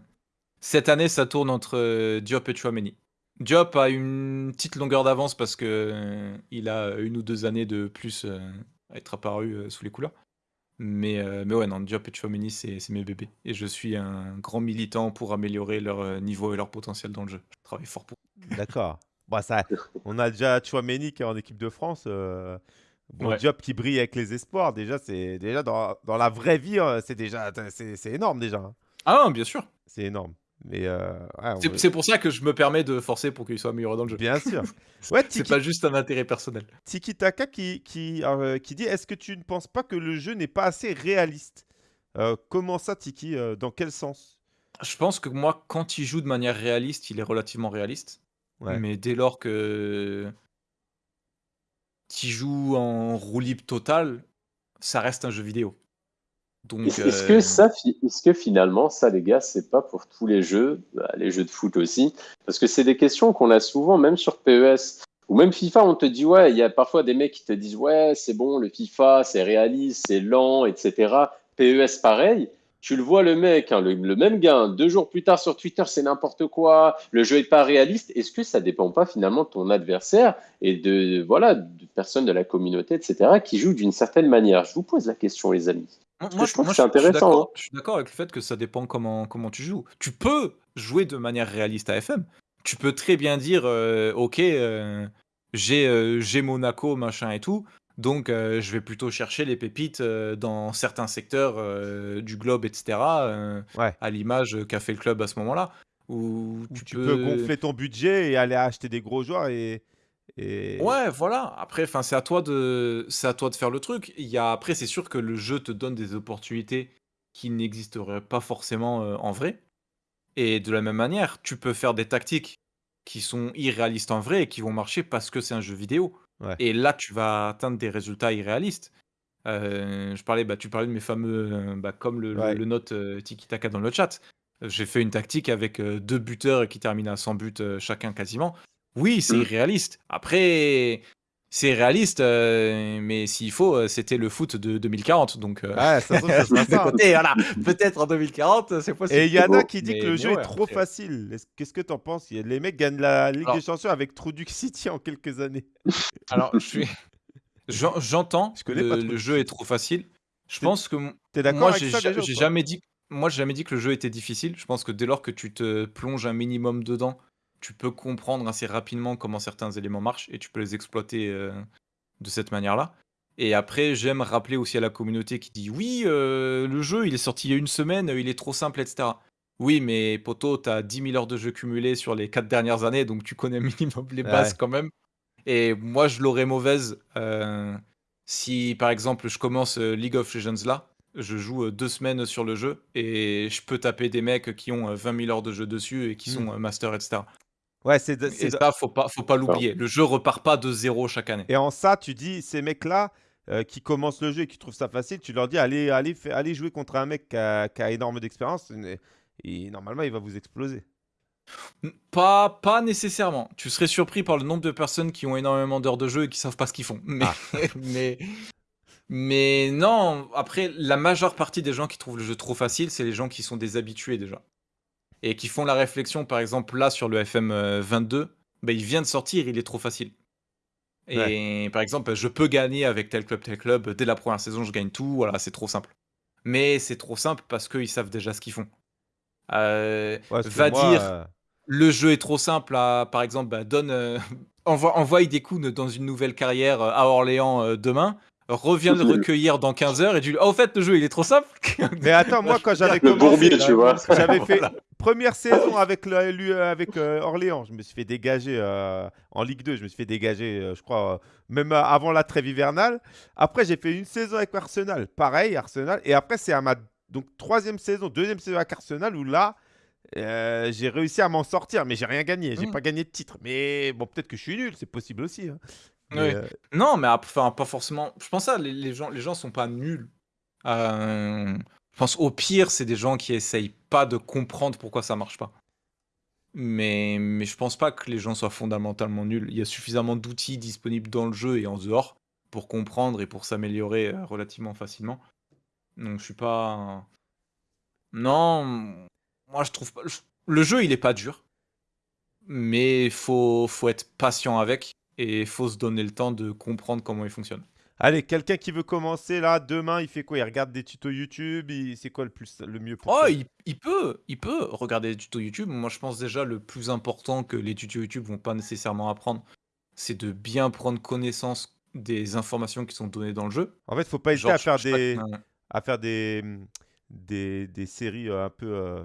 cette année, ça tourne entre euh, Diop et Chouameni. Diop a une petite longueur d'avance parce que euh, il a une ou deux années de plus euh, à être apparu euh, sous les couleurs. Mais, euh, mais ouais, non, Diop et Chouameni, c'est c'est mes bébés. Et je suis un grand militant pour améliorer leur euh, niveau et leur potentiel dans le jeu. Je travaille fort pour. D'accord. Bah, ça, on a déjà Chouameni qui est en équipe de France. euh, Bon, Ouais. Diop qui brille avec les espoirs. Déjà, c'est déjà dans, dans la vraie vie, euh, c'est déjà c'est c'est énorme déjà. hein. Ah, non, bien sûr. C'est énorme. Mais euh, ouais, C'est veut- c'est pour ça que je me permets de forcer pour qu'il soit amélioré dans le jeu. bien sûr. Ouais, C'est Tiki, pas juste un intérêt personnel. Tiki Taka qui, qui, euh, qui dit Est-ce que tu ne penses pas que le jeu n'est pas assez réaliste? Euh, Comment ça, Tiki Dans quel sens? Je pense que moi, quand il joue de manière réaliste, il est relativement réaliste. Ouais. Mais dès lors que tu joues en roue libre total, ça reste un jeu vidéo. Est-ce que euh, ça, est-ce que finalement, ça, les gars, c'est pas pour tous les jeux, bah, les jeux de foot aussi, parce que c'est des questions qu'on a souvent, même sur PES ou même FIFA, on te dit ouais, il y a parfois des mecs qui te disent ouais, c'est bon, le FIFA, c'est réaliste, c'est lent, etc. PES pareil. Tu le vois le mec, hein, le, le même gars, deux jours plus tard sur Twitter, c'est n'importe quoi, le jeu est pas réaliste. Est-ce que ça dépend pas finalement de ton adversaire et de voilà de personnes de la communauté, etc. qui jouent d'une certaine manière? Je vous pose la question, les amis. Moi, je trouve que c'est suis intéressant, d'accord- hein. Je suis d'accord avec le fait que ça dépend comment, comment tu joues. Tu peux jouer de manière réaliste à FM. Tu peux très bien dire, euh, ok, euh, j'ai euh, j'ai Monaco, machin et tout, donc euh, je vais plutôt chercher les pépites euh, dans certains secteurs euh, du globe, etc. euh, Ouais. à l'image qu'a fait le club à ce moment-là. Où Ou tu, tu peux gonfler ton budget et aller acheter des gros joueurs et. Et... Ouais, voilà. Après, enfin, c'est à toi de, c'est à toi de faire le truc. Il y a, après, c'est sûr que le jeu te donne des opportunités qui n'existeraient pas forcément euh, en vrai. Et de la même manière, tu peux faire des tactiques qui sont irréalistes en vrai et qui vont marcher parce que c'est un jeu vidéo. Ouais. Et là, tu vas atteindre des résultats irréalistes. Euh, je parlais, bah, tu parlais de mes fameux, euh, bah, comme le, le- Ouais. le note euh, Tiki Taka dans le chat. J'ai fait une tactique avec deux buteurs qui terminent à 100 buts chacun quasiment. Oui, c'est Mm. irréaliste. Après, c'est réaliste, euh, mais s'il faut, euh, c'était le foot de 2040. Donc, euh, Ouais, ça ça ça. côté, voilà. Peut-être en 2040, c'est possible. Et il y en a qui dit Mais- que le jeu ouais, est trop après- facile. Est-ce- Qu'est-ce que t'en penses? Les mecs gagnent la Ligue Alors- des Champions avec Truduc City en quelques années. Alors, je suis, J'en- J'entends, Je connais le, jeu est trop facile. Je pense que d'accord moi, j'ai jamais dit, moi, j'ai jamais dit que le jeu était difficile. Je pense que dès lors que tu te plonges un minimum dedans, tu peux comprendre assez rapidement comment certains éléments marchent et tu peux les exploiter euh, de cette manière-là. Et après, j'aime rappeler aussi à la communauté qui dit oui, euh, le jeu, il est sorti il y a une semaine, il est trop simple, etc. Oui, mais poto, t'as 10 000 heures de jeu cumulées sur les 4 dernières années, donc tu connais minimum les bases Ouais. quand même. Et moi, je l'aurais mauvaise euh, si, par exemple, je commence League of Legends là, je joue deux semaines sur le jeu et je peux taper des mecs qui ont euh, 20 000 heures de jeu dessus et qui Hmm. sont master, etc. Ouais, c'est de- c'est Et de- ça, faut pas, faut pas l'oublier. Le jeu repart pas de zéro chaque année. Et en ça, tu dis, ces mecs-là euh, qui commencent le jeu et qui trouvent ça facile, tu leur dis, allez, allez, allez jouer contre un mec qui a, qui a énorme d'expérience. Et, et normalement, il va vous exploser. N- Pas, pas nécessairement. Tu serais surpris par le nombre de personnes qui ont énormément d'heures de jeu et qui savent pas ce qu'ils font. Mais, Ah. mais, mais non, après, la majeure partie des gens qui trouvent le jeu trop facile, c'est les gens qui sont des habitués déjà. Et qui font la réflexion, par exemple, là sur le FM euh, 22, bah, il vient de sortir, il est trop facile. Et par exemple, je peux gagner avec tel club, tel club, dès la première saison, je gagne tout, voilà, c'est trop simple. Mais c'est trop simple parce qu'ils savent déjà ce qu'ils font. Euh, Ouais, va moi, dire, euh, le jeu est trop simple à, par exemple, bah, donne, euh, envoie, envoie Idekun dans une nouvelle carrière à Orléans demain, reviens le recueillir dans 15 heures et tu dis, oh, au fait, le jeu il est trop simple. Mais attends, moi, quand j'avais Le commencé, bourbier, tu vois. j'avais fait première saison avec, le, euh, avec euh, Orléans. Je me suis fait dégager euh, en Ligue 2. Je me suis fait dégager, euh, je crois, euh, même euh, avant la trêve hivernale. Après, j'ai fait une saison avec Arsenal. Pareil, Arsenal. Et après, c'est à ma donc, troisième saison, deuxième saison avec Arsenal où là, euh, j'ai réussi à m'en sortir. Mais j'ai rien gagné. J'ai Mm. pas gagné de titre. Mais bon, peut-être que je suis nul. C'est possible aussi. hein. Mais, euh, Non, mais ap- enfin, pas forcément. Je pense ça, les, les gens, les gens sont pas nuls. Euh, je pense au pire, c'est des gens qui essayent pas de comprendre pourquoi ça marche pas. Mais, mais je pense pas que les gens soient fondamentalement nuls. Il y a suffisamment d'outils disponibles dans le jeu et en dehors pour comprendre et pour s'améliorer euh, relativement facilement. Donc je suis pas. Non, moi je trouve pas. je- Le jeu il est pas dur, mais faut faut être patient avec et faut se donner le temps de comprendre comment il fonctionne. Allez, quelqu'un qui veut commencer là, demain, il fait quoi? Il regarde des tutos YouTube. il- C'est quoi le, plus, le mieux pour Oh, il, il peut, il peut regarder des tutos YouTube. Moi, je pense déjà le plus important que les tutos YouTube vont pas nécessairement apprendre, c'est de bien prendre connaissance des informations qui sont données dans le jeu. En fait, faut pas hésiter Genre, à faire des, à faire des, des, des séries euh, un peu. euh,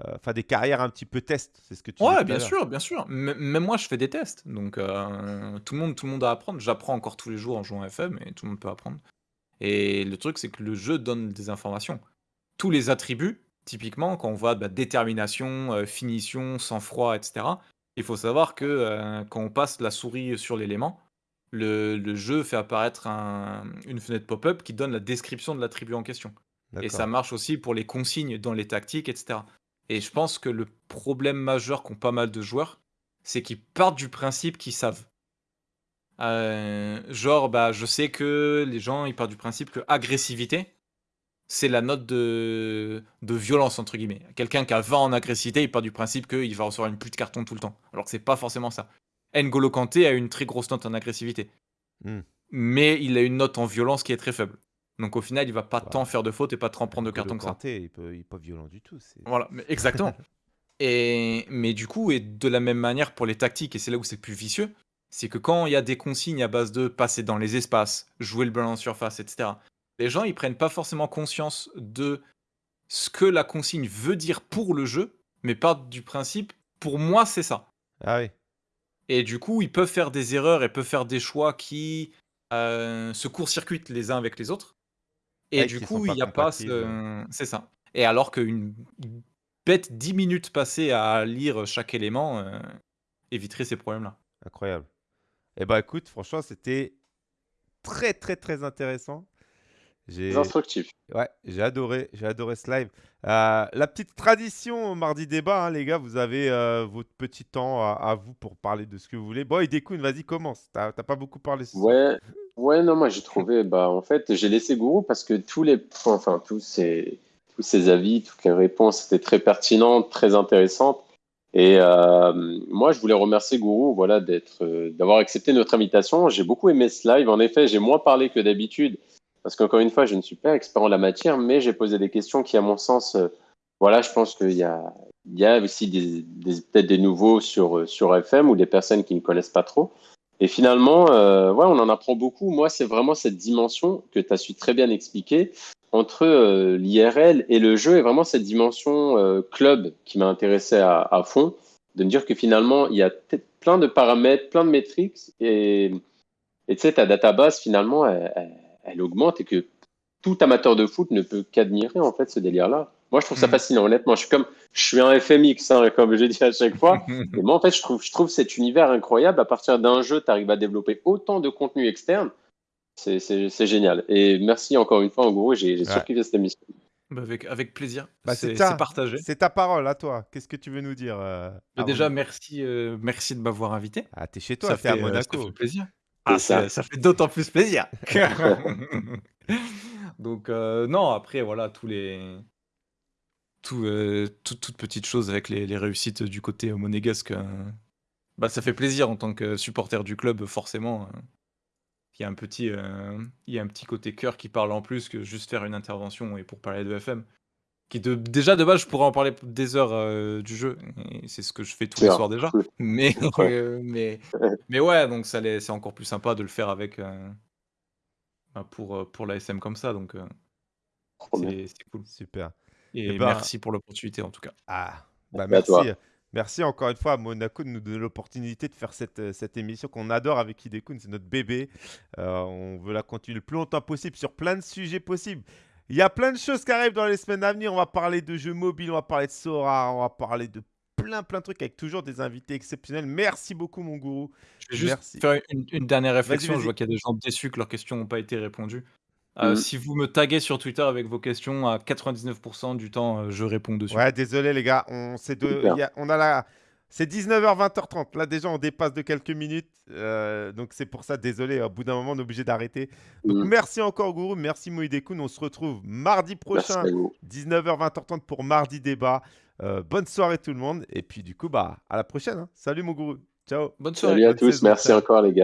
euh, Enfin, des carrières un petit peu test. C'est ce que tu disais Ouais, tout à bien l'heure. sûr, bien sûr. Même moi, je fais des tests. Donc, euh, tout, le monde, tout le monde a à apprendre. J'apprends encore tous les jours en jouant à FM et tout le monde peut apprendre. Et le truc, c'est que le jeu donne des informations. Tous les attributs, typiquement, quand on voit bah, détermination, euh, finition, sang-froid, etc., il faut savoir que quand on passe la souris sur l'élément, le, le jeu fait apparaître un- une fenêtre pop-up qui donne la description de l'attribut en question. Et ça D'accord. marche aussi pour les consignes dans les tactiques, etc. Et je pense que le problème majeur qu'ont pas mal de joueurs, c'est qu'ils partent du principe qu'ils savent. Euh, genre, bah, je sais que les gens, ils partent du principe que agressivité, c'est la note de, de violence, entre guillemets. Quelqu'un qui a 20 en agressivité, il part du principe qu'il va recevoir une pluie de carton tout le temps. Alors que c'est pas forcément ça. N'Golo Kanté a une très grosse note en agressivité. Hmm. Mais il a une note en violence qui est très faible. Donc au final, il va pas tant faire de fautes et pas tant prendre de N'Golo cartons que ça. Il peut, il est pas violent du tout. Voilà, mais exactement. et, mais du coup, et de la même manière pour les tactiques, et c'est là où c'est plus vicieux, c'est que quand il y a des consignes à base de passer dans les espaces, jouer le ballon en surface, etc., les gens, ils prennent pas forcément conscience de ce que la consigne veut dire pour le jeu, mais partent du principe, pour moi, c'est ça. Ah oui. Et du coup, ils peuvent faire des erreurs et peuvent faire des choix qui euh, se court-circuitent les uns avec les autres. Et Ouais, du qui coup, il n'y a pas compatibles. ce... C'est ça. Et alors qu'une bête 10 minutes passées à lire chaque élément euh, éviterait ces problèmes-là. Incroyable. Eh ben écoute, franchement, c'était très très très intéressant. J'ai C'est instructif. ouais, j'ai adoré, j'ai adoré ce live. Euh, la petite tradition au mardi débat, hein, les gars, vous avez euh, votre petit temps à, à vous pour parler de ce que vous voulez. Bon, Idekun, vas-y, commence. T'as t'as pas beaucoup parlé ce soir. Ouais, ouais, non, moi j'ai trouvé, bah en fait, j'ai laissé Gourou parce que tous les points, enfin tous ces, tous ces avis, toutes les réponses étaient très pertinentes, très intéressantes. Et euh, moi, je voulais remercier Gourou voilà, d'être, euh, d'avoir accepté notre invitation. J'ai beaucoup aimé ce live. En effet, j'ai moins parlé que d'habitude, parce qu'encore une fois, je ne suis pas expert en la matière, mais j'ai posé des questions qui, à mon sens, euh, voilà, je pense qu'il y a, il y a aussi des, des- peut-être des nouveaux sur, sur FM ou des personnes qui ne connaissent pas trop. Et finalement, euh, ouais, on en apprend beaucoup. Moi, c'est vraiment cette dimension que tu as su très bien expliquer entre euh, l'IRL et le jeu, et vraiment cette dimension euh, club qui m'a intéressé à, fond, de me dire que finalement, il y a plein de paramètres, plein de métriques, et tu sais, ta database, finalement, elle, elle- elle augmente et que tout amateur de foot ne peut qu'admirer, en fait, ce délire-là. Moi, je trouve ça Mhm. fascinant, honnêtement. Je suis comme, je suis un FMX, hein, comme je dis à chaque fois. Et moi, en fait, je trouve, je trouve cet univers incroyable. À partir d'un jeu, tu arrives à développer autant de contenu externe. C'est- génial. Et merci encore une fois, en gros, j'ai Ouais. surkiffé cette émission. Bah, avec, avec plaisir. Bah, c'est ça. partagé. C'est ta parole, à toi. Qu'est-ce que tu veux nous dire euh, Bah, déjà, merci, euh, merci de m'avoir invité. Ah, t'es chez toi, Ça t'es à fait, euh, ça Monaco. fait plaisir. Ah, ça. ça, ça fait d'autant plus plaisir. Donc, euh, non, après, voilà, tous les. Tout, euh, tout- toutes petites choses avec les, les réussites du côté monégasque. euh, bah, ça fait plaisir en tant que supporter du club, forcément. euh. Il y a un petit, euh, il y a un petit côté cœur qui parle en plus que juste faire une intervention et pour parler de FM. Qui de, déjà de base, je pourrais en parler des heures euh, du jeu. C'est ce que je fais tous les soirs déjà. Cool. Mais, Ouais. euh, mais, mais ouais, donc ça c'est encore plus sympa de le faire avec euh, bah, pour, pour la SM comme ça. Donc euh, c'est cool. Super. Et Eh ben- merci pour l'opportunité en tout cas. Ah, bah Merci à merci. toi. Merci encore une fois à Monaco de nous donner l'opportunité de faire cette, euh, cette émission qu'on adore avec Hidekun. C'est notre bébé. Euh, on veut la continuer le plus longtemps possible sur plein de sujets possibles. Il y a plein de choses qui arrivent dans les semaines à venir. On va parler de jeux mobiles, on va parler de Sora, on va parler de plein plein de trucs avec toujours des invités exceptionnels. Merci beaucoup mon gourou. Je vais juste Merci. faire une, une dernière réflexion. Je vois qu'il y a des gens déçus que leurs questions n'ont pas été répondues. Euh, Mhm. Si vous me taguez sur Twitter avec vos questions, à 99% du temps, euh, je réponds dessus. Ouais, désolé les gars, on, c'est de, Super. il y a- on a la, c'est 19h 20h30. Là déjà on dépasse de quelques minutes, euh, donc c'est pour ça. Désolé, au bout d'un moment on est obligé d'arrêter. Donc Mhm. merci encore Gourou, merci Moïdekoun. On se retrouve mardi Merci prochain, à vous. 19h 20h30 pour mardi débat. Euh, bonne soirée tout le monde et puis du coup bah à la prochaine. hein. Salut mon Gourou, ciao. Bonne soirée. Salut à bonne tous. saison, Merci ciao. encore, les gars.